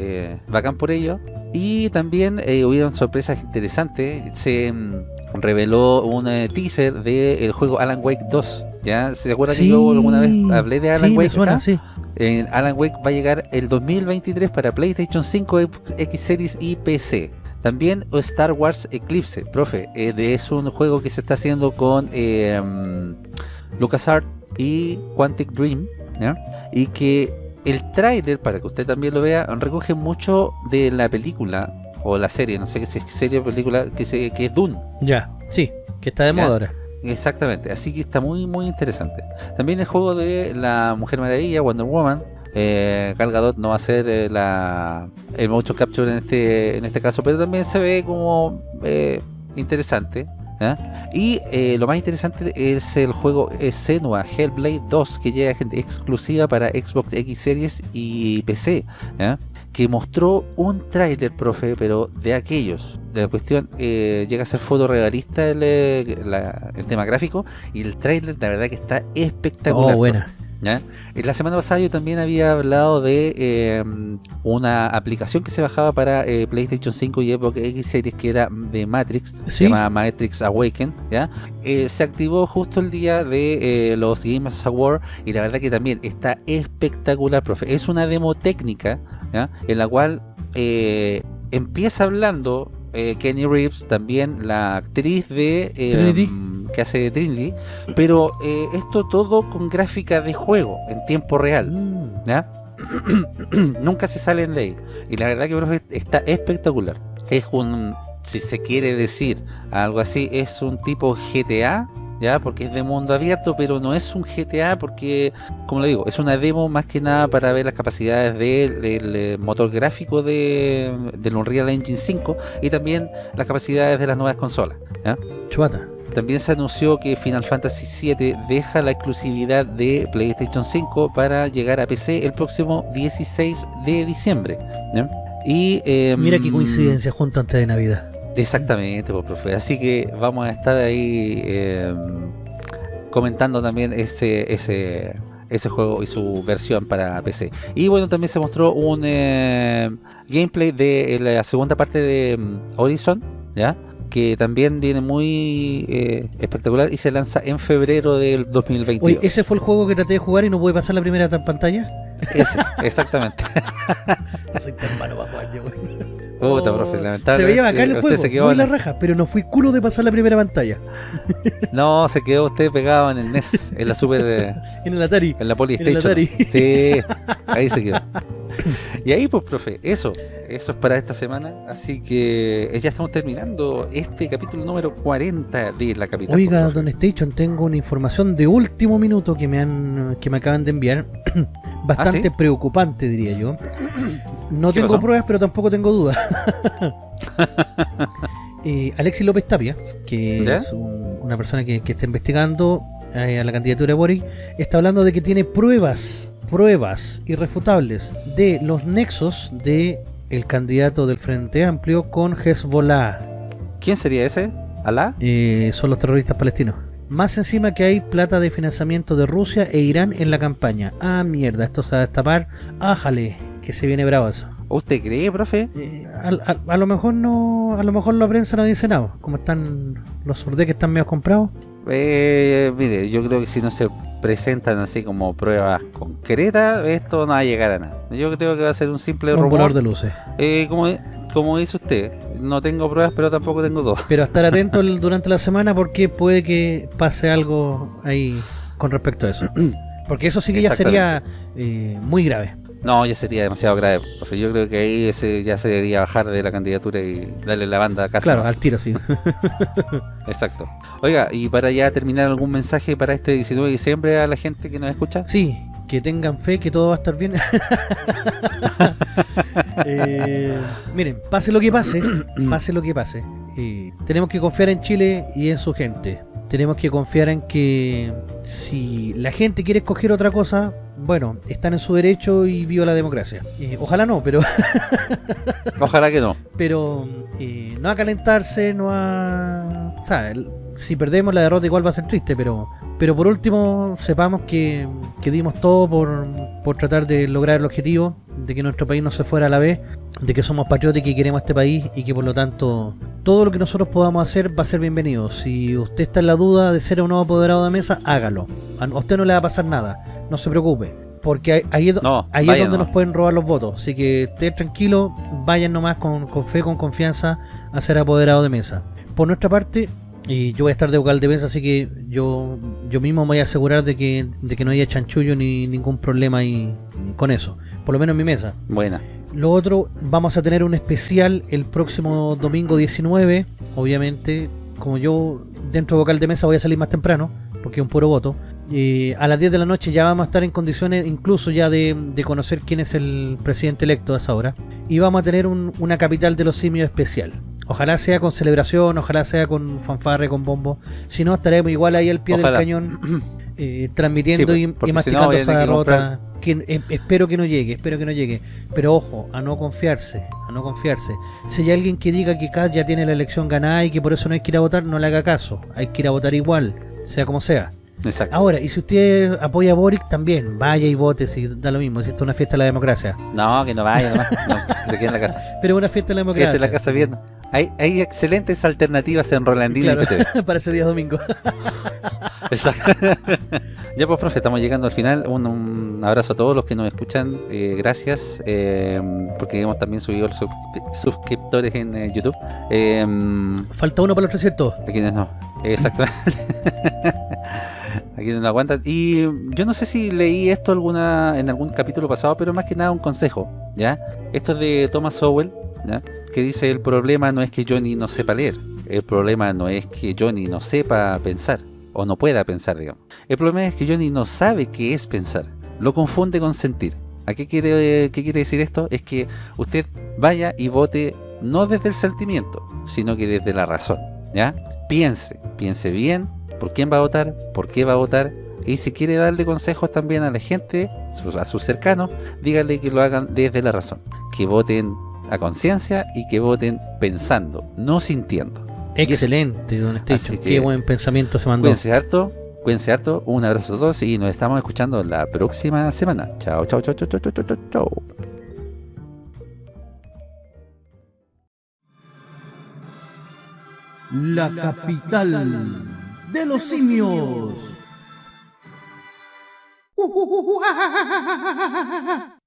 eh, bacán por ello. Y también eh, hubieron sorpresas interesantes. Se mm, reveló un eh, teaser del juego Alan Wake 2. ¿ya? ¿Se acuerdan que yo alguna vez hablé de Alan sí, Wake? suena, sí. Eh, Alan Wake va a llegar el 2023 para PlayStation 5, X Series y PC. También Star Wars Eclipse, profe, eh, es un juego que se está haciendo con eh, mm, LucasArts y Quantic Dream, ¿ya? y que el tráiler, para que usted también lo vea, recoge mucho de la película o la serie, no sé si es serie o película, que, se, que es Dune. Ya, sí, que está de moda ahora. Exactamente, así que está muy muy interesante. También el juego de la Mujer Maravilla, Wonder Woman. Eh, Gal Gadot no va a ser eh, la, el motion capture en este, en este caso, pero también se ve como eh, interesante. ¿Ya? Y eh, lo más interesante es el juego Senua Hellblade 2 que llega gente exclusiva para Xbox X Series y PC. ¿ya? que mostró un tráiler, profe, pero de aquellos. De la cuestión, eh, llega a ser fotorrealista el, eh, la- el tema gráfico y el tráiler, la verdad que está espectacular. Oh, buena. profe, ¿ya? La semana pasada yo también había hablado de eh, una aplicación que se bajaba para eh, PlayStation 5 y Xbox X Series que era de Matrix, se llama Matrix Awaken, ¿ya? Eh, se activó justo el día de los Games Awards y la verdad que también está espectacular, profe. Es una demo técnica, ¿ya? En la cual eh, empieza hablando Kenny Reeves, también la actriz de que hace Trinity, pero eh, esto todo con gráfica de juego en tiempo real, Mm. ¿ya? Nunca se salen de ahí. Y la verdad que profe, está espectacular. Es un, si se quiere decir algo así, es un tipo GTA, ¿ya? Porque es de mundo abierto, pero no es un GTA porque, como le digo, es una demo más que nada para ver las capacidades del del, eh, motor gráfico de, del Unreal Engine 5 y también las capacidades de las nuevas consolas, ¿ya? Chuata. También se anunció que Final Fantasy VII deja la exclusividad de PlayStation 5 para llegar a PC el próximo 16 de diciembre. Y em, Mira qué coincidencia junto antes de Navidad. Exactamente, pues, profe. Así que vamos a estar ahí em, comentando también ese, ese, ese juego y su versión para PC. Y bueno, también se mostró un em, gameplay de la segunda parte de Horizon, ¿ya? Que también viene muy eh, espectacular y se lanza en febrero del 2022. Oye, ¿ese fue el juego que traté de jugar y no pude pasar la primera ta- pantalla? Ese, exactamente. Soy tan malo para jugar, yo, güey. Puta, profe, Se lamentablemente. veía bacán el juego, se quedó muy en- la raja, pero no fui culo de pasar la primera pantalla. No, se quedó usted pegado en el NES, en la Super... eh, En el Atari. En la En el Polystation. Atari. Sí, ahí se quedó. Y ahí, pues, profe, eso. Eso es para esta semana. Así que eh, ya estamos terminando este capítulo número 40 de La Capital. Oiga, Don Station, tengo una información de último minuto que me han que me acaban de enviar. Bastante ¿Ah, sí? preocupante, diría yo. No ¿Qué tengo pasó? pruebas, pero tampoco tengo dudas. Eh, Alexis López Tapia, que ¿Ya? es un- una persona que, que está investigando eh, a la candidatura de Boric, está hablando de que tiene pruebas, pruebas irrefutables de los nexos de el candidato del Frente Amplio con Hezbollah. ¿Quién sería ese? ¿Alá? Eh, son los terroristas palestinos. Más encima que hay plata de financiamiento de Rusia e Irán en la campaña. Ah, mierda, esto se va a destapar. Ájale, que se viene bravo eso. ¿Usted cree, profe? A, a- a lo mejor no, a lo mejor la prensa no dice nada. Como están los surdés que están medio comprados. Eh, mire, yo creo que si no se presentan así como pruebas concretas, esto no va a llegar a nada. Yo creo que va a ser un simple Un rumor. de luces. Eh, como, como dice usted, no tengo pruebas, pero tampoco tengo dos. Pero estar atento durante la semana porque puede que pase algo ahí con respecto a eso. Porque eso sí que ya sería eh, muy grave. No, ya sería demasiado grave. profe. Yo creo que ahí ese ya se debería bajar de la candidatura y darle la banda a casa. Claro, al tiro, sí. Exacto. Oiga, y para ya terminar, ¿algún mensaje para este 19 de diciembre a la gente que nos escucha? Sí, que tengan fe que todo va a estar bien. Eh, miren, pase lo que pase, pase lo que pase. eh, tenemos que confiar en Chile y en su gente. Tenemos que confiar en que si la gente quiere escoger otra cosa, bueno, están en su derecho y viva la democracia. Eh, ojalá no, pero Ojalá que no. pero eh, no a calentarse, no a... O sea, el- si perdemos la derrota igual va a ser triste, pero pero por último sepamos que, que dimos todo por, por tratar de lograr el objetivo, de que nuestro país no se fuera a la vez, de que somos patriotas y que queremos este país y que por lo tanto todo lo que nosotros podamos hacer va a ser bienvenido. Si usted está en la duda de ser un nuevo apoderado de mesa, hágalo. A usted no le va a pasar nada, no se preocupe. Porque ahí- ahí, es No, ahí es donde nomás. nos pueden robar los votos. Así que esté tranquilo, vayan nomás con, con fe, con confianza a ser apoderado de mesa. Por nuestra parte, y yo voy a estar de vocal de mesa, así que yo yo mismo me voy a asegurar de que, de que no haya chanchullo ni ningún problema ahí con eso. Por lo menos en mi mesa. Buena. Lo otro, vamos a tener un especial el próximo domingo 19. Obviamente, como yo dentro de vocal de mesa voy a salir más temprano, porque es un puro voto. eh, a las 10 de la noche ya vamos a estar en condiciones incluso ya de, de conocer quién es el presidente electo a esa hora. Y vamos a tener un- una capital de los simios especial. Ojalá sea con celebración, ojalá sea con fanfarre, con bombo. Si no, estaremos igual ahí al pie Ojalá. del cañón, eh, transmitiendo Sí, y, y si masticando no, a esa que derrota. Que, eh, espero que no llegue, espero que no llegue. Pero ojo, a no confiarse, a no confiarse. Si hay alguien que diga que Kat ya tiene la elección ganada y que por eso no hay que ir a votar, no le haga caso. Hay que ir a votar igual, sea como sea. Exacto. Ahora, y si usted apoya a Boric, también vaya y vote, si da lo mismo, si esto es una fiesta de la democracia. No, que no vaya nomás. No, que se quede en la casa. Pero una fiesta de la democracia. Quédese en la casa viendo. Hay, hay excelentes alternativas en Rolandino Claro, para ese día domingo. Exacto. ya pues, profe, estamos llegando al final. Un, un abrazo a todos los que nos escuchan. eh, gracias. eh, porque hemos también subido los suscri- suscriptores en eh, YouTube. Falta uno para los 300. a quienes no. Exactamente. a quienes no aguantan. Y yo no sé si leí esto en algún capítulo pasado, pero más que nada un consejo. ¿ya? Esto es de Thomas Sowell, ¿ya? que dice: El problema no es que Johnny no sepa leer. El problema no es que Johnny no sepa pensar. O no pueda pensar, digamos. El problema es que Johnny no sabe qué es pensar. Lo confunde con sentir. ¿A qué quiere, qué quiere decir esto? Es que usted vaya y vote no desde el sentimiento, sino que desde la razón. ¿Ya? Piense, piense bien por quién va a votar, por qué va a votar. Y si quiere darle consejos también a la gente, a sus cercanos, dígale que lo hagan desde la razón. Que voten a conciencia y que voten pensando, no sintiendo. Excelente, don Station. Qué buen pensamiento se mandó. Cuídense harto, cuídense harto, un abrazo a todos y nos estamos escuchando la próxima semana. Chao, chao, chao, chao, chao, chao, chao. La capital de los simios.